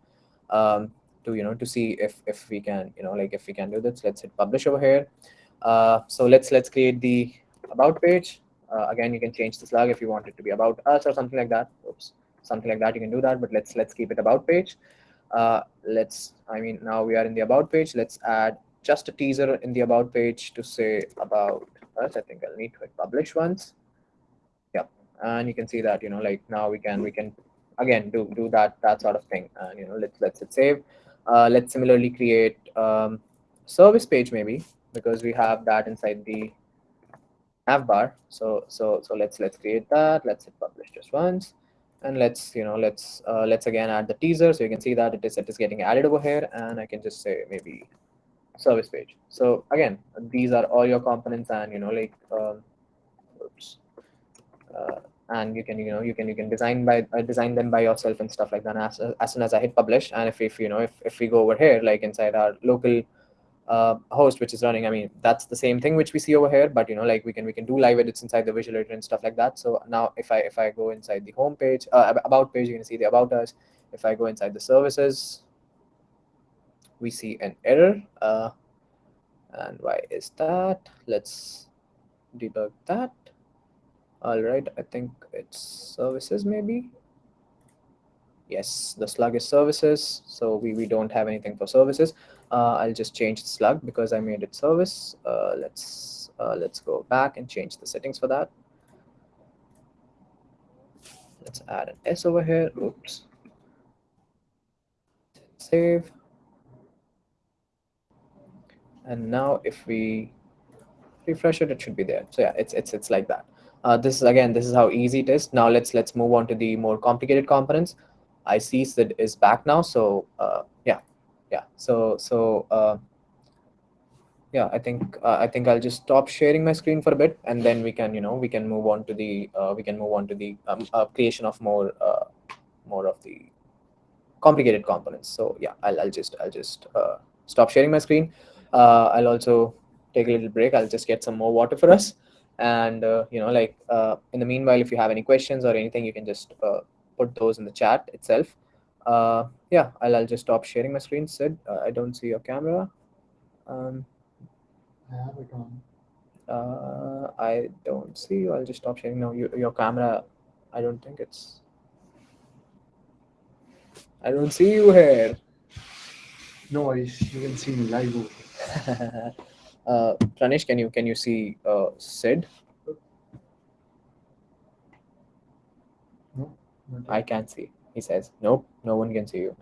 um, to, you know, to see if, if we can, you know, like if we can do this, let's hit publish over here. Uh, so let's, let's create the about page. Uh, again, you can change the slug if you want it to be about us or something like that. Oops, something like that. You can do that, but let's, let's keep it about page uh, let's, I mean, now we are in the about page. Let's add just a teaser in the about page to say about us. I think I'll need to hit publish once. And you can see that, you know, like now we can, we can again do, do that, that sort of thing. And, you know, let's, let's hit save. Uh, let's similarly create um, service page maybe because we have that inside the nav bar. So, so, so let's, let's create that. Let's hit publish just once and let's you know let's uh, let's again add the teaser so you can see that it is it is getting added over here and i can just say maybe service page so again these are all your components and you know like um, oops, uh, and you can you know you can you can design by uh, design them by yourself and stuff like that as, as soon as i hit publish and if, if you know if, if we go over here like inside our local uh, host which is running. I mean, that's the same thing which we see over here, but you know, like we can we can do live edits inside the visual editor and stuff like that. So now if I if I go inside the home page, uh, about page, you can see the about us. If I go inside the services, we see an error. Uh, and why is that? Let's debug that. All right, I think it's services maybe. Yes, the slug is services. So we, we don't have anything for services. Uh, I'll just change the slug because I made it service. Uh, let's uh, let's go back and change the settings for that. Let's add an S over here. Oops. Save. And now if we refresh it, it should be there. So yeah, it's it's it's like that. Uh, this is again, this is how easy it is. Now let's let's move on to the more complicated components. I see Sid is back now. So uh, yeah, yeah. So so uh, yeah, I think uh, I think I'll just stop sharing my screen for a bit, and then we can you know we can move on to the uh, we can move on to the um, uh, creation of more more of the complicated components. So yeah, I'll I'll just I'll just uh, stop sharing my screen. Uh, I'll also take a little break. I'll just get some more water for us. And uh, you know, like uh, in the meanwhile, if you have any questions or anything, you can just uh, put those in the chat itself. Uh, yeah, I'll, I'll just stop sharing my screen. Sid, uh, I don't see your camera. Um, I have it on. uh, I don't see you. I'll just stop sharing now. You, your camera, I don't think it's. I don't see you here. No worries, you can see me live. uh, Pranesh, can you can you see uh, Sid? No, I can't see. He says, nope, no one can see you.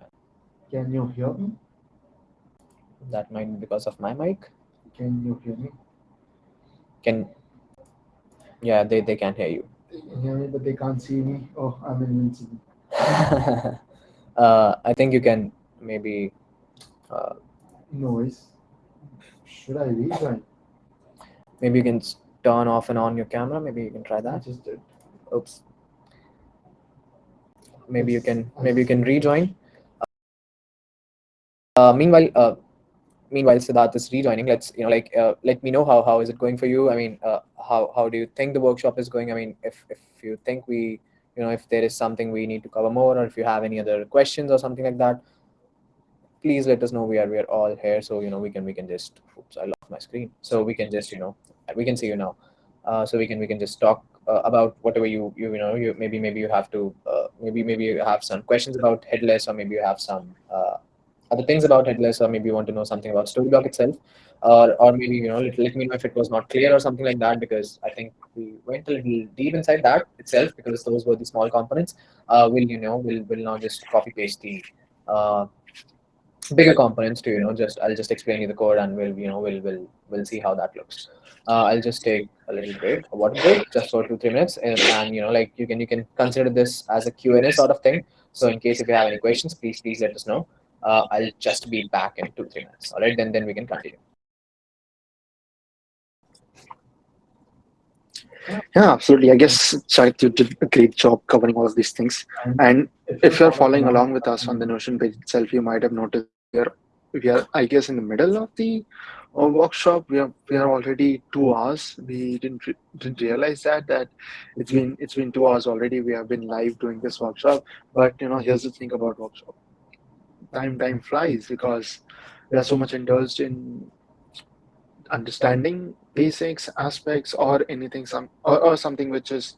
Can you hear me? That might be because of my mic. Can you hear me? Can yeah, they, they can hear you. They can hear me, but they can't see me. Oh, I'm invincible. uh, I think you can maybe. Uh, Noise. Should I rejoin? maybe you can turn off and on your camera. Maybe you can try I that. just did. Oops. Maybe you can. Maybe you can rejoin. Uh, meanwhile, uh, meanwhile, Siddharth is rejoining. Let's you know, like, uh, let me know how how is it going for you. I mean, uh, how how do you think the workshop is going? I mean, if if you think we, you know, if there is something we need to cover more, or if you have any other questions or something like that, please let us know. We are we are all here, so you know we can we can just. Oops, I lost my screen. So we can just you know we can see you now. Uh, so we can we can just talk uh, about whatever you you you know you maybe maybe you have to uh, maybe maybe you have some questions about headless or maybe you have some uh, other things about headless or maybe you want to know something about storyblok itself or or maybe you know let, let me know if it was not clear or something like that because i think we went a little deep inside that itself because those were the small components uh, we'll you know we'll, we'll now just copy paste the uh, bigger components to you know just i'll just explain you the code and we'll you know we'll we'll we'll see how that looks. Uh, i'll just take a little break a water break just for two three minutes and, and you know like you can you can consider this as a q&a sort of thing. So in case if you have any questions please please let us know. Uh, i'll just be back in two three minutes. All right then then we can continue. Yeah, absolutely. I guess you did a great job covering all of these things. And if you're following along with us on the Notion page itself, you might have noticed we are, we are I guess, in the middle of the uh, workshop. We are we are already two hours. We didn't re- didn't realize that that it's been it's been two hours already. We have been live doing this workshop. But you know, here's the thing about workshop. Time time flies because we are so much indulged in understanding basics aspects or anything some or, or something which is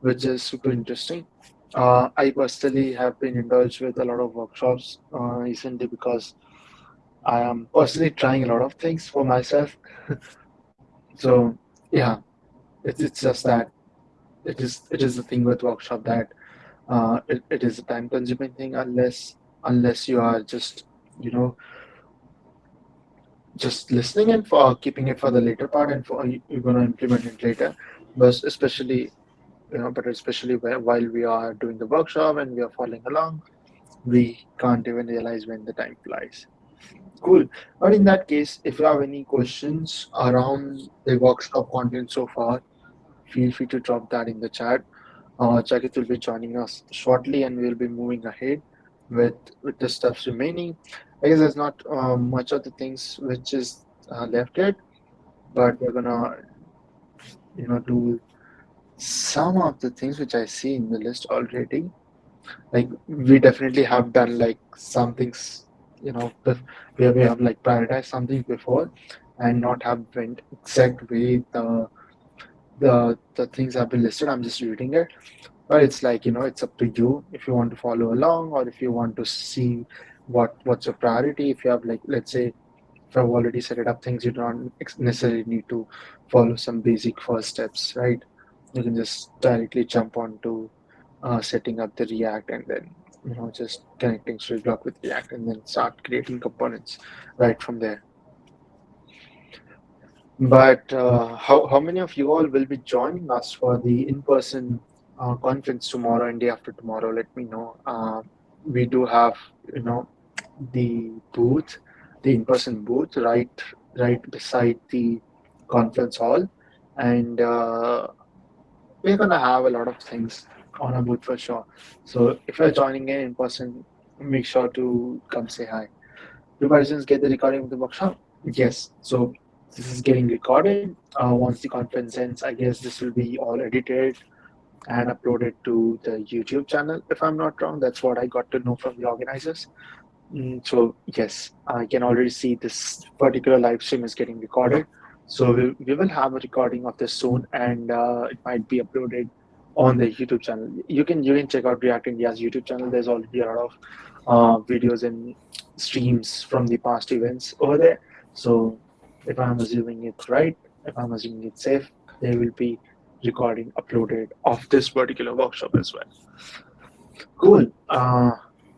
which is super interesting uh, i personally have been indulged with a lot of workshops uh, recently because i am personally trying a lot of things for myself. So yeah it's, it's just that it is it is the thing with workshop that uh, it, it is a time consuming thing unless unless you are just you know just listening and for keeping it for the later part and for you're going to implement it later. But especially you know but especially whe- while we are doing the workshop and we are following along we can't even realize when the time flies. Cool. But in that case if you have any questions around the workshop content so far feel free to drop that in the chat. Uh, Chakit will be joining us shortly and we'll be moving ahead with with the stuffs remaining. I guess there's not uh, much of the things which is uh, left yet, but we're gonna you know do some of the things which I see in the list already. Like we definitely have done like some things, you know, where we have like prioritized something before and not have went exact way the the the things have been listed. I'm just reading it but it's like you know it's up to you if you want to follow along or if you want to see what what's your priority if you have like let's say if i've already set it up things you don't necessarily need to follow some basic first steps right you can just directly jump on to uh, setting up the react and then you know just connecting block with react and then start creating components right from there but uh, how, how many of you all will be joining us for the in-person uh, conference tomorrow and day after tomorrow? Let me know. Uh, we do have, you know, the booth, the in-person booth, right, right beside the conference hall, and we're gonna have a lot of things on our booth for sure. So if you're joining in in person, make sure to come say hi. Do participants get the recording of the workshop? Yes. So this is getting recorded. Uh, once the conference ends, I guess this will be all edited and uploaded to the YouTube channel. If I'm not wrong, that's what I got to know from the organizers. Mm, so yes, I can already see this particular live stream is getting recorded. So we, we will have a recording of this soon, and uh, it might be uploaded on the YouTube channel. You can you can check out React India's YouTube channel. There's already a lot of uh, videos and streams from the past events over there. So if I'm assuming it's right, if I'm assuming it's safe, there will be recording uploaded of this particular workshop as well. Cool. Uh,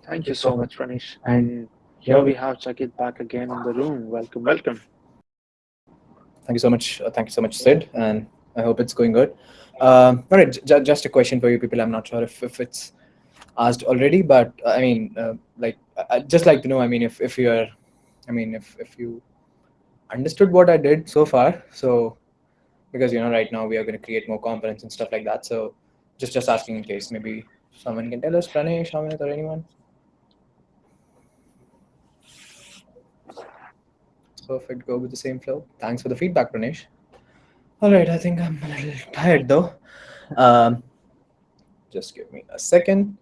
thank you so much, Pranish. And here we have Chakit back again in the room. Welcome, welcome. Thank you so much uh, thank you so much sid and I hope it's going good. Um, all right, just a question for you people. I'm not sure if, if it's asked already, but uh, I mean, uh, like, I'd just like to know. I mean, if if you're, I mean, if if you understood what I did so far, so because you know, right now we are going to create more components and stuff like that. So just just asking in case maybe someone can tell us, Pranesh, Amit, or anyone. Perfect. Go with the same flow. Thanks for the feedback, Pranesh. All right, I think I'm a little tired though. Um, just give me a second.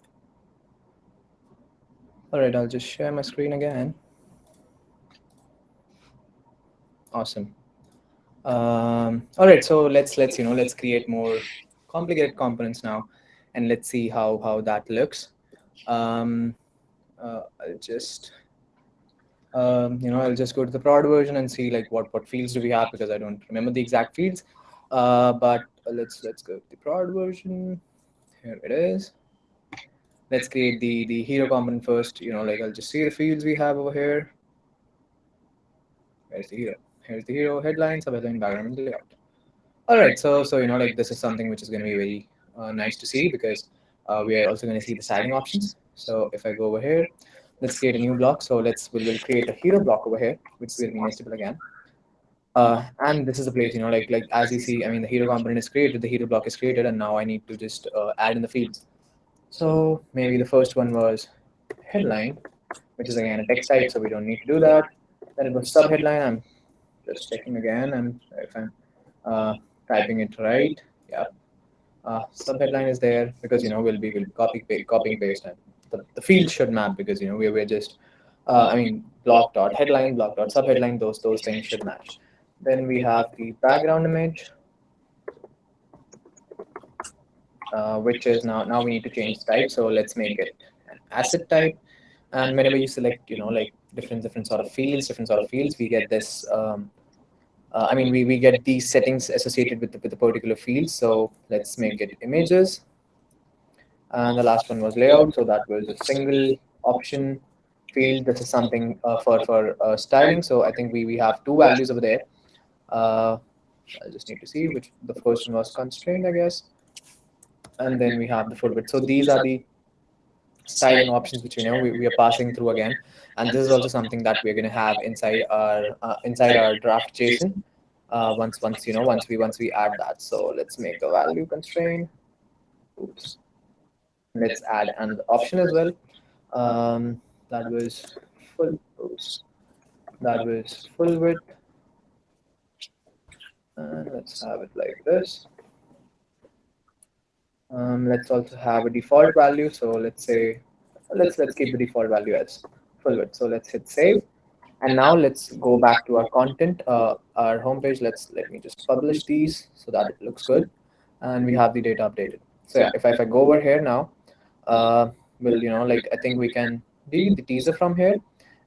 All right, I'll just share my screen again. Awesome. Um, all right, so let's let's you know let's create more complicated components now, and let's see how how that looks. Um, uh, I'll just um, you know I'll just go to the prod version and see like what what fields do we have because I don't remember the exact fields. Uh, but let's let's go to the prod version. Here it is. Let's create the the hero component first. You know, like I'll just see the fields we have over here. Where's the hero? Here's the hero headline, subheadline, background, and layout. All right, so so you know, like this is something which is going to be very uh, nice to see because uh, we are also going to see the styling options. So if I go over here, let's create a new block. So let's we'll, create a hero block over here, which will be nestable again. Uh, and this is the place, you know, like like as you see, I mean, the hero component is created, the hero block is created, and now I need to just uh, add in the fields. So maybe the first one was headline, which is again a text type, so we don't need to do that. Then it was sub headline. I'm just checking again, and if I'm uh, typing it right, yeah. Uh, sub headline is there because you know we'll be we'll copy copying paste, and the, field should map because you know we're, we're just uh, I mean block dot headline, block dot subheadline, those those things should match. Then we have the background image, uh, which is now now we need to change type. So let's make it an asset type. And whenever you select, you know, like different different sort of fields, different sort of fields, we get this. Um, uh, I mean, we, we get these settings associated with the, with the particular field. So let's make it images. And the last one was layout. So that was a single option field. This is something uh, for for uh, styling. So I think we we have two values over there. Uh, I just need to see which the first one was constrained, I guess. And then we have the full width. So these are the styling options which you know we, we are passing through again. And this is also something that we're going to have inside our uh, inside our draft JSON. Uh, once once you know once we once we add that. So let's make a value constraint. Oops. Let's add another option as well. Um, that was full. Oops. That was full width. And let's have it like this. Um, let's also have a default value. So let's say, let's let's keep the default value as full width. So let's hit save. And now let's go back to our content, uh, our homepage. Let's let me just publish these so that it looks good, and we have the data updated. So yeah, if I, if I go over here now, uh, we'll you know like I think we can delete the teaser from here,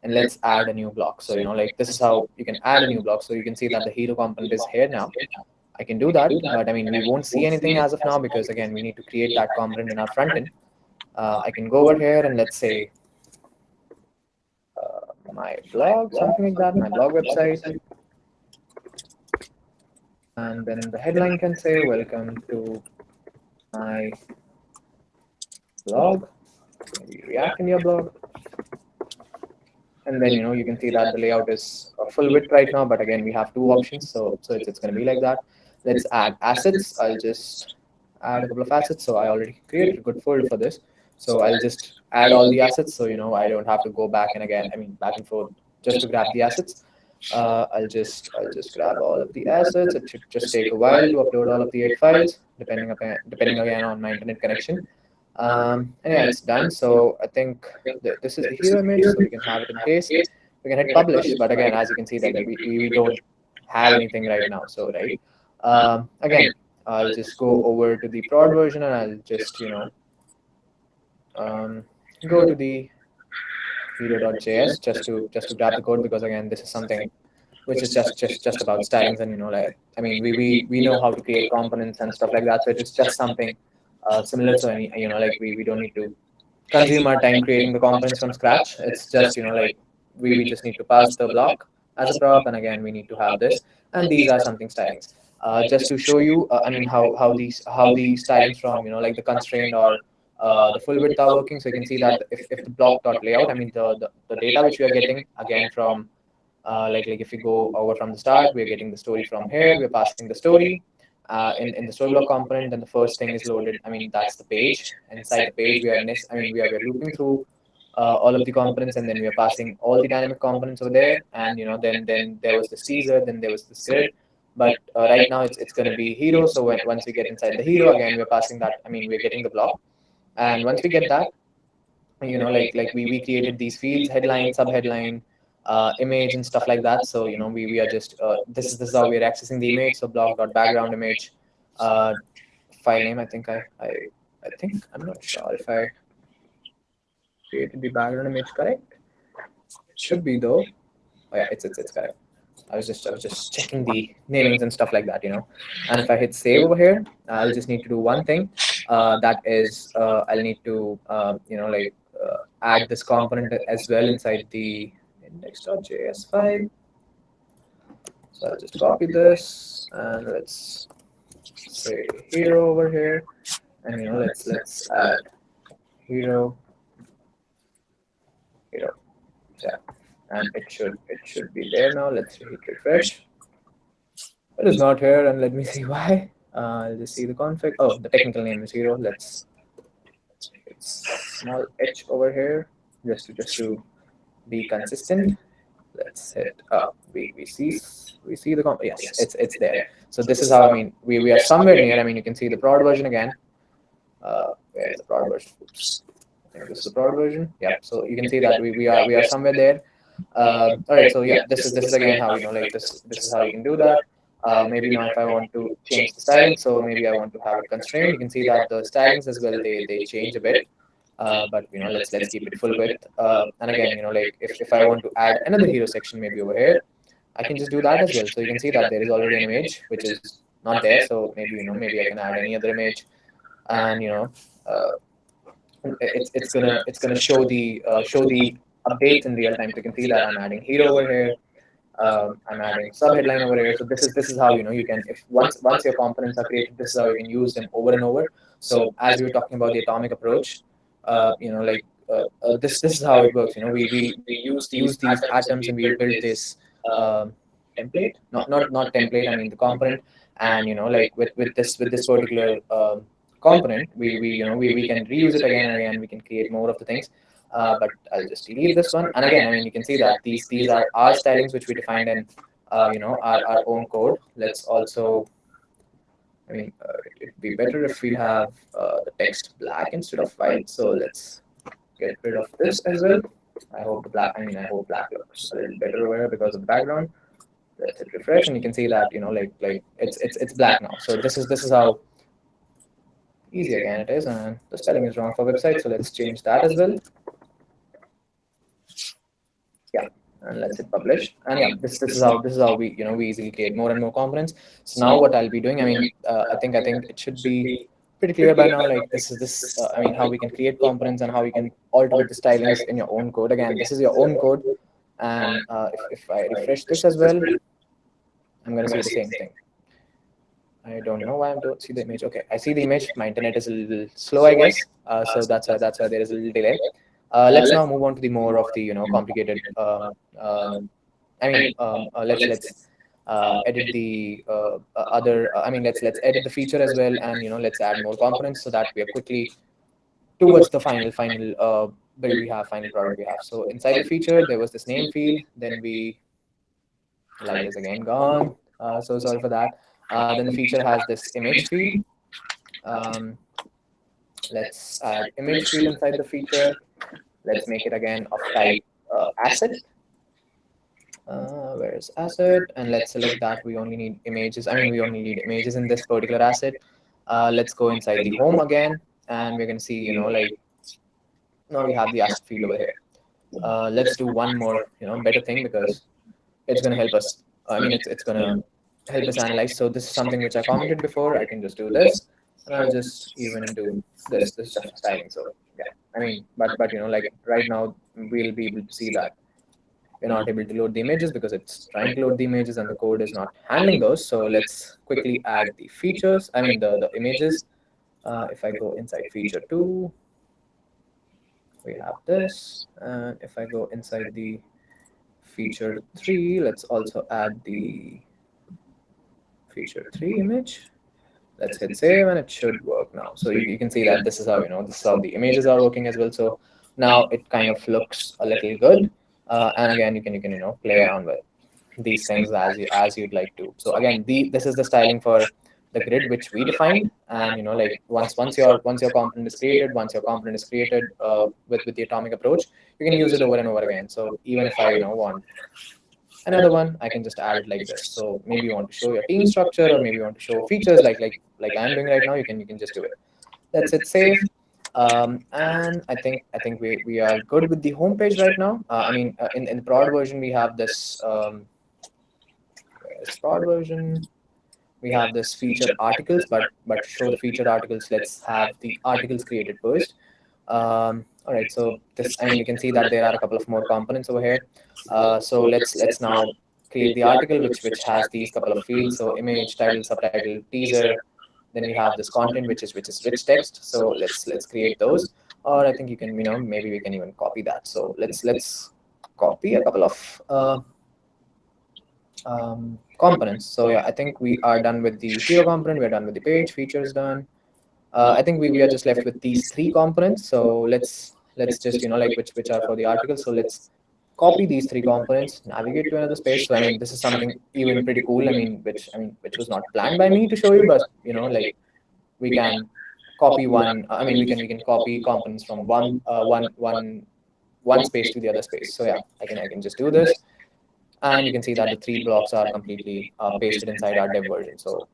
and let's add a new block. So you know like this is how you can add a new block. So you can see that the hero component is here now. I can do that, but I mean, we won't see anything as of now because again, we need to create that component in our front end. Uh, I can go over here and let's say uh, my blog, something like that, my blog website. And then the headline can say, welcome to my blog, React in your blog. And then, you know, you can see that the layout is full width right now, but again, we have two options. So, so it's, it's going to be like that let's add assets. I'll just add a couple of assets. So I already created a good folder for this. So I'll just add all the assets. So, you know, I don't have to go back and again, I mean, back and forth just to grab the assets. Uh, I'll just I'll just grab all of the assets. It should just take a while to upload all of the eight files, depending upon depending again on my internet connection. Um, and yeah, it's done. So I think th this is the hero image, so we can have it in case. We can hit publish, but again, as you can see that we, we don't have anything right now. So right. Um, again, I'll just go over to the prod version and I'll just, you know, um, go to the hero.js just to just to grab the code because again, this is something which is just just just about stylings and you know like I mean we we, we know how to create components and stuff like that. So it's just something uh, similar to any you know like we, we don't need to consume our time creating the components from scratch. It's just you know like we, we just need to pass the block as a prop and again we need to have this and these are something stylings uh, just to show you, uh, I mean, how how these how the stylings from you know like the constraint or uh, the full width are working. So you can see that if, if the block dot layout, I mean the, the, the data which we are getting again from uh, like like if we go over from the start, we're getting the story from here. We're passing the story uh, in in the story component. Then the first thing is loaded. I mean that's the page. Inside the page, we are I mean we are we're looping through uh, all of the components and then we are passing all the dynamic components over there and you know then then there was the teaser, then there was the grid but uh, right now it's, it's going to be hero so when, once we get inside the hero again we're passing that i mean we're getting the block and once we get that you know like like we, we created these fields headline sub headline uh, image and stuff like that so you know we, we are just uh, this is this is how we're accessing the image so block dot background image uh, file name i think i i i think i'm not sure if i created the background image correct? It should be though. Oh yeah, it's it's it's correct. I was just I was just checking the namings and stuff like that, you know. And if I hit save over here, I'll just need to do one thing. Uh, that is, uh, I'll need to uh, you know like uh, add this component as well inside the index.js file. So I'll just copy this and let's say hero over here, and you know let's let's add hero hero. Yeah, and it should it should be there now. Let's hit refresh. It is not here, and let me see why. Uh, I'll just see the config. Oh, the technical name is hero. Let's it's small h over here just to just to be consistent. Let's hit up. We we see we see the comp. Yes, it's it's there. So this is how I mean we we are somewhere near. I mean you can see the prod version again. Uh, where is the prod version? Oops this is the prod version. Yeah, so you can see that we, we are we are somewhere there. Uh, all right, so yeah, this is this is again how you know like this this is how you can do that. Uh, maybe now if I want to change the styling, so maybe I want to have a constraint. You can see that the stylings as well they they change a bit. Uh, but you know let's let's keep it full width. Uh, and again, you know like if, if I want to add another hero section maybe over here, I can just do that as well. So you can see that there is already an image which is not there. So maybe you know maybe I can add any other image, and you know uh, it's it's gonna it's gonna show the uh, show the updates in real time. So you can see that I'm adding hero over here. Um, I'm adding sub headline over here. So this is this is how you know you can if once once your components are created, this is how you can use them over and over. So as we were talking about the atomic approach, uh, you know like uh, uh, this this is how it works. You know we we, we use these, use these atoms and we build this um, template. Not not not template. I mean the component. And you know like with with this with this particular um, component, we, we you know we, we can reuse it again and again. We can create more of the things. Uh, but I'll just delete this one. And again, I mean, you can see that these these are our stylings which we defined in uh, you know our, our own code. Let's also, I mean, uh, it'd be better if we have uh, the text black instead of white. So let's get rid of this as well. I hope black. I mean, I hope black looks a little better over here because of the background. Let's hit refresh, and you can see that you know like like it's it's it's black now. So this is this is how easy again it is and the spelling is wrong for website so let's change that as well yeah and let's hit publish and yeah this this is how this is how we you know we easily create more and more components so now what i'll be doing i mean uh, i think i think it should be pretty clear by now like this is this uh, i mean how we can create components and how we can alter the stylings in your own code again this is your own code and uh, if, if i refresh this as well i'm going to see the same thing I don't know why I don't see the image. Okay, I see the image. My internet is a little slow, I guess. Uh, so that's why that's why there is a little delay. Uh, let's now move on to the more of the you know complicated. Uh, um, I mean, um, uh, let's let's uh, edit the uh, other. I mean, let's let's edit the feature as well, and you know let's add more components so that we are quickly towards the final final build we have, final product we have. So inside the feature, there was this name field. Then we light is again gone. so sorry for that. Uh, then the feature has this image field. Um, let's add image field inside the feature. Let's make it again of type uh, asset. Uh, where's asset? And let's select that we only need images. I mean, we only need images in this particular asset. Uh, let's go inside the home again, and we're going to see, you know, like now we have the asset field over here. Uh, let's do one more, you know, better thing because it's going to help us. I mean, it's, it's going to help us analyze. So this is something which I commented before. I can just do this, and I'll just even do this. This is styling. So yeah, I mean, but but you know, like right now we'll be able to see that we're not able to load the images because it's trying to load the images and the code is not handling those. So let's quickly add the features, I mean the, the images. Uh, if I go inside feature two, we have this. And if I go inside the feature three, let's also add the feature three image. Let's hit save and it should work now. So you, you can see that this is how, you know, this is how the images are working as well. So now it kind of looks a little good. Uh, and again, you can, you can, you know, play around with these things as you, as you'd like to. So again, the, this is the styling for the grid which we defined and you know like once once your once your component is created once your component is created uh, with with the atomic approach you can use it over and over again so even if i you know want another one i can just add it like this so maybe you want to show your team structure or maybe you want to show features like like like i'm doing right now you can you can just do it that's it save um, and I think I think we, we are good with the homepage right now. Uh, I mean, uh, in in the prod version we have this um, prod version we have this featured articles, but but show the featured articles, let's have the articles created first. Um, all right, so this, I mean, you can see that there are a couple of more components over here. Uh, so let's let's now create the article, which which has these couple of fields. So image, title, subtitle, teaser. Then we have this content, which is which is rich text. So let's let's create those. Or I think you can, you know, maybe we can even copy that. So let's let's copy a couple of uh, um, components. So yeah, I think we are done with the hero component. We're done with the page features done. Uh, I think we, we are just left with these three components. So let's let's just you know like which which are for the article. So let's copy these three components, navigate to another space. So I mean, this is something even pretty cool. I mean, which I mean, which was not planned by me to show you, but you know, like we can copy one. I mean, we can we can copy components from one uh, one one one space to the other space. So yeah, I can I can just do this. And you can see that the three blocks are completely uh, pasted inside our dev version. So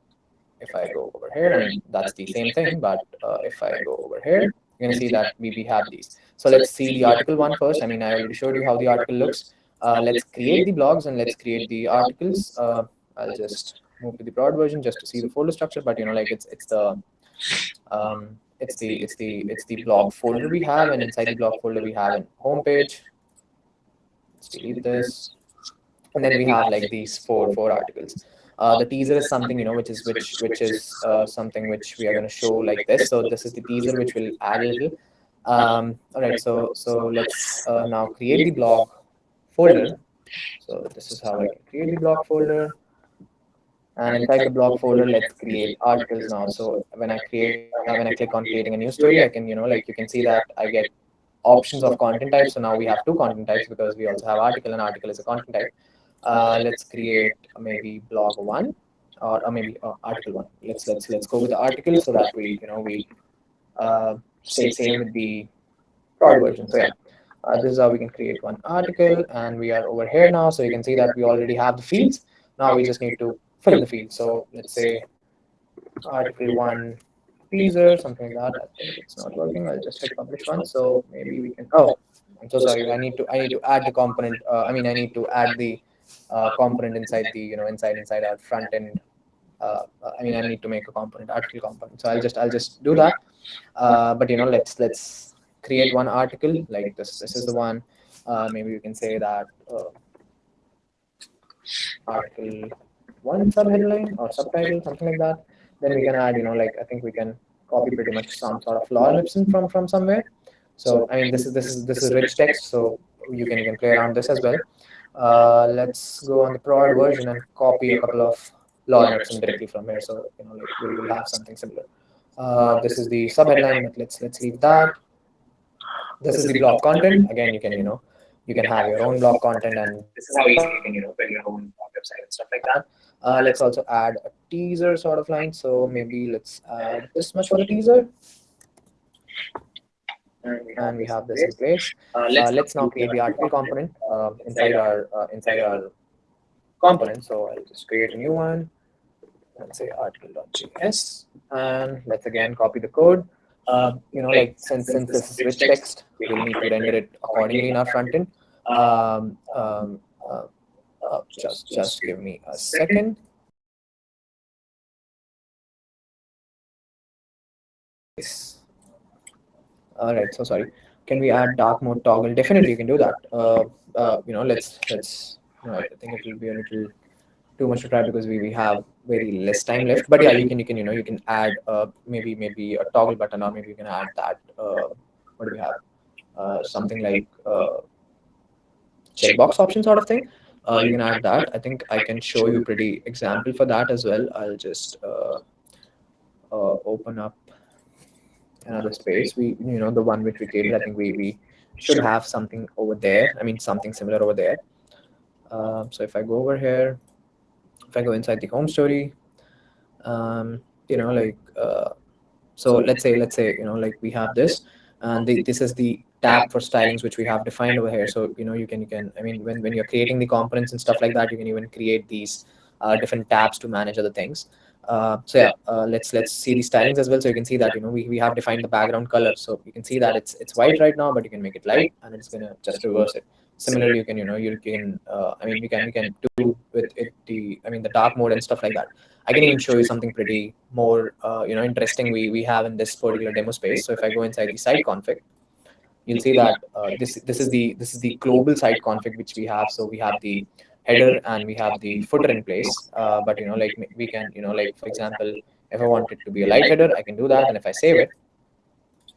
if I go over here, that's the same thing. But uh, if I go over here, you're going to see that we, we have these. So let's see the article one first. I mean, I already showed you how the article looks. Uh, let's create the blogs and let's create the articles. Uh, I'll just move to the prod version just to see the folder structure. But you know, like it's it's the um, it's the it's the it's the blog folder we have, and inside the blog folder we have an homepage. Let's delete this and then we have like these four four articles. Uh, the teaser is something you know which is which which is uh, something which we are going to show like this. So this is the teaser which will add a little. Um, all right, so so let's uh, now create the blog folder. So this is how I can create the blog folder. And inside the blog folder, let's create articles now. So when I create, when I click on creating a new story, I can, you know, like you can see that I get options of content types. So now we have two content types because we also have article and article is a content type. Uh, let's create maybe blog one or, or maybe uh, article one. Let's let's let's go with the article so that we you know we uh, stay same with the prod version. So yeah, uh, this is how we can create one article, and we are over here now. So you can see that we already have the fields. Now we just need to fill in the fields. So let's say article one teaser, something like that. I think it's not working. I'll just hit publish one. So maybe we can. Oh, I'm so sorry. I need to I need to add the component. Uh, I mean, I need to add the uh, component inside the you know inside inside our front end. Uh, I mean, I need to make a component article component. So I'll just I'll just do that. Uh, but you know, let's let's create one article like this. This is the one. Uh, maybe you can say that uh, article one subheadline or subtitle, something like that. Then we can add, you know, like I think we can copy pretty much some sort of lorem ipsum from from somewhere. So I mean, this is this is this is rich text, so you can you can play around this as well. Uh, let's go on the prod version and copy a couple of lorem ipsum directly from here. So you know, like we will have something similar. Uh, this is the subheadline. But let's let's leave that. This is the blog content. Again, you can you know you can have your own blog content, and this is how easy you can you know build your own website and stuff like that. Uh, let's also add a teaser sort of line. So maybe let's add this much for the teaser. And we have this in place. Uh, let's now create the article component uh, inside our uh, inside our component. So I'll just create a new one and say article.js. And let's again copy the code. Uh, you know, like since since this is rich text, we'll need to render it accordingly in our front end. Um, um, uh, uh, just just give me a second. All right, so sorry. can we add dark mode toggle? Definitely, you can do that. Uh, uh, you know, let's let's. I think it will be a little too much to try because we, we have very less time left. But yeah, you can you can you know you can add uh, maybe maybe a toggle button or maybe you can add that. Uh, what do we have? Uh, something like uh, checkbox option sort of thing. Uh, you can add that. I think I can show you pretty example for that as well. I'll just uh, uh, open up another space. We you know the one which we created. I think we we should have something over there. I mean something similar over there. Um, so if I go over here, if I go inside the home story, um, you know, like, uh, so let's say, let's say, you know, like we have this, and the, this is the tab for stylings which we have defined over here. So, you know, you can, you can, I mean, when, when you're creating the components and stuff like that, you can even create these uh, different tabs to manage other things. Uh, so yeah, uh, let's let's see the stylings as well. So you can see that you know we, we have defined the background color. So you can see that it's it's white right now, but you can make it light, and it's gonna just reverse it similarly you can you know you can uh, i mean we can we can do with it the i mean the dark mode and stuff like that. I can even show you something pretty more uh, you know interesting we we have in this particular demo space. So if i go inside the site config you'll see that uh, this this is the this is the global site config which we have. So we have the header and we have the footer in place. Uh, but you know like we can you know like for example if i want it to be a light header i can do that. And if i save it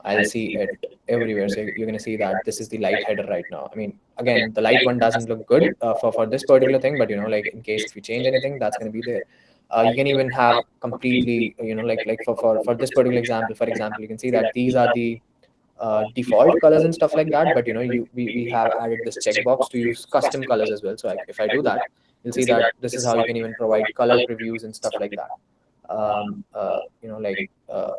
I'll see it everywhere. So you're going to see that this is the light header right now. I mean, again, the light one doesn't look good uh, for, for this particular thing, but you know, like in case if you change anything, that's going to be there. Uh, you can even have completely, you know, like like for, for, for this particular example, for example, you can see that these are the uh, default colors and stuff like that. But you know, you we, we have added this checkbox to use custom colors as well. So I, if I do that, you'll see that this is how you can even provide color previews and stuff like that. Um, uh, you know, like uh, uh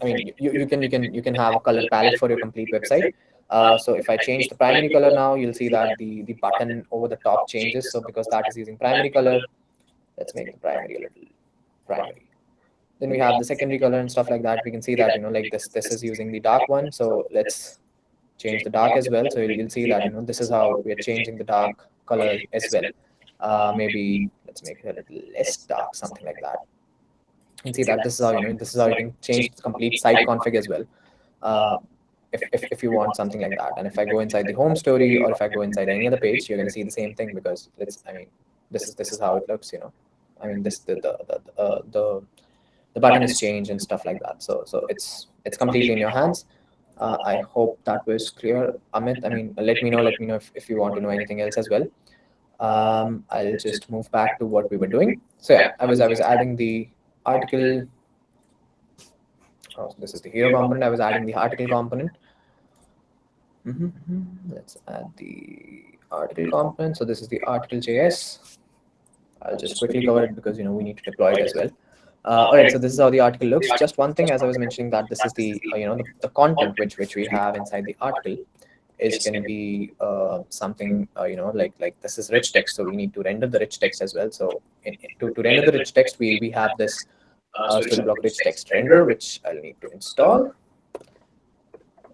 I mean, you, you can you can you can have a color palette for your complete website. Uh, so if I change the primary color now, you'll see that the the button over the top changes. So because that is using primary color, let's make the primary a little primary. Then we have the secondary color and stuff like that. We can see that you know like this this is using the dark one. So let's change the dark as well. So you'll, you'll see that you know this is how we are changing the dark color as well. Uh, maybe let's make it a little less dark, something like that and see that this is how you know this is how you can change the complete site config as well. uh, if, if, if you want something like that and if i go inside the home story or if i go inside any other page you're going to see the same thing because it's i mean this is this is how it looks you know. I mean this the the the, uh, the the button is changed and stuff like that. So so it's it's completely in your hands. Uh, i hope that was clear. Amit i mean let me know let me know if, if you want to know anything else as well. Um, i'll just move back to what we were doing. So yeah i was i was adding the article. Oh, this is the hero component. I was adding the article component. Mm -hmm. Let's add the article component. So this is the article.js. I'll just quickly cover it because you know we need to deploy it as well. Uh, all right, so this is how the article looks. Just one thing, as I was mentioning, that this is the uh, you know the, the, content which which we have inside the article is going to be uh, something uh, you know like like this is rich text, so we need to render the rich text as well. So in, to to render the rich text, we we have this uh, block rich text render, which I'll need to install.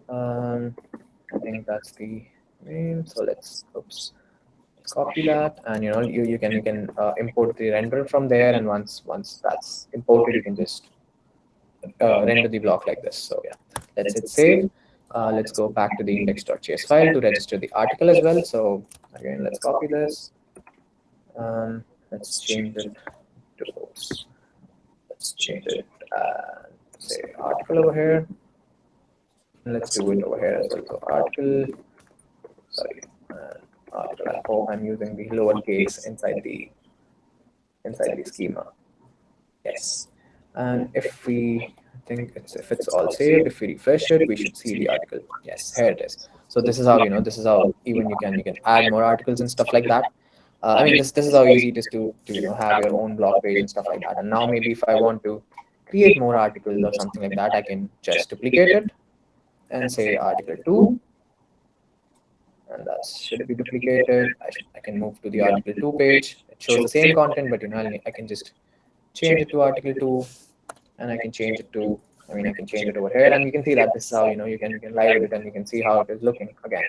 Um, I think that's the name. So let's oops, copy that, and you know you you can you can uh, import the render from there, and once once that's imported, you can just uh, render the block like this. So yeah, let's hit save. Uh, let's go back to the index.js file to register the article as well. So again, let's copy this. Um, let's change it to oops let's change it and say article over here. And let's do it over here as well. So article, sorry, uh, article. I hope I'm using the lowercase inside the inside the schema. Yes. And if we think it's if it's all saved, if we refresh it, we should see the article. Yes, here it is. So this is how you know this is how even you can you can add more articles and stuff like that. Uh, I mean, this, this is how easy it is to, to you know, have your own blog page and stuff like that. And now maybe if I want to create more articles or something like that, I can just duplicate it and say article 2. And that should be duplicated. I, should, I can move to the article 2 page. It shows the same content, but you know, I can just change it to article 2 and I can change it to, I mean, I can change it over here and you can see that this is how, you know, you can, you can live it and you can see how it is looking again.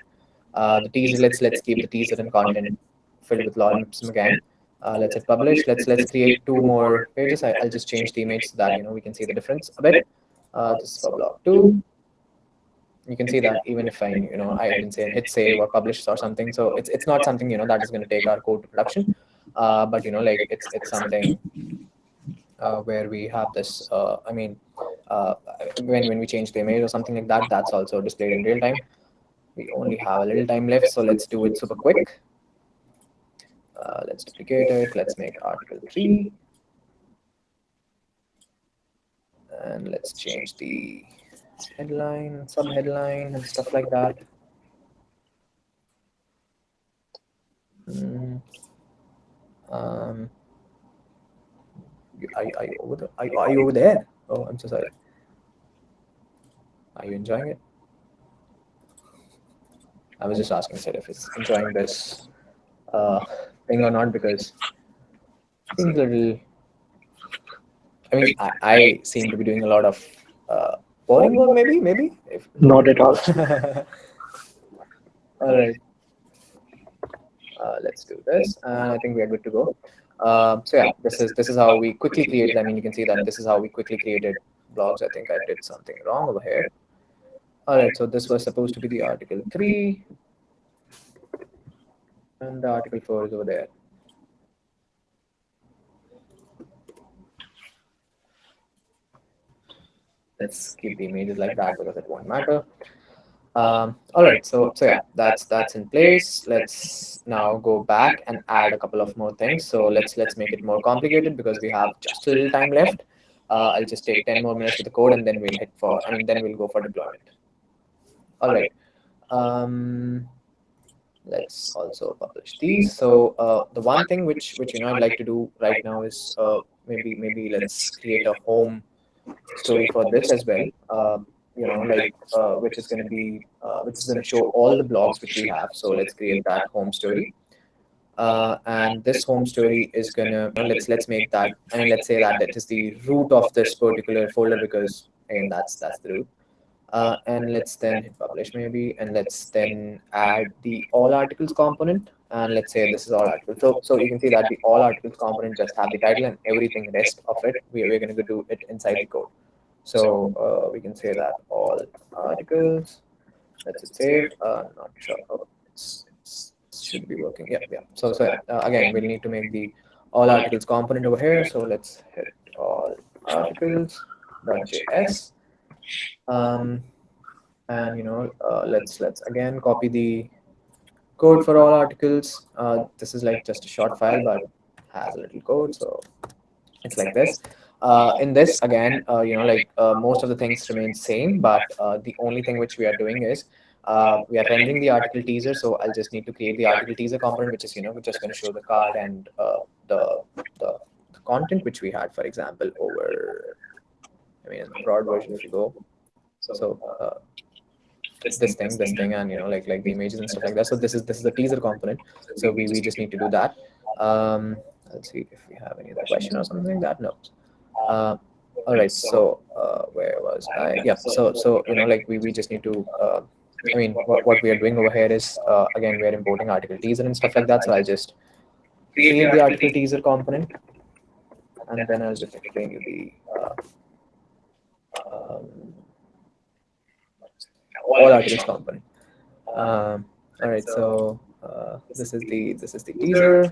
Uh, the teaser, let's, let's keep the teaser and content filled with lorem again. Uh, let's hit publish. Let's let's create two more pages. I, will just change the image so that you know we can see the difference a bit. Uh, this is for block two. you can see that even if I, you know, I didn't say hit save or publish or something. So it's it's not something you know that is going to take our code to production, uh, but you know, like it's it's something uh, where we have this. Uh, I mean, uh, when when we change the image or something like that, that's also displayed in real time. We only have a little time left, so let's do it super quick. Uh, let's duplicate it. Let's make article three. And let's change the headline, sub-headline, and stuff like that. Mm. Um, are, are you over there? Are, are you over there? Oh, I'm so sorry. Are you enjoying it? I was just asking Sid if he's enjoying this uh, thing or not because it seems a little. I mean, I, I seem to be doing a lot of uh, boring work, maybe, maybe. If, Not at all. all right. Uh, let's do this, and I think we are good to go. Um, so yeah, this is this is how we quickly created. I mean, you can see that this is how we quickly created blogs. I think I did something wrong over here. All right, so this was supposed to be the article three, and the article four is over there. Let's keep the images like that because it won't matter. Um, all right, so so yeah, that's that's in place. Let's now go back and add a couple of more things. So let's let's make it more complicated because we have just a little time left. Uh, I'll just take 10 more minutes with the code and then we'll hit for, I mean, then we'll go for deployment. All right. Um, let's also publish these. So uh, the one thing which which you know I'd like to do right now is uh, maybe maybe let's create a home story for this as well. Um, you know, like uh, which is going to be uh, which is going to show all the blogs which we have. So let's create that home story. Uh, and this home story is gonna let's let's make that I mean let's say that that is the root of this particular folder because again that's that's the root. Uh, and let's then hit publish maybe and let's then add the all articles component and let's say this is all articles. So so you can see that the all articles component just have the title and everything rest of it we, we're going to do it inside the code. So uh, we can say that all articles. Let's save. Uh, not sure. Oh, should be working. Yeah, yeah. So so uh, again, we'll need to make the all articles component over here. So let's hit all articles.js. Um, and you know, uh, let's let's again copy the code for all articles. Uh, this is like just a short file, but has a little code. So it's like this. Uh, in this again, uh, you know, like uh, most of the things remain same, but uh, the only thing which we are doing is uh, we are rendering the article teaser. So I'll just need to create the article teaser component, which is you know we're just going to show the card and uh, the, the the content which we had, for example, over. I mean, the prod version, you go, so uh, this thing, this thing, and you know, like like the images and stuff like that. So this is this is the teaser component. So we we just need to do that. Um, let's see if we have any other question or something like that. No. Uh, all right. So uh, where was I? Yeah. So so you know, like we we just need to. Uh, I mean, what, what we are doing over here is uh, again we are importing article teaser and stuff like that. So I'll just create the article teaser component, and then I'll just explain you the. Uh, um, all articles component. Um, all right, so uh, this is the this is the teaser.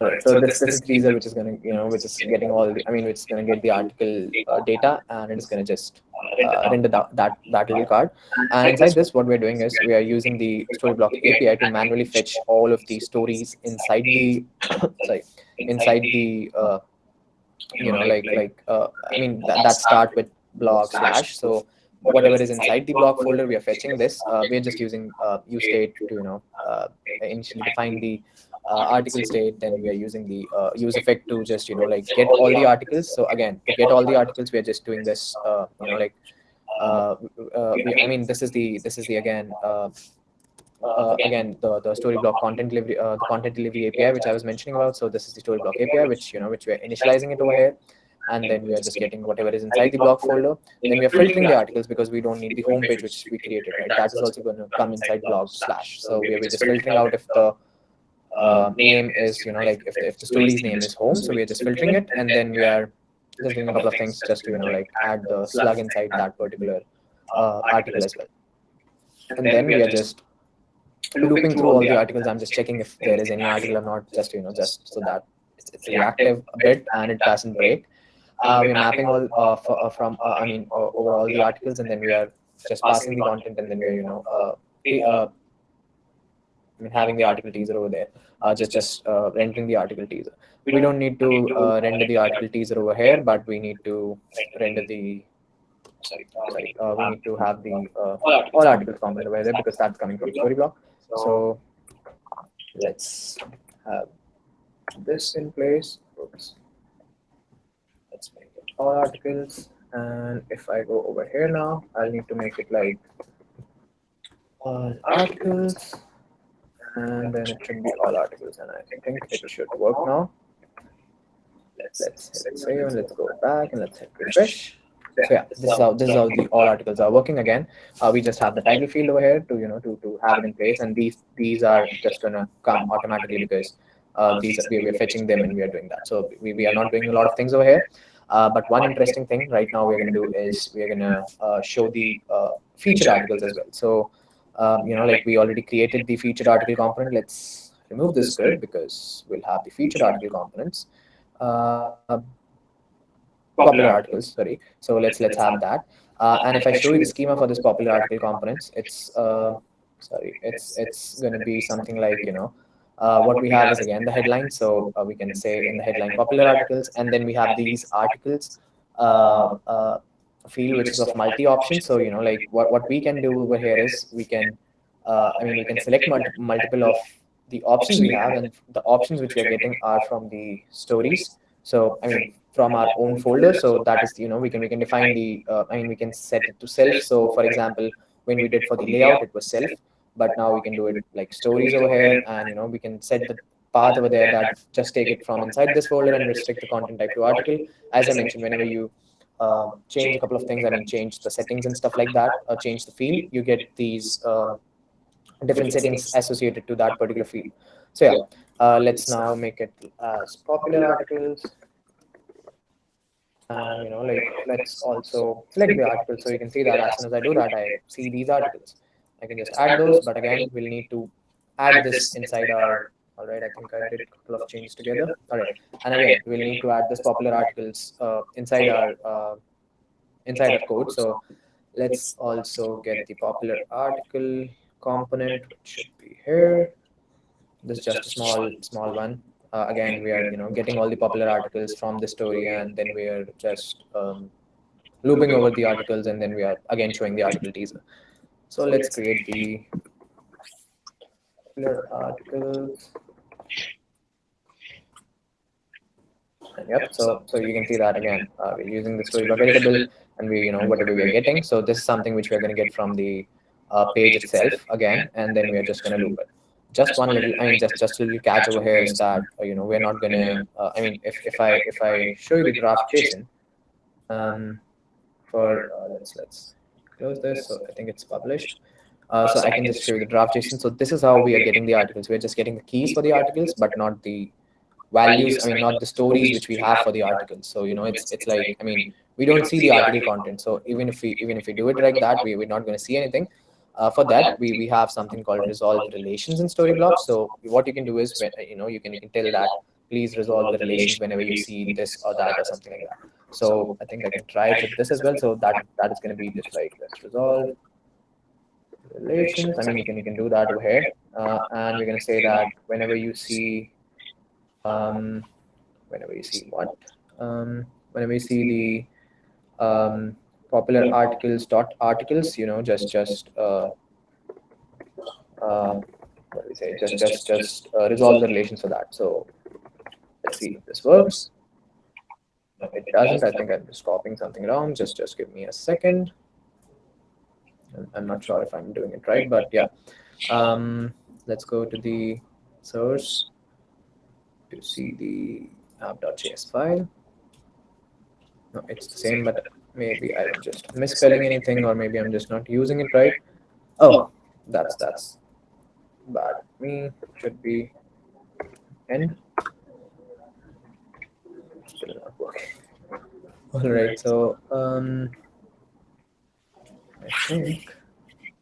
All right, so this, this is teaser, which is gonna you know which is getting all the I mean which is gonna get the article uh, data and it is gonna just uh, render that, that that little card. And inside this, what we're doing is we are using the Storyblok API to manually fetch all of the stories inside the sorry inside the you know like like uh, I mean that, that start with blog slash. so whatever is inside the blog folder we are fetching this. Uh, we're just using uh, use state to you know uh, initially define the uh, article state then we are using the uh, use effect to just you know like get all the articles. so again to get all the articles. We are just doing this uh, you know like uh, uh, we, I mean this is the this is the again uh, uh, again the the storyblok content delivery uh, the content delivery API which I was mentioning about so this is the storyblok API which you know which we're initializing it over here and then we are just getting whatever is inside the blog folder. Then we are filtering the articles because we don't need the home page which we created, right? That is also going to come inside blog slash. So we are just filtering out if the uh, name is, you know, like if the, if the story's name is home. So we are just filtering it, and then we are just doing a couple of things just to you know like add the slug inside that particular uh, article as well. And then we are just looping through all the articles. I'm just checking if there is any article or not, just you know, just so that it's, it's reactive a bit and it doesn't break. Uh, we're mapping all uh, f- uh, from uh, I mean uh, over all the articles, and then we are just passing the content, and then we're you know uh, uh, I mean having the article teaser over there, uh, just just uh, rendering the article teaser. We don't need to uh, render the article teaser over here, but we need to render the sorry, sorry uh, we need to have the uh, all articles component over there because that's coming from Storyblok. So let's have this in place. Oops. Let's make it all articles. And if I go over here now, I'll need to make it like all articles. And then it should be all articles. And I think it should work now. Let's let's hit save and let's go back and let's hit refresh. So yeah, this is how this is how the all articles are working again. Uh, we just have the title field over here to you know to, to have it in place, and these these are just gonna come automatically because uh, these we, we are fetching them and we are doing that. So we, we are not doing a lot of things over here. Uh, but one interesting thing right now we're gonna do is we're gonna uh, show the uh, featured articles as well. So um, you know like we already created the featured article component. Let's remove this grid because we'll have the featured article components. Uh, popular articles sorry. So let's let's have that. Uh, and if i show you the schema for this popular article components it's uh sorry it's it's going to be something like you know uh, what we have is again the headline. So uh, we can say in the headline popular articles and then we have these articles uh, uh, field which is of multi option so you know like what, what we can do over here is we can uh, i mean we can select mul- multiple of the options we have and the options which we are getting are from the stories. So i mean from our own folder. So that is, you know, we can we can define the, uh, I mean, we can set it to self. So for example, when we did for the layout, it was self, but now we can do it like stories over here, and you know, we can set the path over there that just take it from inside this folder and restrict the content type to article. As I mentioned, whenever you uh, change a couple of things, I mean, change the settings and stuff like that, or change the field, you get these uh, different settings associated to that particular field. So yeah, uh, let's now make it as popular articles and you know like let's also select the article so you can see that as soon as i do that i see these articles. I can just add those but again we'll need to add this inside our all right i think i did a couple of changes together. All right. And again we'll need to add this popular articles uh, inside our uh, inside our code. So let's also get the popular article component which should be here. This is just a small small one uh, again we are you know getting all the popular articles from the story and then we are just um, looping over the articles and then we are again showing the article teaser. So let's create the popular articles. Yep so so you can see that again. Uh, we're using the story variable and we you know whatever we are getting. So this is something which we're going to get from the uh, page itself again and then we are just going to loop it just one little i mean just just a little catch over here is that uh, you know we're not gonna uh, i mean if, if i if i show you the draft json um for uh, let's let's close this. So i think it's published. Uh, so i can just show you the draft json so this is how we are getting the articles. We're just getting the keys for the articles but not the values i mean not the stories which we have for the articles. So you know it's it's like i mean we don't see the article content. So even if we even if we do it like that we, we're not going to see anything uh, for that, we, we have something called resolve relations in Storybloks. So what you can do is, you know, you can, you can tell that please resolve the relations whenever you see this or that or something like that. So I think I can try it with this as well. So that that is going to be just like let's resolve relations. I mean, you can you can do that over here, uh, and we're going to say that whenever you see, um, whenever you see what, um, whenever you see the um, popular articles dot articles you know just just uh, uh, what do we say? Just just just uh, resolve the relations for that. So let's see if this works. No, it doesn't. I think i'm just copying something wrong. Just just give me a second. I'm- i'm not sure if i'm doing it right but yeah. Um let's go to the source to see the app.js file. No it's the same but maybe I'm just misspelling anything, or maybe I'm just not using it right. Oh, that's that's bad. Me should be end. Still not working. All right, so um, I think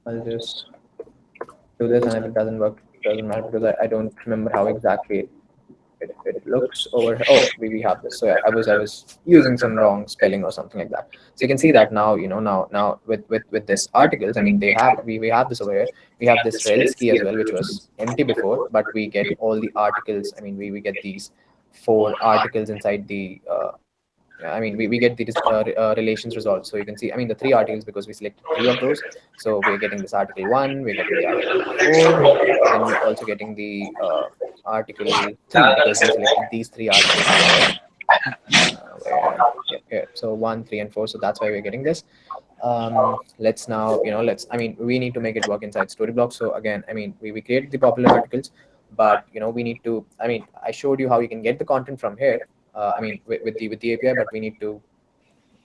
I'll just do this, and if it doesn't work, it doesn't matter because I, I don't remember how exactly it, it looks over. Oh, we, we have this. So yeah, I was I was using some wrong spelling or something like that. So you can see that now. You know now now with with with this articles. I mean they have we, we have this over here. We have this rels key as well, which was empty before, but we get all the articles. I mean we we get these four articles inside the uh, I mean, we, we get the uh, uh, relations resolved. So you can see, I mean, the three articles because we selected three of those. So we're getting this article one, we're getting the article four, and we're also getting the uh, article because these three articles. Uh, where, yeah, here. So one, three, and four. So that's why we're getting this. Um, let's now, you know, let's, I mean, we need to make it work inside Storyblok. So again, I mean, we, we created the popular articles, but, you know, we need to, I mean, I showed you how you can get the content from here uh, I mean, with, with, the with the API, but we need to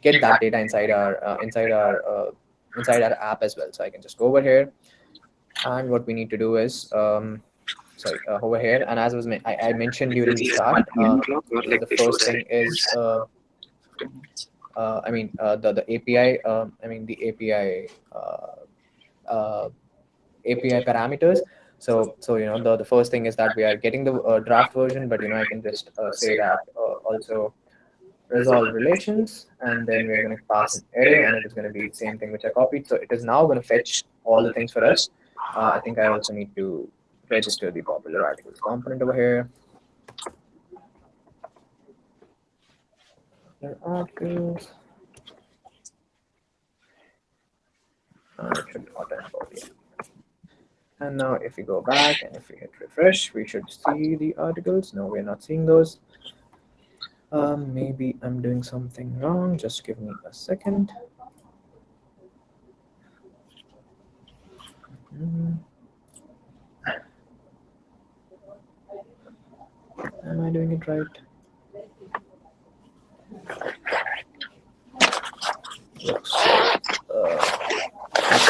get that data inside our uh, inside our uh, inside our app as well. So I can just go over here, and what we need to do is um, sorry uh, over here. And as was I, I mentioned during the start, uh, the first thing is uh, I mean the the API. Um, I mean the API API parameters. So, so you know, the, the first thing is that we are getting the uh, draft version, but you know, I can just uh, say that uh, also resolve relations, and then we're going to pass an array, and it is going to be the same thing which I copied. So it is now going to fetch all the things for us. Uh, I think I also need to register the popular articles component over here. Articles. Uh, should. And now if we go back and if we hit refresh, we should see the articles. No, we're not seeing those. Um, maybe I'm doing something wrong. Just give me a second. Mm. Am I doing it right? Uh,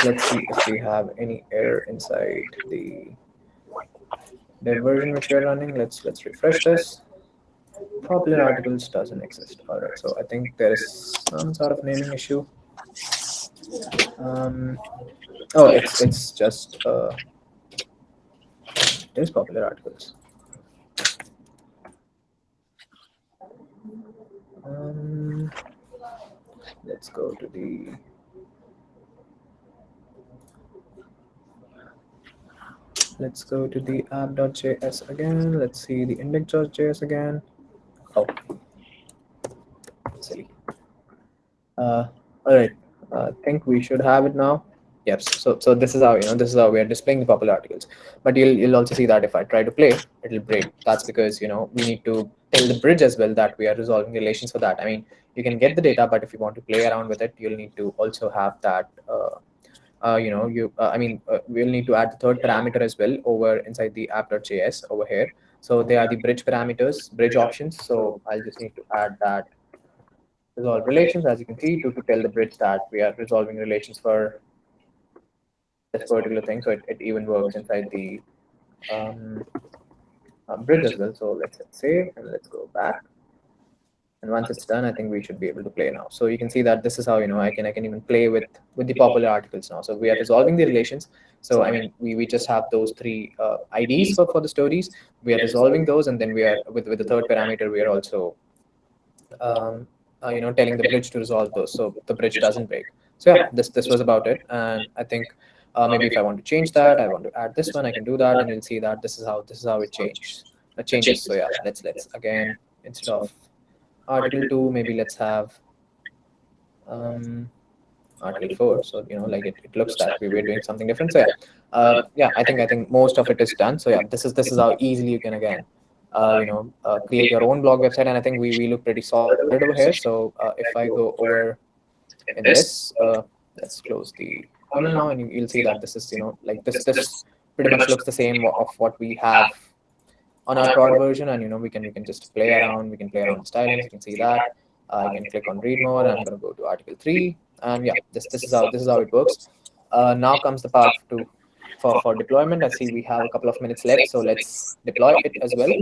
let's see if we have any error inside the the version which we're running. Let's let's refresh this. Popular articles doesn't exist. All right, so I think there is some sort of naming issue. Um, oh, it's it's just uh, popular articles. Um, let's go to the Let's go to the app.js again. Let's see the index.js again. Oh, silly. Uh, all right, I uh, think we should have it now. Yes, so so this is how you know this is how we are displaying the popular articles. But you'll you'll also see that if I try to play, it'll break. That's because you know we need to tell the bridge as well that we are resolving relations for that. I mean, you can get the data, but if you want to play around with it, you'll need to also have that uh, uh, you know, you, uh, I mean, uh, we'll need to add the third parameter as well over inside the app.js over here. So they are the bridge parameters, bridge options. So I'll just need to add that resolve relations, as you can see, to, to tell the bridge that we are resolving relations for this particular thing. So it, it even works inside the um, uh, bridge as well. So let's, let's save and let's go back. And once it's done, I think we should be able to play now. So you can see that this is how, you know, I can I can even play with with the popular articles now. So we are resolving the relations. So I mean, we, we just have those three uh, IDs for, for the stories. We are resolving those. And then we are with, with the third parameter, we are also, um, uh, you know, telling the bridge to resolve those. So the bridge doesn't break. So yeah, this, this was about it. And I think uh, maybe if I want to change that, I want to add this one, I can do that. And you'll see that this is how this is how it changes. It changes. So yeah, let's let's again instead of article 2 maybe let's have um, article 4 so you know like it, it looks that we were doing something different so yeah uh, yeah i think i think most of it is done so yeah this is this is how easily you can again uh, you know uh, create your own blog website and i think we, we look pretty solid over here so uh, if i go over in this uh, let's close the funnel now and you, will see that this is you know like this this pretty much looks the same of what we have on our prod version and you know we can we can just play around we can play around the stylings you can see that. Uh, you can click on read more and i'm going to go to article 3 and yeah this this is how this is how it works. Uh, now comes the part to for for deployment. I see we have a couple of minutes left so let's deploy it as well.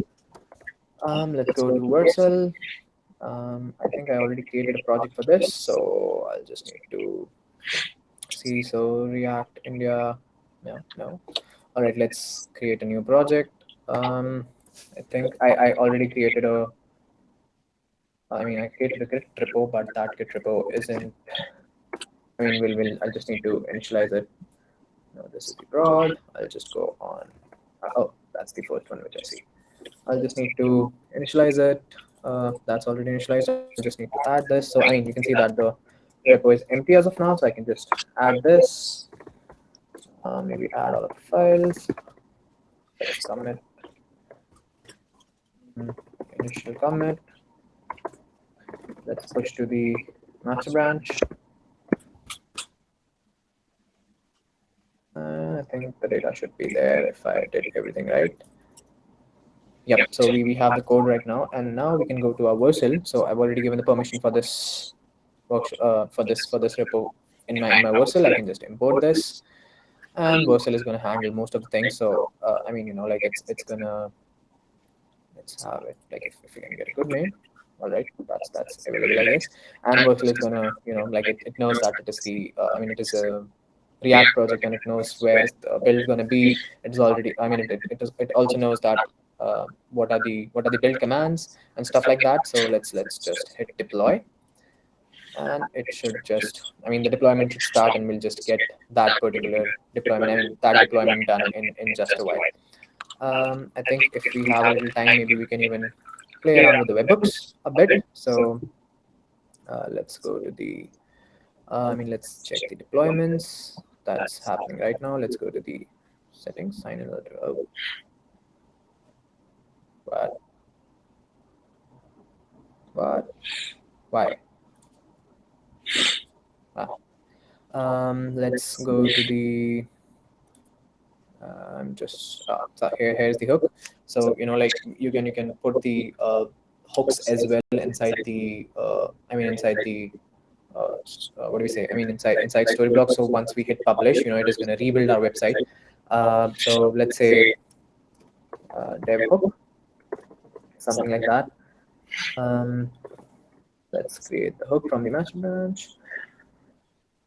Um let's go to vercel Um, I think I already created a project for this, so I'll just need to see. So React India, no, no. All right, let's create a new project. Um, I think I, I already created a. I mean, I created a Git repo, but that Git repo isn't. I mean, we'll, we'll I just need to initialize it. No, this is the prod. I'll just go on. Oh, that's the first one which I see. I'll just need to initialize it. Uh, that's already initialized. I just need to add this. So I mean, you can see that the repo is empty as of now. So I can just add this. Uh, maybe add all the files. Let's commit. Mm, Initial commit. Let's push to the master branch. Uh, I think the data should be there if I did everything right. Yep, so we, we have the code right now, and now we can go to our Vercel. So I've already given the permission for this uh, for this for this repo in my in my Vercel. I can just import this, and Vercel is going to handle most of the things. So uh, I mean, you know, like it's it's gonna let's have it like if, if we can get a good name. All right, that's that's available, I guess. And Vercel is gonna, you know, like it, it knows that it is the, uh, I mean, it is a React project and it knows where the build is going to be. It's already, I mean, it, it, it, is, it also knows that uh, what are the what are the build commands and stuff like that. So let's let's just hit deploy, and it should just, I mean, the deployment should start and we'll just get that particular deployment, that deployment done in in just a while. Um, I think if we have a little time, maybe we can even play around with the webhooks a bit. So uh, let's go to the, uh, I mean, let's check the deployments that's happening right now. Let's go to the settings, sign in. Oh. What? What? Why? Ah. Um, let's go to the I'm um, just uh, so here. Here's the hook. So you know, like you can you can put the uh, hooks as well inside the. Uh, I mean, inside the. Uh, uh, what do we say? I mean, inside inside Storyblok. So once we hit publish, you know, it is going to rebuild our website. Uh, so let's say dev hook, something like that. Um, let's create the hook from the master branch,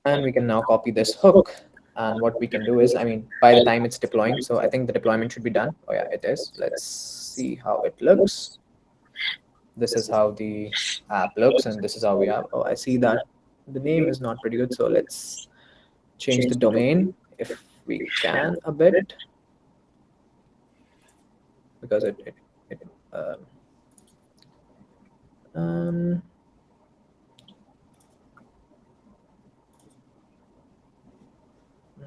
and we can now copy this hook and what we can do is, I mean, by the time it's deploying, so I think the deployment should be done. Oh yeah, it is. Let's see how it looks. This is how the app looks, and this is how we have. Oh, I see that the name is not pretty good. So let's change the domain if we can a bit, because it, it, it um, um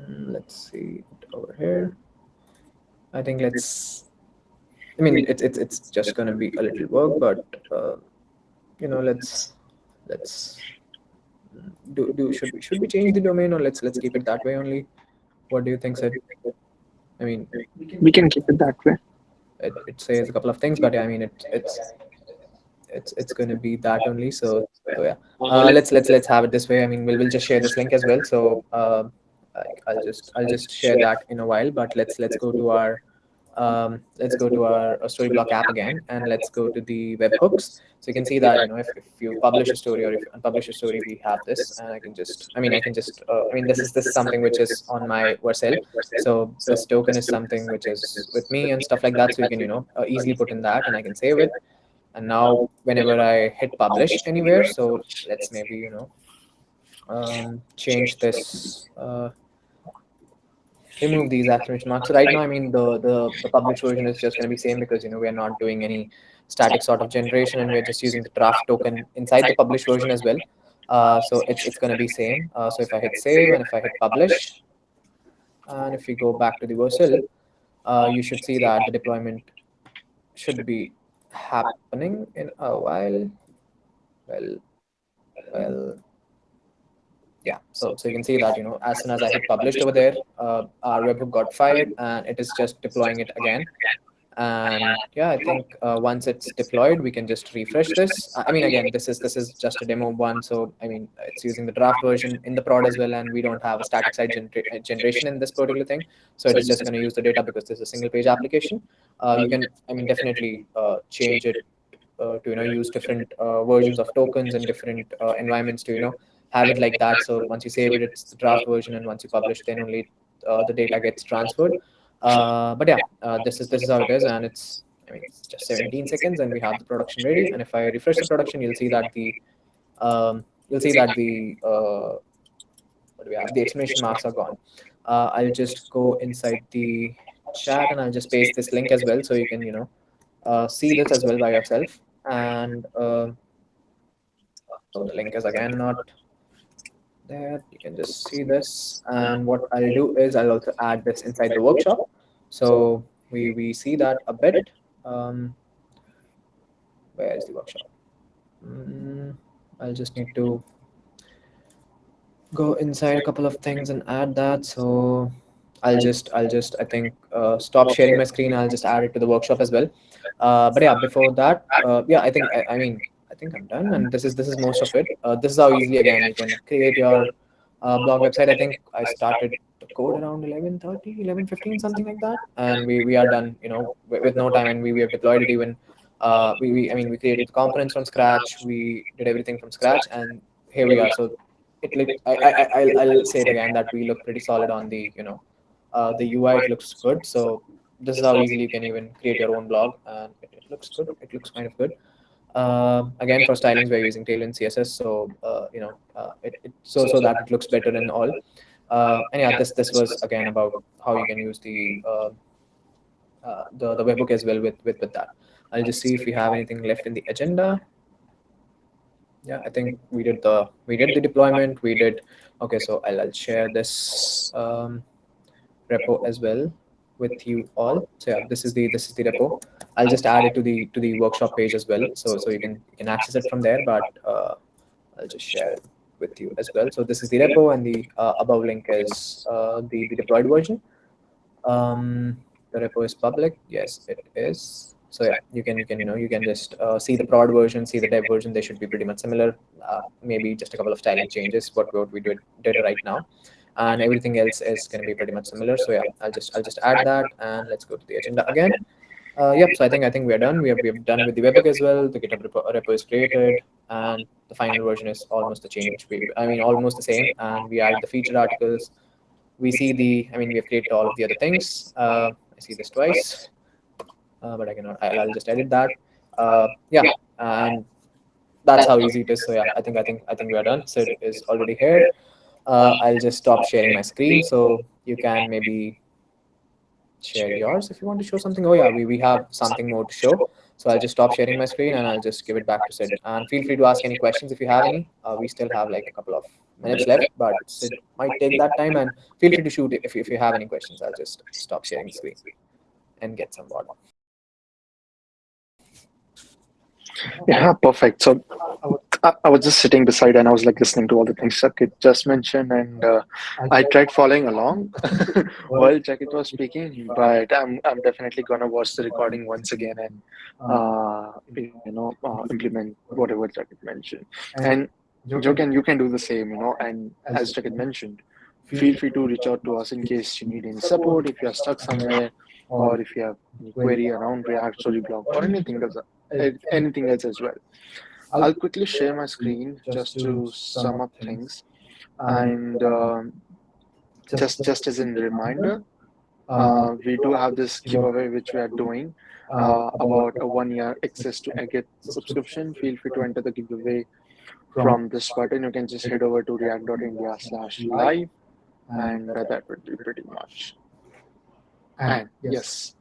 Mm, let's see over here. I think let's. I mean, it's it's it's just gonna be a little work, but uh, you know, let's let's do do should we should we change the domain or let's let's keep it that way only? What do you think, Sid? I mean, we can keep it that way. It, it says a couple of things, but yeah, I mean, it, it's it's it's going to be that only. So, so yeah, uh, let's let's let's have it this way. I mean, we'll we'll just share this link as well. So. Uh, I'll just I'll just share that in a while. But let's let's go to our um, let's go to our, our Storyblok app again, and let's go to the webhooks. So you can see that you know if, if you publish a story or if you unpublish a story, we have this, and I can just I mean I can just uh, I mean this is this is something which is on my Vercel. So this token is something which is with me and stuff like that. So you can you know uh, easily put in that, and I can save it. And now whenever I hit publish anywhere, so let's maybe you know um, change this. Uh, remove these exclamation marks. So right now, I mean, the, the, the published version is just going to be same because, you know, we're not doing any static sort of generation and we're just using the draft token inside the published version as well. Uh, so it's, it's going to be same. Uh, so if I hit save and if I hit publish, and if we go back to the Vercel, uh, you should see that the deployment should be happening in a while. Well, well, yeah so so you can see that you know as soon as i hit published over there uh, our webhook got fired and it is just deploying it again. And yeah i think uh, once it's deployed we can just refresh this. I mean again this is this is just a demo one so i mean it's using the draft version in the prod as well and we don't have a static site gener generation in this particular thing. So it is just going to use the data because this is a single page application. Uh, you can i mean definitely uh, change it uh, to you know use different uh, versions of tokens and different uh, environments to you know have it like that. So once you save it, it's the draft version, and once you publish, then only uh, the data gets transferred. Uh, but yeah, uh, this is this is how it is, and it's I mean it's just 17 seconds, and we have the production ready. And if I refresh the production, you'll see that the um, you'll see that the uh, what do we have? The exclamation marks are gone. Uh, I'll just go inside the chat and I'll just paste this link as well, so you can you know uh, see this as well by yourself. And uh, so the link is again not there. You can just see this. And what I'll do is I'll also add this inside the workshop. So we, we see that a bit. Um, where is the workshop? Mm, I'll just need to go inside a couple of things and add that. So I'll just I'll just I think uh, stop sharing my screen. I'll just add it to the workshop as well. Uh, but yeah, before that, uh, yeah, I think I, I mean think I'm done, and this is this is most of it. Uh, this is how easily again you can create your uh, blog website. I think I started the code around 11:30, 11:15, something like that, and we, we are done. You know, with, with no time, and we, we have deployed it even. Uh, we, we I mean we created the components from scratch. We did everything from scratch, and here we are. So it look I, I, I I'll say it again that we look pretty solid on the you know uh, the UI. It looks good. So this is how easily you can even create your own blog, and it, it looks good. It looks kind of good. Uh, again, for stylings, we're using Tailwind CSS, so uh, you know, uh, it, it, so so that it looks better in all. Uh, and yeah, this this was again about how you can use the uh, uh, the the webhook as well with with with that. I'll just see if we have anything left in the agenda. Yeah, I think we did the we did the deployment. We did okay. So I'll I'll share this um, repo as well with you all. So yeah, this is the this is the repo. I'll just add it to the to the workshop page as well. So so you can you can access it from there. But uh, I'll just share it with you as well. So this is the repo, and the uh, above link is uh, the the deployed version. Um, the repo is public. Yes, it is. So yeah, you can you can you know you can just uh, see the prod version, see the dev version. They should be pretty much similar. Uh, maybe just a couple of styling changes. What what we did did right now and everything else is going to be pretty much similar. So yeah, I'll just I'll just add that and let's go to the agenda again. Uh, yep. So I think I think we are done. We have we have done with the webhook as well. The GitHub repo, repo is created, and the final version is almost the change. We, I mean, almost the same. And we add the featured articles. We see the. I mean, we have created all of the other things. Uh, I see this twice, uh, but I cannot. I'll, I'll just edit that. Uh, yeah, and that's how easy it is. So yeah, I think I think I think we are done. So it is already here. Uh, I'll just stop sharing my screen so you can maybe share yours if you want to show something. Oh yeah, we, we have something more to show. So I'll just stop sharing my screen and I'll just give it back to Sid. And feel free to ask any questions if you have any. Uh, we still have like a couple of minutes left, but Sid might take that time and feel free to shoot if, if you have any questions. I'll just stop sharing the screen and get some water. Yeah, perfect. So I, I was just sitting beside and I was like listening to all the things Chakit just mentioned, and uh, I tried following along while Chakit was speaking. But I'm I'm definitely gonna watch the recording once again and uh, you know uh, implement whatever Chakit mentioned. And you can you can do the same, you know. And as Chakit mentioned, feel free to reach out to us in case you need any support if you are stuck somewhere or if you have any query around React Storyblok or anything else, anything else as well. I'll quickly share my screen just to sum up things, and um, just just as a reminder, uh, we do have this giveaway which we are doing uh, about a one-year access to Agate subscription. Feel free to enter the giveaway from this button. You can just head over to react.india slash live, and that would be pretty much. And yes,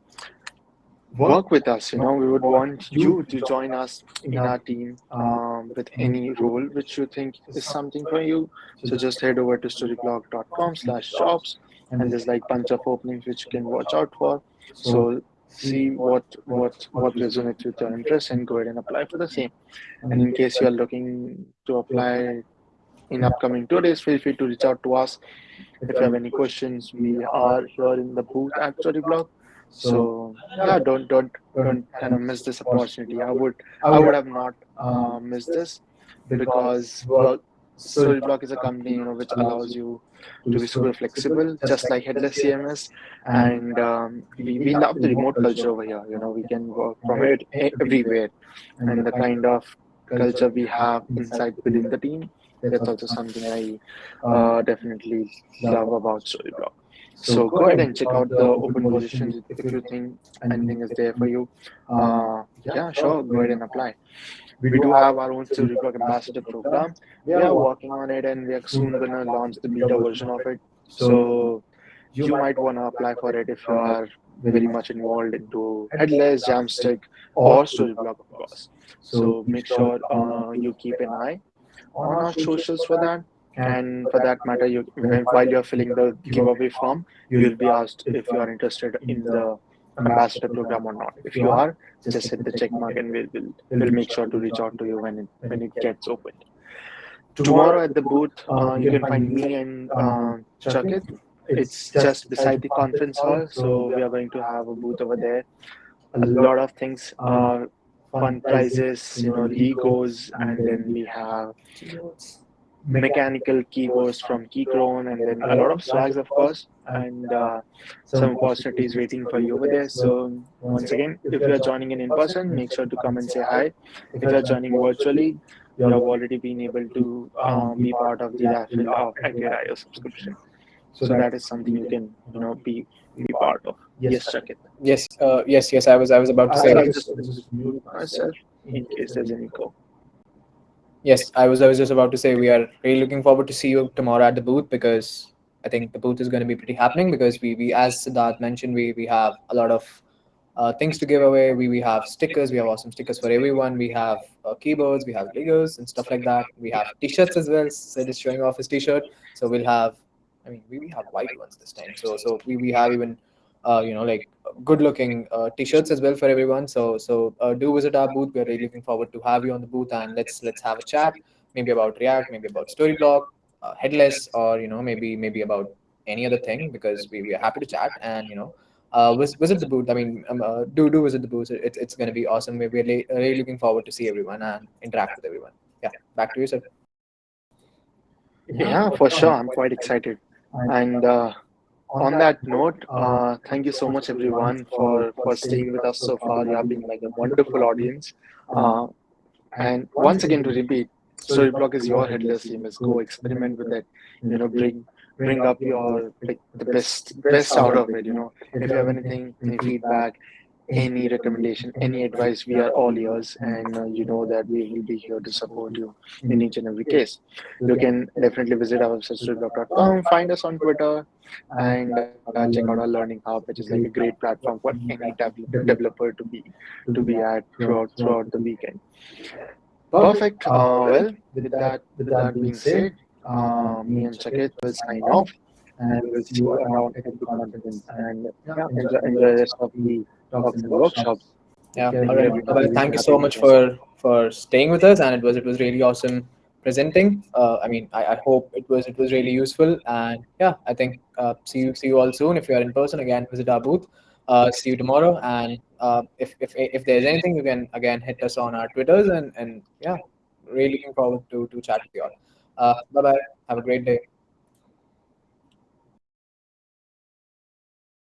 work with us. You know, we would want you to join us in our team um, with any role which you think is something for you. So just head over to storyblok.com slash jobs and there's like bunch of openings which you can watch out for. So see what what what resonates with your interest and go ahead and apply for the same. And in case you are looking to apply in upcoming two days, feel free to reach out to us. If you have any questions, we are here in the booth at Storyblok. So yeah, don't don't don't kind of miss this opportunity. I would I would have not uh, missed this because well, Storyblok is a company you know which allows you to be super flexible, just like headless CMS. And um, we, we love the remote culture over here. You know, we can work from it everywhere, and the kind of culture we have inside within the team. That's also something I uh, definitely love about Storyblok. So go ahead and check out the open positions if you think anything is there for you. Uh, yeah, sure, go ahead and apply. We do have our own Storyblok ambassador program. We are working on it and we are soon gonna launch the beta version of it. So you might wanna apply for it if you are very much involved into headless, Jamstack, or Storyblok, of course. So make sure uh, you keep an eye on our socials for that. And for that matter, you while you're filling the giveaway form, you will be asked if you are interested in the ambassador program or not. If you are, just hit the check mark and we'll, we'll, we'll make sure to reach out to you when it, when it gets opened. Tomorrow at the booth, uh, you can find me and uh, Chakit. It's just beside the conference hall, so we are going to have a booth over there. A lot of things, uh, fun prizes, you know, Legos, and then we have mechanical keyboards from Keychron, and then a lot of swags, of course, and uh, some opportunities waiting for you over there. So once again, if you are joining in in person, make sure to come and say hi. If you are joining virtually, you have already been able to um, be part of the raffle of Active subscription. So that is something you can, you know, be be part of. Yes, check it. Yes, uh, yes, yes. I was I was about to say. I'll just, just mute myself in case there's any call. Yes, I was I was just about to say we are really looking forward to see you tomorrow at the booth because I think the booth is going to be pretty happening because we we as Siddharth mentioned we we have a lot of uh, things to give away. We we have stickers. We have awesome stickers for everyone. We have uh, keyboards. We have Legos and stuff like that. We have T-shirts as well. Sid is showing off his T-shirt. So we'll have. I mean, we, we have white ones this time. So so we, we have even uh, you know like good looking uh, t-shirts as well for everyone. So so uh, do visit our booth. We're really looking forward to have you on the booth and let's let's have a chat maybe about react maybe about storyblok uh, headless or you know maybe maybe about any other thing because we, we are happy to chat and you know uh, vis- visit the booth. I mean um, uh, do do visit the booth. It, it's going to be awesome. We're really, really looking forward to see everyone and interact with everyone. Yeah back to you sir. Yeah, for sure. I'm quite excited. And uh, on that note, uh, thank you so much, everyone, for for staying with us so far. You have been like a wonderful audience. Uh, and once again, to repeat, Storyblok is your headless CMS. Go experiment with it. You know, bring bring up your like the best best out of it. You know, if you have anything, any feedback, any recommendation, any advice, we are all ears, and uh, you know that we will be here to support you in each and every case. You can definitely visit our website storyblok.com, find us on Twitter, and uh, check out our learning hub, which is like a great platform for any dev- developer to be to be at throughout throughout the weekend. Perfect. Uh, well, with that with that being said, uh, me and Chakit will sign off, and we'll see you around at the conference. And yeah, enjoy, enjoy the rest of the talks and workshops. yeah Yeah, all right. well, thank you so much for for staying with us and it was it was really awesome presenting. Uh, i mean I, I hope it was it was really useful and yeah i think uh, see you see you all soon. If you are in person again visit our booth. Uh, see you tomorrow and uh, if, if if there's anything you can again hit us on our twitters and and yeah really looking forward to to chat with you all. Uh, bye bye have a great day